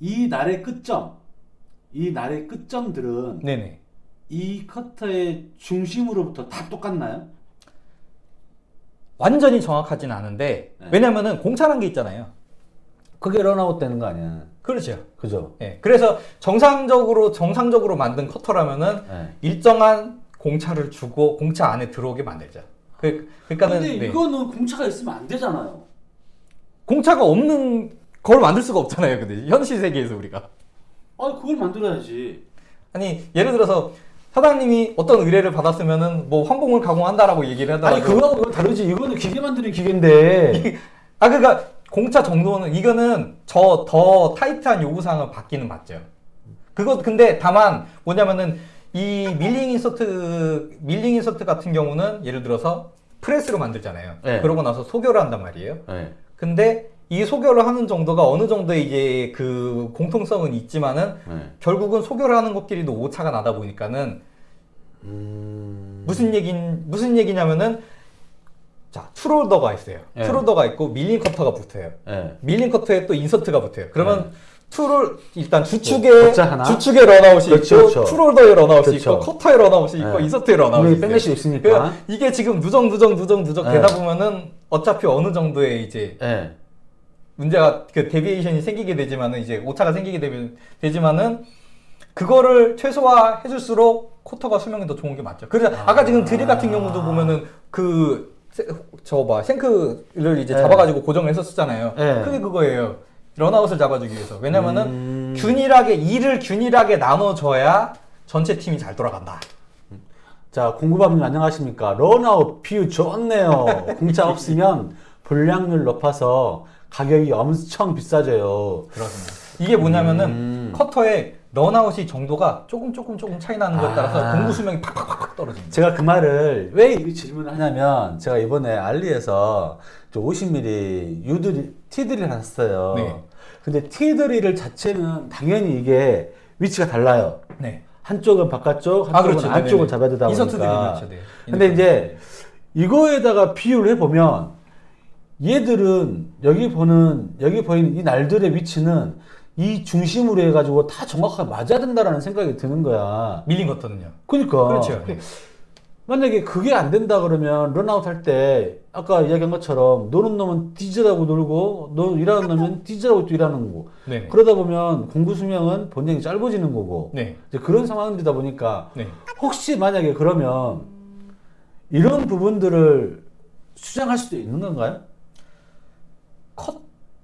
이 날의 끝점, 이 날의 끝점들은 네네. 이 커터의 중심으로부터 다 똑같나요? 완전히 정확하진 않은데 네. 왜냐면은 공차란 게 있잖아요. 그게 runout 되는 거 아니야? 그렇죠. 그죠? 예. 그래서 정상적으로 정상적으로 만든 커터라면은 네. 일정한 공차를 주고 공차 안에 들어오게 만들죠. 그 그러니까는 근데 네. 이거는 공차가 있으면 안 되잖아요. 공차가 없는 걸 만들 수가 없잖아요. 근데 현실 세계에서 우리가 아, 그걸 만들어야지. 아니 예를 들어서 사장님이 어떤 의뢰를 받았으면은 뭐 환봉을 가공한다라고 얘기를 하더라도 아니 그거하고 그건 다르지. 이거는 기계 만드는 기계인데. *laughs* 아 그러니까 공차 정도는 이거는 저 더 타이트한 요구 사항은 받기는 맞죠. 그것 근데 다만 뭐냐면은 이 밀링 인서트 밀링 인서트 같은 경우는 예를 들어서 프레스로 만들잖아요. 네. 그러고 나서 소결을 한단 말이에요. 네. 근데 이 소결을 하는 정도가 어느 정도의 이제 그 공통성은 있지만은 네. 결국은 소결을 하는 것끼리도 오차가 나다 보니까는 음. 무슨 얘긴 무슨 얘기냐면은 자 tool holder가 있어요. 네. 투롤더가 있고 밀링 커터가 붙어요. 네. 밀링 커터에 또 인서트가 붙어요. 그러면 tool을 일단 주축에? 주축에 runout이 그렇죠, 있고 그렇죠. tool holder에 runout이 그렇죠. 있고 커터에 runout이 있고 네. 인서트에 runout이 있어요. 있으니까. 그러니까 이게 지금 누적 누적 누적 네. 되다 보면은 어차피 어느 정도의 이제 네. 문제가 그 deviation이 생기게 되지만은 이제 오차가 생기게 되면 되지만은 그거를 최소화 해 줄수록 커터가 수명이 더 좋은 게 맞죠. 그래서 아. 까 지금 드릴 같은 경우도 보면은 그 그저봐 shank를 이제 네. 잡아가지고 고정을 했었잖아요. 네. 그게 그거예요. runout을 잡아주기 위해서. 왜냐면은 음. 균일하게 일을 균일하게 나눠줘야 전체 팀이 잘 돌아간다. 자, 공구밥님 안녕하십니까? runout 비유 좋네요. 공차 *laughs* 없으면 불량률 높아서 가격이 엄청 비싸져요. 그렇습니다. 이게 뭐냐면은 음. 커터의 runout이 정도가 조금 조금 조금 차이 나는 거에 따라서 아. 공구 수명이 팍팍팍팍 떨어집니다. 제가 그 말을 왜 이 질문을 하냐면 제가 이번에 알리에서 50mm 유드릴 티드릴 샀어요. 네. 근데 티드릴 자체는 당연히 이게 위치가 달라요. 네. 한쪽은 바깥쪽, 한쪽은 아, 그렇죠. 안쪽을. 잡아야 되다 보니까. 그렇죠. 네. 근데 이제 이거에다가 비유를 해보면 얘들은 여기 보는 여기 보이는 이 날들의 위치는 이 중심으로 해가지고 다 정확하게 맞아야 된다라는 생각이 드는 거야. 밀린 것들은요. 그러니까 그렇죠. 네. 만약에 그게 안 된다 그러면 runout 할 때 아까 이야기한 것처럼 노는 놈은 뒤지라고 놀고 너 일하는 놈은 뒤지라고 또 일하는 거고 네. 그러다 보면 공구 수명은 분명히 짧아지는 거고 네. 이제 그런 상황이다 보니까 네. 혹시 만약에 그러면 이런 부분들을 수정할 수도 있는 건가요?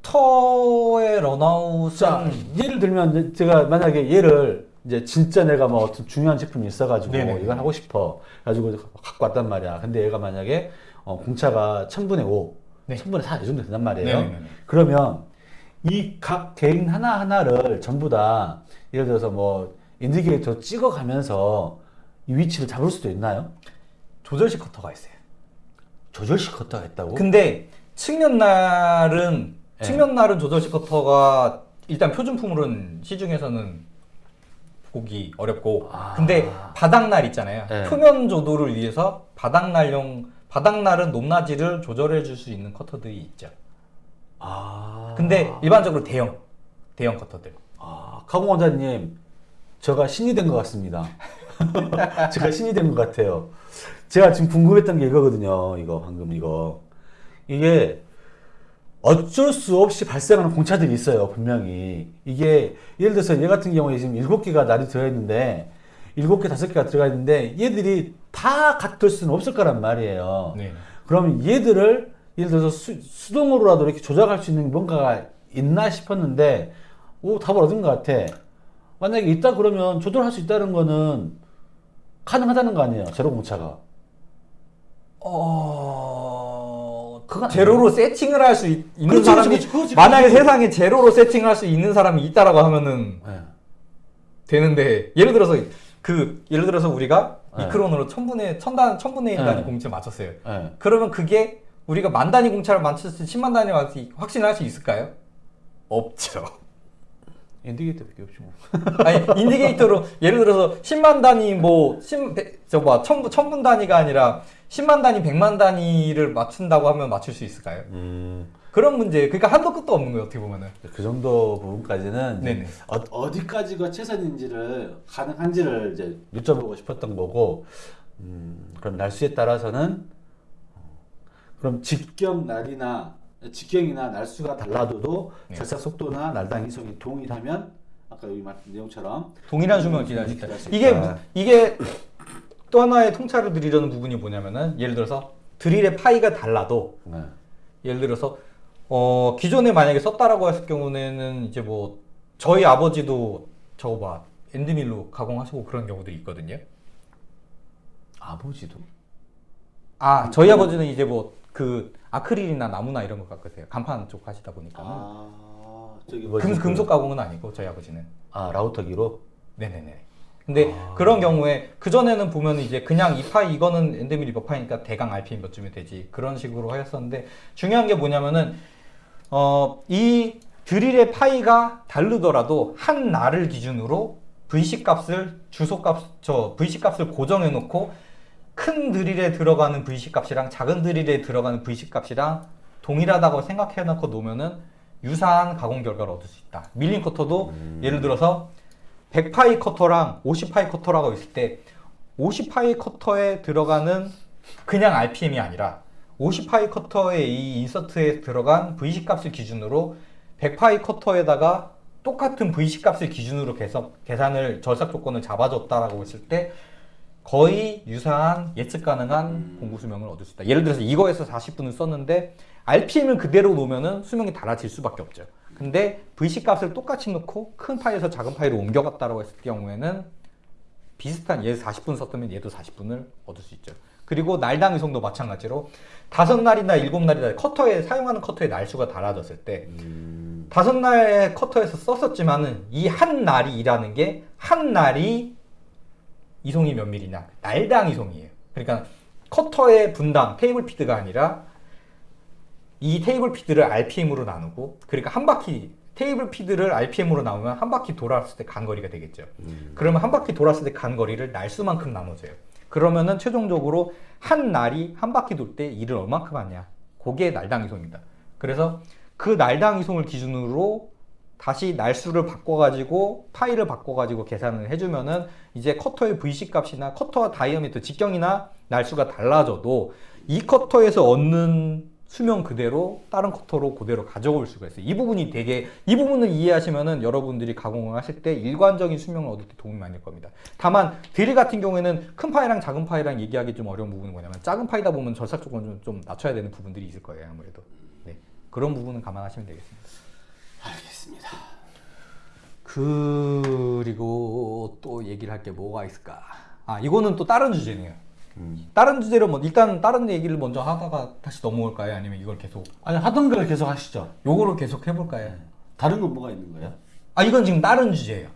커터의 runout은 자 예를 들면 제가 만약에 얘를 이제 진짜 내가 뭐 어떤 중요한 제품이 있어가지고 네네. 이걸 하고 싶어 가지고 갖고 왔단 말이야. 근데 얘가 만약에 어, 공차가 천분의 오, 네. 천분의 사이 정도 된단 말이에요. 네네네. 그러면 이 각 개인 하나 하나를 전부 다 예를 들어서 뭐 인디케이터 찍어가면서 이 위치를 잡을 수도 있나요? 조절식 커터가 있어요. 조절식 커터가 있다고? 근데 측면 날은 네. 측면 날은 조절식 커터가 일단 표준품으로는 시중에서는 보기 어렵고 아. 근데 바닥 날 있잖아요. 네. 표면 조도를 위해서 바닥 날용 바닥 날은 높낮이를 조절해 줄 수 있는 커터들이 있죠. 아. 근데 일반적으로 대형 대형 커터들. 아, 카공 원장님, 제가 신이 된 것 같습니다. *laughs* 제가 신이 된 것 같아요. 제가 지금 궁금했던 게 이거거든요. 이거 방금 이거 이게 어쩔 수 없이 발생하는 공차들이 있어요. 분명히 이게 예를 들어서 얘 같은 경우에 지금 일곱 개가 날이 들어 있는데 일곱 개 다섯 개가 들어가 있는데 얘들이 다 같을 수는 없을 거란 말이에요. 네. 그러면 얘들을 예를 들어서 수, 수동으로라도 이렇게 조작할 수 있는 뭔가가 있나 싶었는데 오 답을 얻은 것 같아. 만약에 있다 그러면 조절할 수 있다는 거는 가능하다는 거 아니에요. 제로 공차가. 어 그건 제로로 세팅을 할 수 있는 그렇지, 사람이 그렇지, 그렇지, 만약에 그렇지. 세상에 제로로 세팅할 수 있는 사람이 있다라고 하면은 네. 되는데 예를 들어서 그 예를 들어서 우리가 네. 미크론으로 천분의 천단 천분의 일 단위 네. 공차 맞췄어요. 네. 그러면 그게 우리가 만 단위 공차를 맞췄을 때 10만 단위 맞을 수- 확신할 수 있을까요? 없죠. *laughs* 인디게이터밖에 없지 뭐. *laughs* 아니 인디게이터로 예를 들어서 10만 단위 뭐 10, 저뭐 천분 천분 단위가 아니라 10만 단위, 100만 단위를 맞춘다고 하면 맞출 수 있을까요? 음, 그런 문제. 그러니까 한도 끝도 없는 거예요, 어떻게 보면은. 그 정도 부분까지는. 어, 디까지가 최선인지를 가능한지를 이제 여쭤보고 싶었던 거고 음, 그럼 날수에 따라서는 어, 그럼 직경 날이나 직경이나 날수가 달라도 네. 절삭 속도나 날당 이송이 동일하면 아까 여기 말씀 내용처럼 동일한 수명을 기다릴 수 있다. 이게. 이게 또 하나의 통찰을 드리려는 부분이 뭐냐면은 예를 들어서 드릴의 파이가 달라도 네. 예를 들어서 어 기존에 만약에 썼다라고 했을 경우에는 이제 뭐 저희 아버지도 저거 봐 엔드밀로 가공하시고 그런 경우도 있거든요. 아버지도 아 저희 아버지는 이제 뭐 그 아크릴이나 나무나 이런 거 깎으세요. 간판 쪽 하시다 보니까 아 저기 뭐지 금, 그- 금속 가공은 아니고 저희 아버지는. 아 라우터기로 네네네. 근데 아. 그런 경우에 그 전에는 보면 이제 그냥 이 파이 이거는 엔드밀 리버 파이니까 대강 RPM 몇 쯤이 되지 그런 식으로 하였었는데 중요한 게 뭐냐면은 어 이 드릴의 파이가 다르더라도 한 날을 기준으로 VC 값을 주소 값 저 VC 값을 고정해 놓고 큰 드릴에 들어가는 VC 값이랑 작은 드릴에 들어가는 VC 값이랑 동일하다고 생각해 놓고 놓으면은 유사한 가공 결과를 얻을 수 있다. 밀링 커터도 예를 들어서 100파이 커터랑 50파이 커터라고 있을 때 50파이 커터에 들어가는 그냥 RPM이 아니라 50파이 커터의 이 인서트에 들어간 VC 값을 기준으로 100파이 커터에다가 똑같은 VC 값을 기준으로 계산, 계산을 절삭 조건을 잡아줬다라고 했을 때 거의 유사한 예측 가능한 공구 수명을 얻을 수 있다. 예를 들어서 이거에서 40분을 썼는데 RPM을 그대로 놓으면은 수명이 달라질 수밖에 없죠. 근데 VC 값을 똑같이 놓고 큰 파일에서 작은 파일로 옮겨갔다라고 했을 경우에는 비슷한 얘 40분 썼다면 얘도 40분을 얻을 수 있죠. 그리고 날당 이송도 마찬가지로 다섯 날이나 일곱 날이나 커터에 사용하는 커터의 날수가 달라졌을 때 음, 다섯 날의 커터에서 썼었지만은 이 한 날이 일하는 게 한 날이 이송이 몇 밀이냐 날당 이송이에요. 그러니까 커터의 분당 table feed가 아니라 이 table feed를 RPM으로 나누고 그러니까 한 바퀴 table feed를 RPM으로 나누면 한 바퀴 돌았을 때 간 거리가 되겠죠. 그러면 한 바퀴 돌았을 때 간 거리를 날수만큼 나눠줘요. 그러면은 최종적으로 한 날이 한 바퀴 돌 때 일을 얼만큼 하냐. 그게 날당 이송입니다. 그래서 그 날당 이송을 기준으로 다시 날수를 바꿔가지고 파이를 바꿔가지고 계산을 해주면은 이제 커터의 VC 값이나 커터 diameter 직경이나 날수가 달라져도 이 커터에서 얻는 수명 그대로 다른 커터로 그대로 가져올 수가 있어요. 이 부분이 되게 이 부분을 이해하시면은 여러분들이 가공을 하실 때 일관적인 수명을 얻을 때 도움이 많이 될 겁니다. 다만 드릴 같은 경우에는 큰 파이랑 작은 파이랑 얘기하기 좀 어려운 부분은 뭐냐면 작은 파이다 보면 절삭 조건 좀, 좀 낮춰야 되는 부분들이 있을 거예요. 아무래도 네. 그런 부분은 감안하시면 되겠습니다. 알겠습니다. 그리고 또 얘기를 할 게 뭐가 있을까? 아 이거는 또 다른 주제네요. 음. 다른 주제로 뭐 일단 다른 얘기를 먼저 하다가 다시 넘어올까요? 아니면 이걸 계속 아니 하던 걸 계속 하시죠. 요거를 계속 해볼까요? 다른 건 뭐가 있는 거예요? 아 이건 지금 다른 주제예요.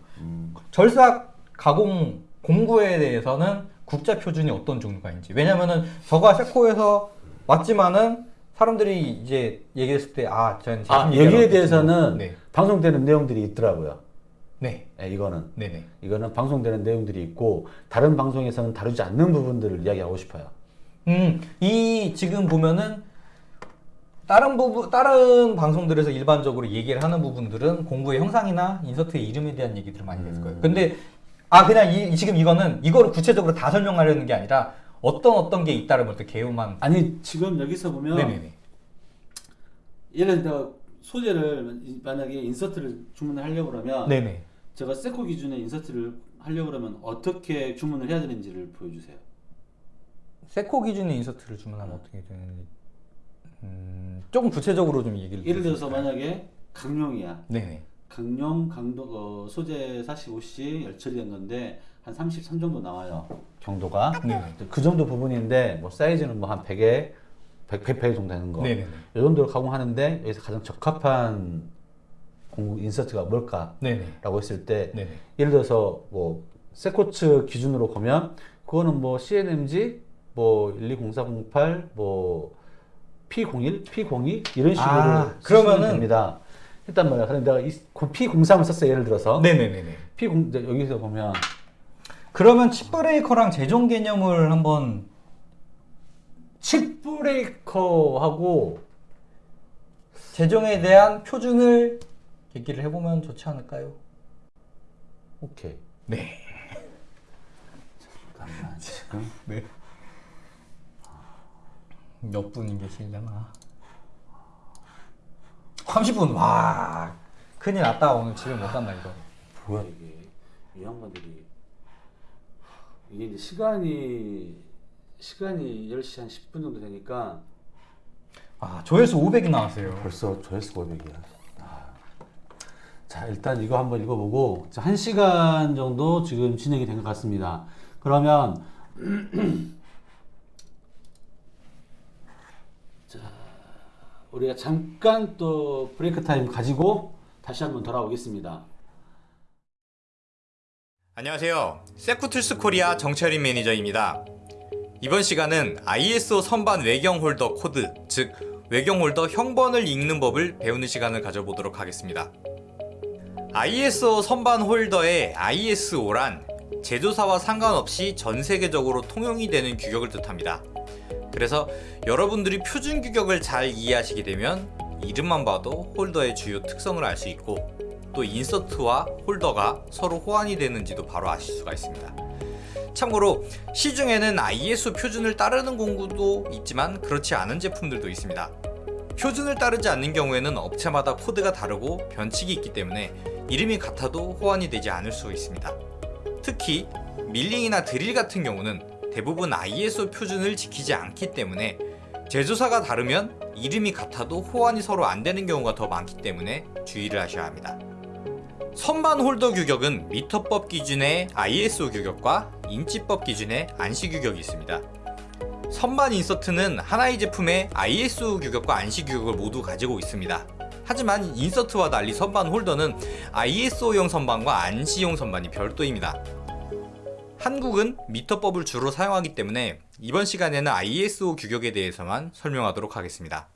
절삭 가공 공구에 대해서는 국제 표준이 어떤 종류가 있는지. 왜냐면은 저가 세코에서 왔지만은 사람들이 이제 얘기했을 때 아, 저는 아 여기에 왔겠지. 대해서는 네, 방송되는 내용들이 있더라고요. 네, 네, 이거는 네, 네. 이거는 방송되는 내용들이 있고 다른 방송에서는 다루지 않는 부분들을 이야기하고 싶어요. 음, 이 지금 보면은 다른 부분 다른 방송들에서 일반적으로 얘기를 하는 부분들은 공부의 형상이나 인서트의 이름에 대한 얘기들을 많이 했을 거예요. 근데 아 그냥 이, 이- 지금 이거는 이거를 구체적으로 다 설명하려는 게 아니라 어떤 어떤 게 있다를 볼때 개요만 아니 지금 여기서 보면 네네네 예를 들어 소재를 만약에 인서트를 주문을 하려고 그러면 네네 제가 세코 기준의 인서트를 하려고 그러면 어떻게 주문을 해야 되는지를 보여주세요. 세코 기준의 인서트를 주문하면 어떻게 되는지 음, 조금 구체적으로 좀 얘기를 예를 들어서? 만약에 강룡이야. 네네 강룡 강도 어, 소재 45C 열처리 된 건데 한 33 정도 나와요. 정도가 네네 그 정도 부분인데 뭐 사이즈는 뭐 한 100에 100, 100회 정도 되는 거. 네네네 이 정도로 가공하는데 여기서 가장 적합한 공구 인서트가 뭘까라고 네네 했을 때 네네 예를 들어서 뭐 세코츠 기준으로 보면 그거는 뭐 CNMG 뭐 120408, 뭐 P01, P02 이런 식으로 아, 그러면은- 됩니다. 일단 뭐야? 그럼 내가 이 P03을 썼어요. 예를 들어서 네네네네 P0 이제 여기서 보면 그러면 칩 브레이커랑 제종 개념을 한번 칩 브레이커하고 제종에 대한 표준을 얘기를 해보면 좋지 않을까요? 오케이. 네. *laughs* 잠깐만 지금 네. 몇 분이 계시려나? 30분. 와. 큰일 났다. 오늘 집에 못 간다 이거. 뭐야 이게 이 양반들이 이게 이제 시간이 시간이 10시 한 10분 정도 되니까 아, 조회수 500이 나왔어요. 벌써 조회수 500이야. 아. 자, 일단 이거 한번 읽어보고 자, 한 시간 정도 지금 진행이 된 것 같습니다. 그러면 *clears throat* 자, 우리가 잠깐 또 break time 가지고 다시 한번 돌아오겠습니다. 안녕하세요. Seco Tools 코리아 정철인 매니저입니다. 이번 시간은 ISO 선반 외경 홀더 코드, 즉 외경 홀더 형번을 읽는 법을 배우는 시간을 가져보도록 하겠습니다. ISO 선반 홀더의 ISO란 제조사와 상관없이 전 세계적으로 통용이 되는 규격을 뜻합니다. 그래서 여러분들이 표준 규격을 잘 이해하시게 되면 이름만 봐도 홀더의 주요 특성을 알 수 있고 또 인서트와 홀더가 서로 호환이 되는지도 바로 아실 수가 있습니다. 참고로 시중에는 ISO 표준을 따르는 공구도 있지만 그렇지 않은 제품들도 있습니다. 표준을 따르지 않는 경우에는 업체마다 코드가 다르고 변칙이 있기 때문에 이름이 같아도 호환이 되지 않을 수 있습니다. 특히 밀링이나 드릴 같은 경우는 대부분 ISO 표준을 지키지 않기 때문에 제조사가 다르면 이름이 같아도 호환이 서로 안 되는 경우가 더 많기 때문에 주의를 하셔야 합니다. 선반 홀더 규격은 미터법 기준의 ISO 규격과 인치법 기준의 ANSI 규격이 있습니다. 선반 인서트는 하나의 제품의 ISO 규격과 ANSI 규격을 모두 가지고 있습니다. 하지만 인서트와 달리 선반 홀더는 ISO용 선반과 ANSI용 선반이 별도입니다. 한국은 미터법을 주로 사용하기 때문에 이번 시간에는 ISO 규격에 대해서만 설명하도록 하겠습니다.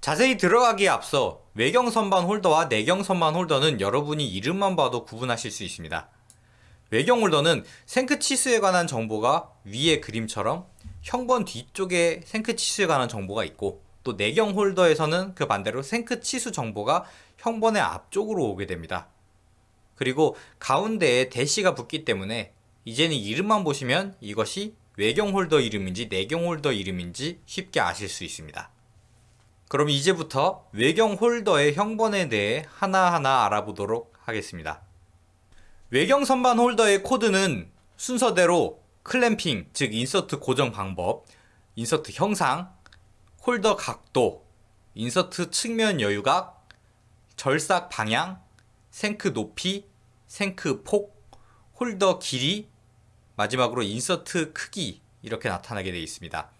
자세히 들어가기에 앞서 외경 선반 홀더와 내경 선반 홀더는 여러분이 이름만 봐도 구분하실 수 있습니다. 외경 홀더는 shank 치수에 관한 정보가 위의 그림처럼 형번 뒤쪽에 shank 치수에 관한 정보가 있고 또 내경 홀더에서는 그 반대로 shank 치수 정보가 형번의 앞쪽으로 오게 됩니다. 그리고 가운데에 대시가 붙기 때문에 이제는 이름만 보시면 이것이 외경 홀더 이름인지 내경 홀더 이름인지 쉽게 아실 수 있습니다. 그럼 이제부터 외경 홀더의 형번에 대해 하나하나 알아보도록 하겠습니다. 외경 선반 홀더의 코드는 순서대로 clamping, 즉 인서트 고정 방법, 인서트 형상, 홀더 각도, 인서트 측면 여유각, 절삭 방향, shank 높이, shank 폭, 홀더 길이, 마지막으로 인서트 크기 이렇게 나타나게 되어 있습니다.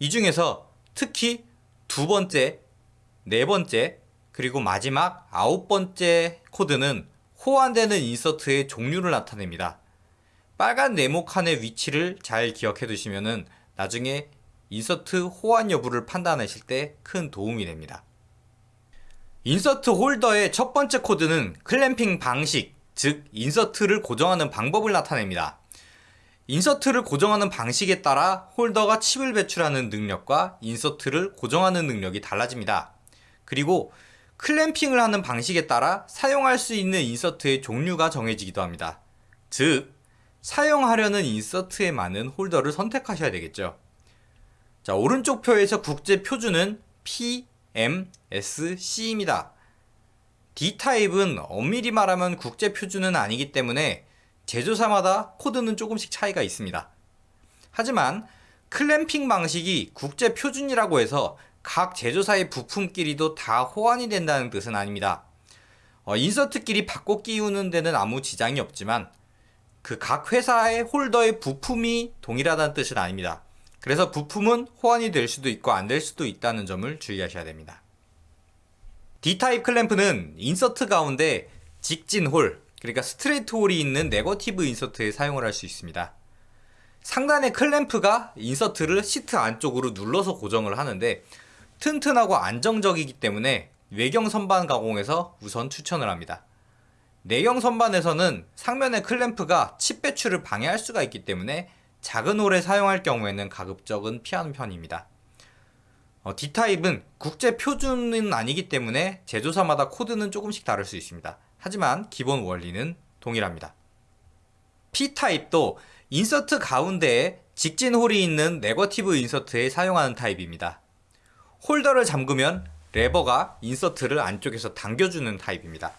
이 중에서 특히 두 번째, 네 번째, 그리고 마지막 아홉 번째 코드는 호환되는 인서트의 종류를 나타냅니다. 빨간 네모 칸의 위치를 잘 기억해 두시면은 나중에 인서트 호환 여부를 판단하실 때 큰 도움이 됩니다. 인서트 홀더의 첫 번째 코드는 clamping 방식, 즉 인서트를 고정하는 방법을 나타냅니다. 인서트를 고정하는 방식에 따라 홀더가 칩을 배출하는 능력과 인서트를 고정하는 능력이 달라집니다. 그리고 clamping을 하는 방식에 따라 사용할 수 있는 인서트의 종류가 정해지기도 합니다. 즉, 사용하려는 인서트에 맞는 홀더를 선택하셔야 되겠죠. 자, 오른쪽 표에서 국제 표준은 PMSC입니다. D타입은 엄밀히 말하면 국제 표준은 아니기 때문에 제조사마다 코드는 조금씩 차이가 있습니다. 하지만 clamping 방식이 국제 표준이라고 해서 각 제조사의 부품끼리도 다 호환이 된다는 뜻은 아닙니다. 어, 인서트끼리 바꿔 끼우는 데는 아무 지장이 없지만 그 각 회사의 홀더의 부품이 동일하다는 뜻은 아닙니다. 그래서 부품은 호환이 될 수도 있고 안 될 수도 있다는 점을 주의하셔야 됩니다. D타입 클램프는 인서트 가운데 직진 홀, 그러니까 스트레이트 홀이 있는 네거티브 인서트에 사용을 할 수 있습니다. 상단의 클램프가 인서트를 시트 안쪽으로 눌러서 고정을 하는데 튼튼하고 안정적이기 때문에 외경 선반 가공에서 우선 추천을 합니다. 내경 선반에서는 상면의 클램프가 칩 배출을 방해할 수가 있기 때문에 작은 홀에 사용할 경우에는 가급적은 피하는 편입니다. 어, D타입은 국제 표준은 아니기 때문에 제조사마다 코드는 조금씩 다를 수 있습니다. 하지만 기본 원리는 동일합니다. P타입도 인서트 가운데에 직진 홀이 있는 네거티브 인서트에 사용하는 타입입니다. 홀더를 잠그면 레버가 인서트를 안쪽에서 당겨주는 타입입니다.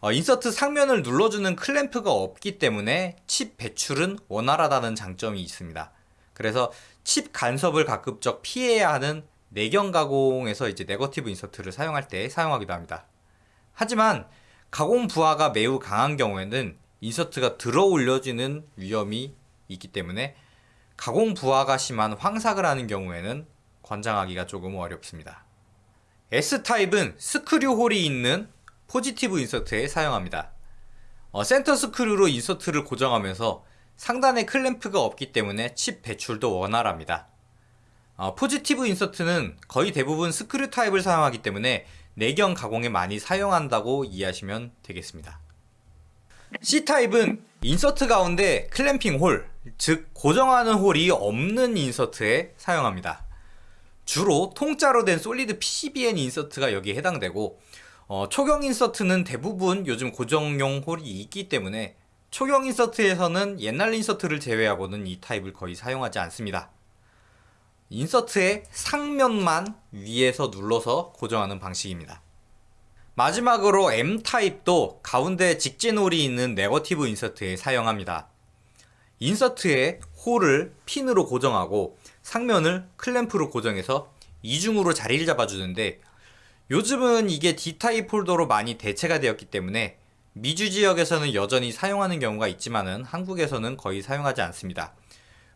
어, 인서트 상면을 눌러주는 클램프가 없기 때문에 칩 배출은 원활하다는 장점이 있습니다. 그래서 칩 간섭을 가급적 피해야 하는 내경 가공에서 이제 네거티브 인서트를 사용할 때 사용하기도 합니다. 하지만 가공 부하가 매우 강한 경우에는 인서트가 들어 올려지는 위험이 있기 때문에 가공 부하가 심한 황삭을 하는 경우에는 권장하기가 조금 어렵습니다. S타입은 스크류 홀이 있는 포지티브 인서트에 사용합니다. 어, 센터 스크류로 인서트를 고정하면서 상단에 클램프가 없기 때문에 칩 배출도 원활합니다. 어, 포지티브 인서트는 거의 대부분 스크류 타입을 사용하기 때문에 내경 가공에 많이 사용한다고 이해하시면 되겠습니다. C타입은 인서트 가운데 clamping 홀, 즉 고정하는 홀이 없는 인서트에 사용합니다. 주로 통짜로 된 solid PCBN 인서트가 여기에 해당되고 어, 초경 인서트는 대부분 요즘 고정용 홀이 있기 때문에 초경 인서트에서는 옛날 인서트를 제외하고는 이 타입을 거의 사용하지 않습니다. 인서트의 상면만 위에서 눌러서 고정하는 방식입니다. 마지막으로 M타입도 가운데 직진 홀이 있는 네거티브 인서트에 사용합니다. 인서트에 홀을 핀으로 고정하고 상면을 클램프로 고정해서 이중으로 자리를 잡아주는데 요즘은 이게 D타입 홀더로 많이 대체가 되었기 때문에 미주 지역에서는 여전히 사용하는 경우가 있지만은 한국에서는 거의 사용하지 않습니다.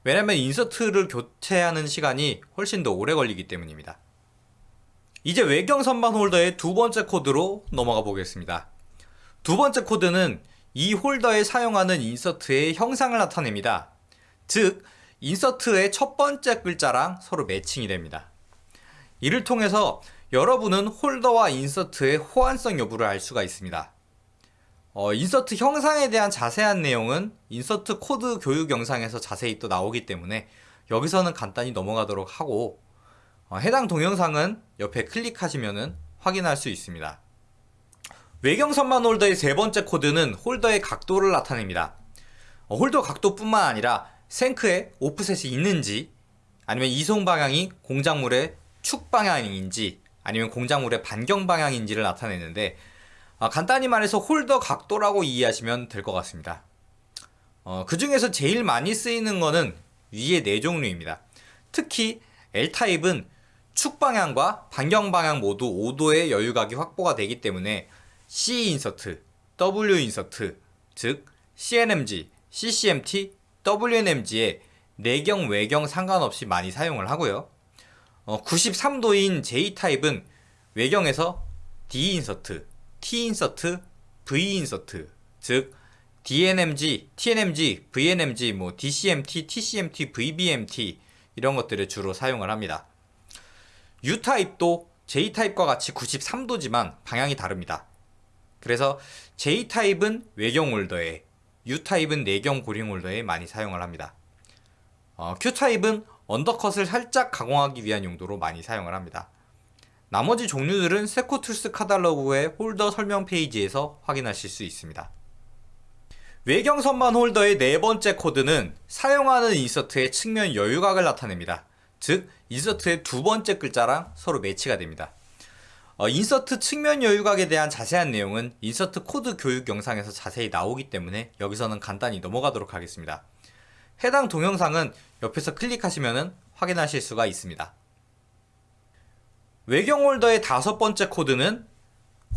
왜냐면 인서트를 교체하는 시간이 훨씬 더 오래 걸리기 때문입니다. 이제 외경 선반 홀더의 두 번째 코드로 넘어가 보겠습니다. 두 번째 코드는 이 홀더에 사용하는 인서트의 형상을 나타냅니다. 즉, 인서트의 첫 번째 글자랑 서로 matching이 됩니다. 이를 통해서 여러분은 홀더와 인서트의 호환성 여부를 알 수가 있습니다. 어, 인서트 형상에 대한 자세한 내용은 인서트 코드 교육 영상에서 자세히 또 나오기 때문에 여기서는 간단히 넘어가도록 하고 어, 해당 동영상은 옆에 클릭하시면 확인할 수 있습니다. 외경 선반 홀더의 세 번째 코드는 홀더의 각도를 나타냅니다. 어, 홀더 각도뿐만 아니라 shank에 offset이 있는지 아니면 이송 방향이 공작물의 축 방향인지 아니면 공작물의 반경 방향인지를 나타내는데 아, 간단히 말해서 홀더 각도라고 이해하시면 될 것 같습니다. 어, 그 중에서 제일 많이 쓰이는 거는 위의 네 종류입니다. 특히 L타입은 축 방향과 반경 방향 모두 5도의 여유각이 확보가 되기 때문에 C 인서트, W 인서트, 즉 CNMG, CCMT, WNMG의 내경 외경 상관없이 많이 사용을 하고요. 어, 93도인 J타입은 외경에서 D 인서트, T 인서트, V 인서트, 즉 DNMG, TNMG, VNMG, 뭐 DCMT, TCMT, VBMT 이런 것들을 주로 사용을 합니다. U타입도 J타입과 같이 93도지만 방향이 다릅니다. 그래서 J타입은 외경 홀더에 U타입은 내경 보링 홀더에 많이 사용을 합니다. 어, Q타입은 undercut을 살짝 가공하기 위한 용도로 많이 사용을 합니다. 나머지 종류들은 Seco Tools 카달로그의 홀더 설명 페이지에서 확인하실 수 있습니다. 외경 선반 홀더의 네 번째 코드는 사용하는 인서트의 측면 여유각을 나타냅니다. 즉, 인서트의 두 번째 글자랑 서로 매치가 됩니다. 어, 인서트 측면 여유각에 대한 자세한 내용은 인서트 코드 교육 영상에서 자세히 나오기 때문에 여기서는 간단히 넘어가도록 하겠습니다. 해당 동영상은 옆에서 클릭하시면 확인하실 수가 있습니다. 외경 홀더의 다섯 번째 코드는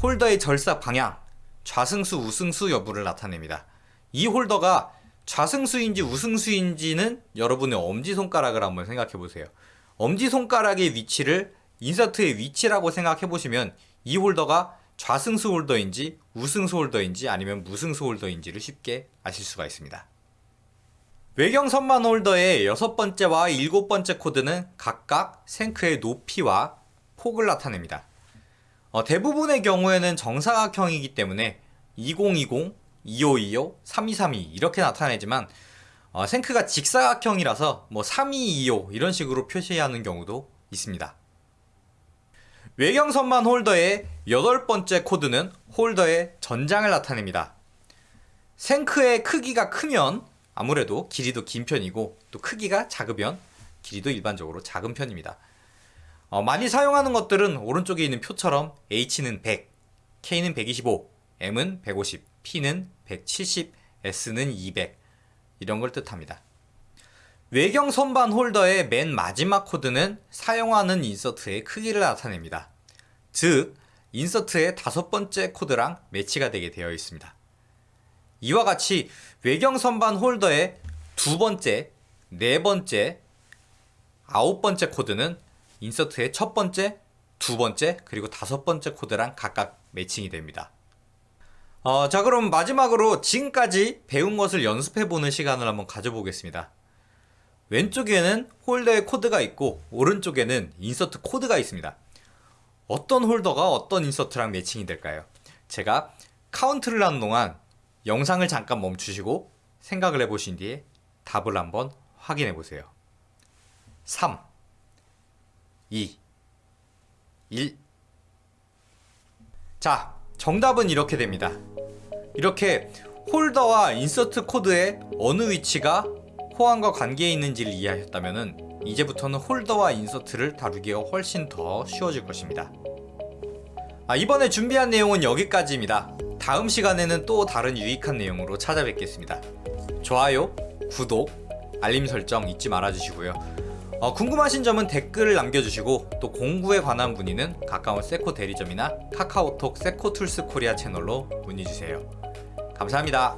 홀더의 절삭 방향, 좌승수, 우승수 여부를 나타냅니다. 이 홀더가 좌승수인지 우승수인지는 여러분의 엄지손가락을 한번 생각해 보세요. 엄지손가락의 위치를 인서트의 위치라고 생각해 보시면 이 홀더가 좌승수 홀더인지 우승수 홀더인지 아니면 무승수 홀더인지를 쉽게 아실 수가 있습니다. 외경 선만 홀더의 여섯 번째와 일곱 번째 코드는 각각 생크의 높이와 폭을 나타냅니다. 어, 대부분의 경우에는 정사각형이기 때문에 2020, 2525, 3232 이렇게 나타내지만 어, 생크가 직사각형이라서 뭐 3225 이런 식으로 표시하는 경우도 있습니다. 외경선만 홀더의 여덟 번째 코드는 홀더의 전장을 나타냅니다. 생크의 크기가 크면 아무래도 길이도 긴 편이고 또 크기가 작으면 길이도 일반적으로 작은 편입니다. 어, 많이 사용하는 것들은 오른쪽에 있는 표처럼 H는 100, K는 125, M은 150, P는 170, S는 200 이런 걸 뜻합니다. 외경 선반 홀더의 맨 마지막 코드는 사용하는 인서트의 크기를 나타냅니다. 즉, 인서트의 다섯 번째 코드랑 매치가 되게 되어 있습니다. 이와 같이 외경 선반 홀더의 두 번째, 네 번째, 아홉 번째 코드는 인서트의 첫 번째, 두 번째, 그리고 다섯 번째 코드랑 각각 matching이 됩니다. 어, 자, 그럼 마지막으로 지금까지 배운 것을 연습해보는 시간을 한번 가져보겠습니다. 왼쪽에는 홀더의 코드가 있고, 오른쪽에는 인서트 코드가 있습니다. 어떤 홀더가 어떤 인서트랑 matching이 될까요? 제가 카운트를 하는 동안 영상을 잠깐 멈추시고 생각을 해보신 뒤에 답을 한번 확인해 보세요. 3, 2, 1. 자, 정답은 이렇게 됩니다. 이렇게 홀더와 인서트 코드의 어느 위치가 호환과 관계에 있는지를 이해하셨다면 이제부터는 홀더와 인서트를 다루기가 훨씬 더 쉬워질 것입니다. 아, 이번에 준비한 내용은 여기까지입니다. 다음 시간에는 또 다른 유익한 내용으로 찾아뵙겠습니다. 좋아요, 구독, 알림 설정 잊지 말아주시고요. 어, 궁금하신 점은 댓글을 남겨주시고 또 공구에 관한 문의는 가까운 세코 대리점이나 카카오톡 세코툴스 코리아 채널로 문의주세요. 감사합니다.